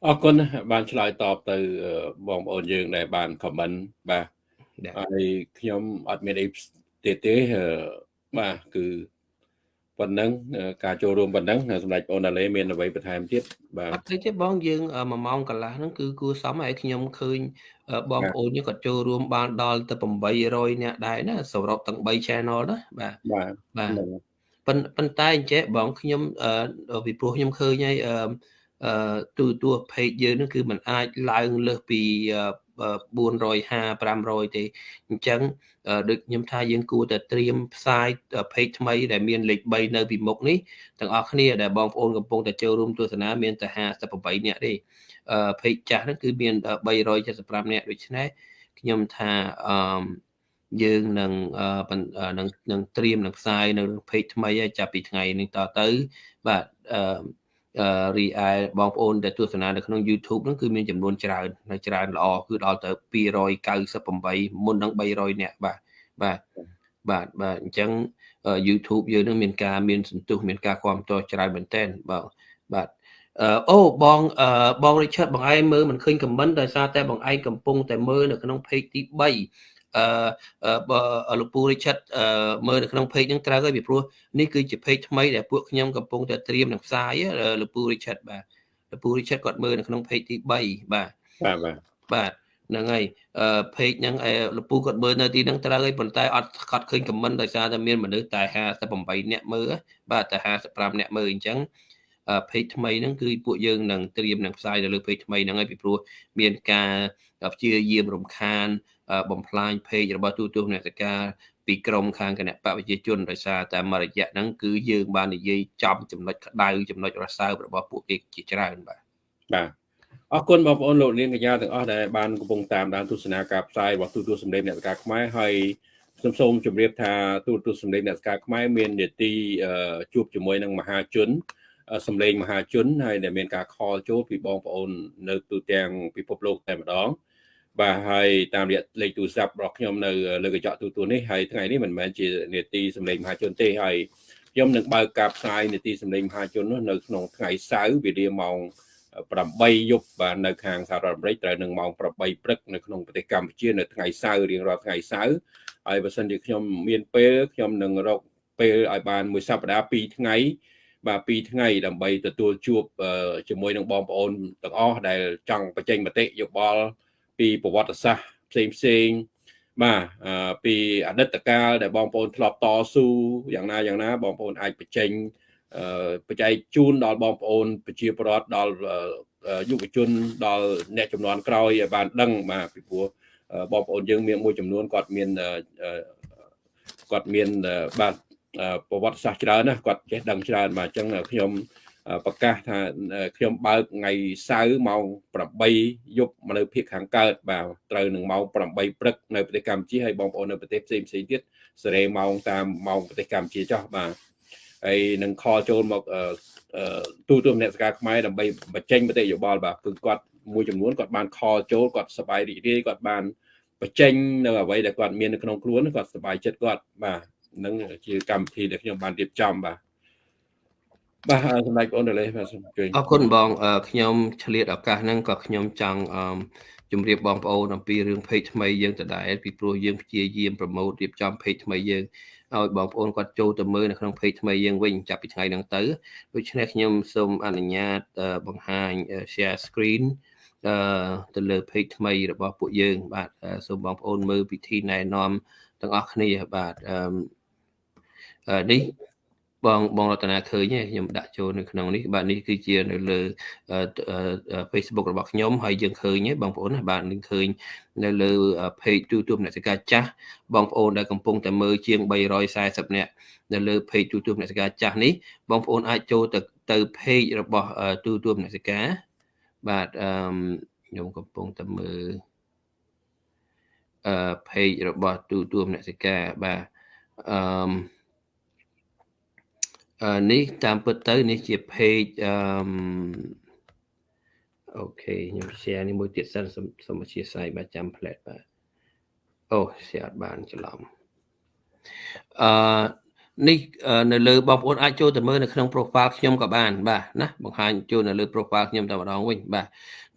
អរគុណបានឆ្លើយតបទៅបងប្អូនយើងដែលបានខមមិនបាទហើយខ្ញុំអត់មានអីទៀតទេ បាទគឺប៉ុណ្ណឹងការចូលរួមប៉ុណ្ណឹងសម្ដេចអូនអាឡេមានអ្វីបន្ថែមទៀតបាទអត់ទេទេបងយើង1ម៉ោងកន្លះហ្នឹងគឺគួរសមហើយខ្ញុំឃើញបងប្អូនយើងក៏ចូលរួមបានដល់ទៅ800នាក់ដែរណាសរុបទាំង3 channel ណាបាទបាទបាទប៉ុន្តែអញ្ចេះបងខ្ញុំពីព្រោះខ្ញុំឃើញហើយអឺទូទួ page យើងហ្នឹងគឺมันអាចឡើងលើសពី 450 500ទេអញ្ចឹងដូចខ្ញុំថាយើងគួរតែត្រៀមផ្សាយ page ថ្មីដែលមានលេខ3នៅពីមុខនេះទាំងអស់គ្នាដែលបងប្អូនកំពុងតែចូលរួមទស្សនាមានតែ58នាក់ទេ page ចាស់ហ្នឹងគឺមាន375នាក់ដូច្នេះខ្ញុំថាអឺយើងនឹងនឹងនឹងត្រៀមនឹងផ្សាយនៅ page ថ្មីចាប់ពីថ្ងៃនេះតទៅបាទអឺ រីឯបងប្អូនដែលទស្សនានៅក្នុង YouTube ហ្នឹងគឺមានចំនួនច្រើននៅច្រើនល្អគឺដល់ទៅ298មុននឹង300នាក់បាទបាទបាទបាទអញ្ចឹង YouTube យើងនឹងមានការមានសន្ទុះមានការគ្រប់គ្រងច្រើនមែនទែនបាទបាទអូបងបង Richard បងឯងមើលមិនឃើញ comment ដោយសារតែបងឯងកំពុងតែមើលនៅក្នុង page ទី3 អឺលោកពូ Richard មើលនៅក្នុង page ហ្នឹងត្រូវហើយពីព្រោះនេះគឺជា page ថ្មីដែលពួកខ្ញុំកំពុងតែត្រៀមនឹងផ្សាយលោកពូ Richard បាទលោកពូ Richard គាត់មើលនៅក្នុង page ទី3បាទបាទបាទបាទហ្នឹងហើយអឺ page ហ្នឹងលោកពូគាត់មើលនៅទីហ្នឹងត្រូវហើយប៉ុន្តែអត់គាត់ឃើញ comment ដោយសារតែមានមនុស្សតែ58នាក់មើលបាទតែ55នាក់មើលអញ្ចឹង page ថ្មីហ្នឹងគឺពួកយើងនឹងត្រៀមនឹងផ្សាយទៅលើ page ថ្មីហ្នឹងហើយពីព្រោះមានការព្យាយាមរំខាន បំផ្លាញ page របស់ទូទស្សនកិច្ចការពីក្រមខាងគណៈបព្វជិជនដោយសារតែមករយៈហ្នឹងគឺយើងបាននិយាយចំចំណុចក្តៅចំណុចរសើបរបស់ពួកគេជាច្រើនបាទបាទអរគុណបងប្អូនលោកនាងកញ្ញាទាំងអស់ដែលបានកំពុងតាមដានទស្សនាការផ្សាយរបស់ទូទស្សន៍សម្លេងអ្នកការខ្មែរហើយខ្ញុំសូមជម្រាបថាទូទស្សន៍សម្លេងអ្នកការខ្មែរមាននីតិជួបជាមួយនឹងមហាជនសម្លេងមហាជនហើយដែលមានការខលចូលពីបងប្អូននៅទូទាំងពិភពលោកតែម្ដង បាទហើយតាមរយៈលេខទូរស័ព្ទរបស់ខ្ញុំនៅលើកញ្ចក់ទូទួលនេះហើយថ្ងៃនេះមិនមែនជានេតិសម្លេងមហាជនទេហើយខ្ញុំនឹងបើកការផ្សាយនេតិសម្លេងមហាជននោះនៅក្នុងថ្ងៃសៅរ៍វេលាម៉ោង8យប់បាទនៅខាងសហរដ្ឋអាមេរិកត្រូវនឹងម៉ោង8ព្រឹកនៅក្នុងប្រទេសកម្ពុជានៅថ្ងៃសៅរ៍រៀងរាល់ថ្ងៃសៅរ៍ហើយបើសិនជាខ្ញុំមានពេលខ្ញុំនឹងរកពេលឲ្យបានមួយសប្តាហ៍2ថ្ងៃបាទ2ថ្ងៃដើម្បីទទួលជួបជាមួយនឹងបងប្អូនទាំងអស់ដែលចង់បញ្ចេញមតិយោបល់ ពីប្រវត្តិសាស្ត្រផ្សេងផ្សេងបាទពីអតីតកាលដែលបងប្អូនធ្លាប់តស៊ូយ៉ាងណាយ៉ាងណាបងប្អូនអាចបញ្ចេញបច្ច័យជូនដល់បងប្អូនប្រជាពលរដ្ឋដល់យុវជនដល់អ្នកចំនួនក្រោយឲ្យបានដឹងបាទពីព្រោះបងប្អូនយើងមានមួយចំនួនគាត់មានគាត់មានបាទប្រវត្តិសាស្ត្រច្រើនណាគាត់ចេះដឹងច្រើនបាទអញ្ចឹងខ្ញុំ ប្រកាសថាខ្ញុំបើកថ្ងៃសៅរ៍ម៉ោង8យប់នៅភាគខាងកើតបាទត្រូវនឹងម៉ោង8ព្រឹកនៅប្រទេសកម្ពុជាហើយបងប្អូននៅប្រទេសផ្សេងផ្សេងទៀតសេរីម៉ោងតាមម៉ោងប្រទេសកម្ពុជាចោះបាទហើយនឹងខលចូលមកទូទួលអ្នកសការខ្មែរដើម្បីបញ្ចេញមតិយោបល់បាទគឺគាត់មួយចំនួនគាត់បានខលចូលគាត់សប្បាយរីករាយគាត់បានបញ្ចេញនៅអ្វីដែលគាត់មាននៅក្នុងខ្លួនគាត់សប្បាយចិត្តគាត់បាទនឹងជាកម្មវិធីដែលខ្ញុំបានរៀបចំបាទ បាទសម្ដេចបងដេលេបាទសូមអញ្ជើញអរគុណបងខ្ញុំឆ្លៀតឱកាសហ្នឹងក៏ខ្ញុំចង់ជម្រាបបងប្អូនអំពីរឿង page ថ្មីយើងដដែលពីព្រោះយើងព្យាយាមប្រម៉ូទរៀបចំ page ថ្មីយើងឲ្យបងប្អូនគាត់ចូលទៅមើលនៅក្នុង page ថ្មីយើងវិញចាប់ពីថ្ងៃហ្នឹងទៅដូច្នេះខ្ញុំសូមអនុញ្ញាតបង្ហាញ share screen អឺទៅលើ page ថ្មីរបស់ពួកយើង បាទសូមបងប្អូនមើលពិធីណែនាំទាំងអស់គ្នាបាទអឺនេះ បងបងរតនាឃើញទេខ្ញុំដាក់ចូលនៅក្នុងនេះបាទនេះគឺជានៅលើ Facebook របស់ខ្ញុំហើយយើងឃើញទេបងប្អូនបាទនឹងឃើញនៅលើ page YouTube អ្នកសិកាចាស់បងប្អូនដែលកំពុងតែមើលជាង340នាក់នៅលើ page YouTube អ្នកសិកាចាស់នេះបងប្អូនអាចចូលទៅទៅ page របស់ YouTube អ្នកសិកាបាទអឺខ្ញុំកំពុងតែមើលអឺ page របស់ YouTube អ្នកសិកាបាទអឺ នេះតាមពិតទៅនេះជា page អឺអូខេខ្ញុំ share នេះមួយទៀតសិនសូមអធិស្ឋានបាទចាំ plate បាទអូ share អត់បានច្រឡំអឺ នេះនៅលើបងប្អូនអាចចូលទៅមើលនៅក្នុង profile ខ្ញុំក៏បានបាទណាបង្ហាញចូលនៅលើ profile ខ្ញុំតែម្ដងវិញបាទ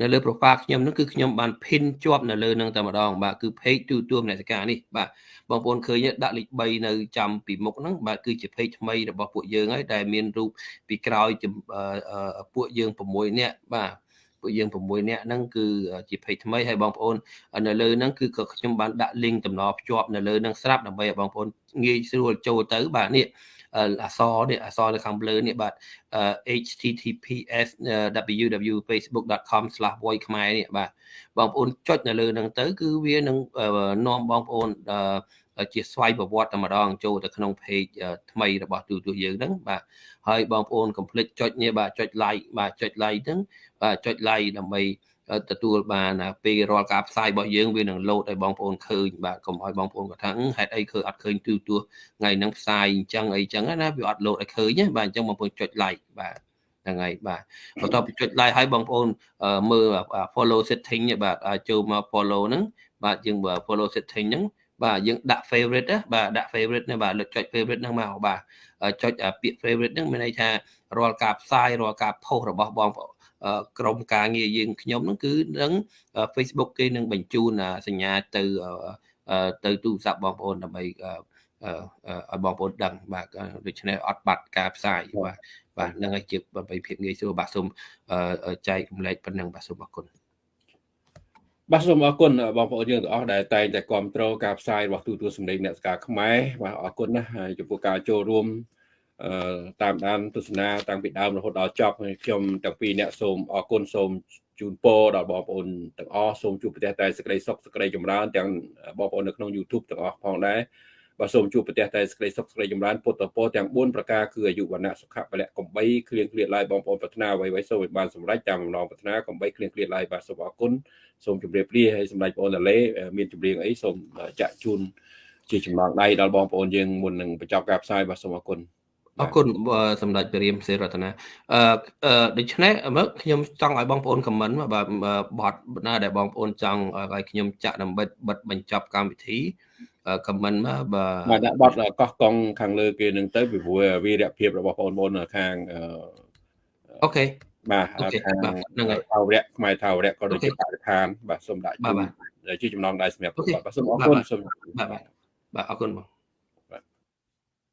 នៅលើ profile ខ្ញុំហ្នឹងគឺខ្ញុំបាន pin ជាប់នៅលើហ្នឹងតែម្ដងបាទគឺ page ទូទួលមនសិការនេះបាទបងប្អូនឃើញដាក់លេខ3នៅចំពីមុខហ្នឹងបាទគឺជា page ថ្មីរបស់ពួកយើងហើយដែលមានរូបពីក្រោយពួកយើង6នាក់បាទ ពួកយើង6នាក់ហ្នឹងគឺជា page ថ្មីហើយបងប្អូននៅលើហ្នឹងគឺក៏ខ្ញុំបានដាក់ link តំណភ្ជាប់នៅលើហ្នឹងស្រាប់ដើម្បីឲ្យបងប្អូនងាយស្រួលចូលទៅបាទនេះអក្សរនេះអក្សរនៅខាងលើនេះបាទ https www.facebook.com/voice ខ្មែរនេះបាទបងប្អូនចុចនៅលើហ្នឹងទៅគឺវានឹងនាំបងប្អូន ជាស្វ័យប្រវត្តិតែម្ដងចូលទៅក្នុង page ថ្មីរបស់ទូទួលយើងហ្នឹងបាទហើយបងប្អូនកុំភ្លេចចុចនេះបាទចុច like បាទចុច like ហ្នឹងបាទចុច like ដើម្បីទទួលបានពេលរាល់ការផ្សាយរបស់យើងវានឹងលោតឲ្យបងប្អូនឃើញបាទកុំឲ្យបងប្អូនគាត់ថាហេតុអីឃើញអត់ឃើញទូទួថ្ងៃហ្នឹងផ្សាយអញ្ចឹងអីចឹងណាវាអត់លោតឲ្យឃើញបាទអញ្ចឹងបងប្អូនចុច like បាទហ្នឹងហើយបាទបន្ទាប់ពីចុច like ឲ្យបងប្អូនមើល follow setting បាទចូលមក follow ហ្នឹងបាទយើង follow setting ហ្នឹង បាទយើងដាក់ favorite ណាបាទដាក់ favorite ណាបាទលើកចុច favorite ហ្នឹងមកបាទចុចពាក្យ favorite ហ្នឹងមានន័យថារាល់ការផ្សាយរាល់ការ post របស់បងប្អូនក្រុមការងារយើងខ្ញុំហ្នឹងគឺនឹង Facebook គេនឹងបញ្ជូនសញ្ញាទៅទៅទូរស័ព្ទបងប្អូនដើម្បីឲ្យបងប្អូនដឹងបាទដូច្នេះអត់បាត់ការផ្សាយបាទបាទនឹងឲ្យជាដើម្បីភាពងាយស្រួលបាទសូមចែករំលែកប៉ុណ្ណឹងបាទសូមអរគុណ បាទសូមអរគុណបងប្អូនយើងទាំងអស់ដែលតែងតែគ្រប់គ្រងការផ្សាយរបស់ទូទួលសម្លេងអ្នកស្ការខ្មែរបាទអរគុណណាស់ហើយចំពោះការចូលរួមអឺតាមដានទស្សនាតាំងពីដើមរហូតដល់ចប់ហើយខ្ញុំទាំងពីរអ្នកសូមអរគុណសូមជូនពរដល់បងប្អូនទាំងអស់សូមជួបប្រទះតែសេចក្តីសុខសេចក្តីចម្រើនទាំងបងប្អូននៅក្នុង YouTube ទាំងអស់ផងដែរ បាទសូមជួបប្រទះតែសេចក្តីសុខសេចក្តីចម្រើនពុទ្ធពរទាំង4ប្រការគឺអាយុវណ្ណៈសុខៈពលៈកំបីគ្លៀងគ្លៀតឡាយបងប្អូនប្រាថ្នាអ្វីៗសូមឲ្យបានសម្រេចតាមបំណងប្រាថ្នាកំបីគ្លៀងគ្លៀតឡាយបាទសូមអរគុណសូមជម្រាបលាហើយសម្ដេចបងតាឡេមានចម្រៀងអីសូមចាក់ជូនជាចំណងដៃដល់បងប្អូនយើងមុននឹងបញ្ចប់ការផ្សាយបាទសូមអរគុណអរគុណសម្ដេចព្រះរាមសេរតនាអឺដូច្នេះមើលខ្ញុំចង់ឲ្យបងប្អូនខមមិនបាទបត់ណាដែលបងប្អូនចង់ឲ្យខ្ញុំចាក់ដើម្បីបិទបញ្ចប់កម្មវិធីខ មមិនមកបាទបាទដាក់បត់កោះកង់ខាងលើគេនឹងទៅពីព្រោះវីរភាពរបស់បងប្អូនខាងអូខេបាទហ្នឹងហើយថាវរៈខ្មែរថាវរៈក៏ដូចជាបរិស្ថានបាទសូមដាក់ជាចំណងដៃសម្រាប់បាទសូមអរគុណសូមបាទបាទអរគុណបង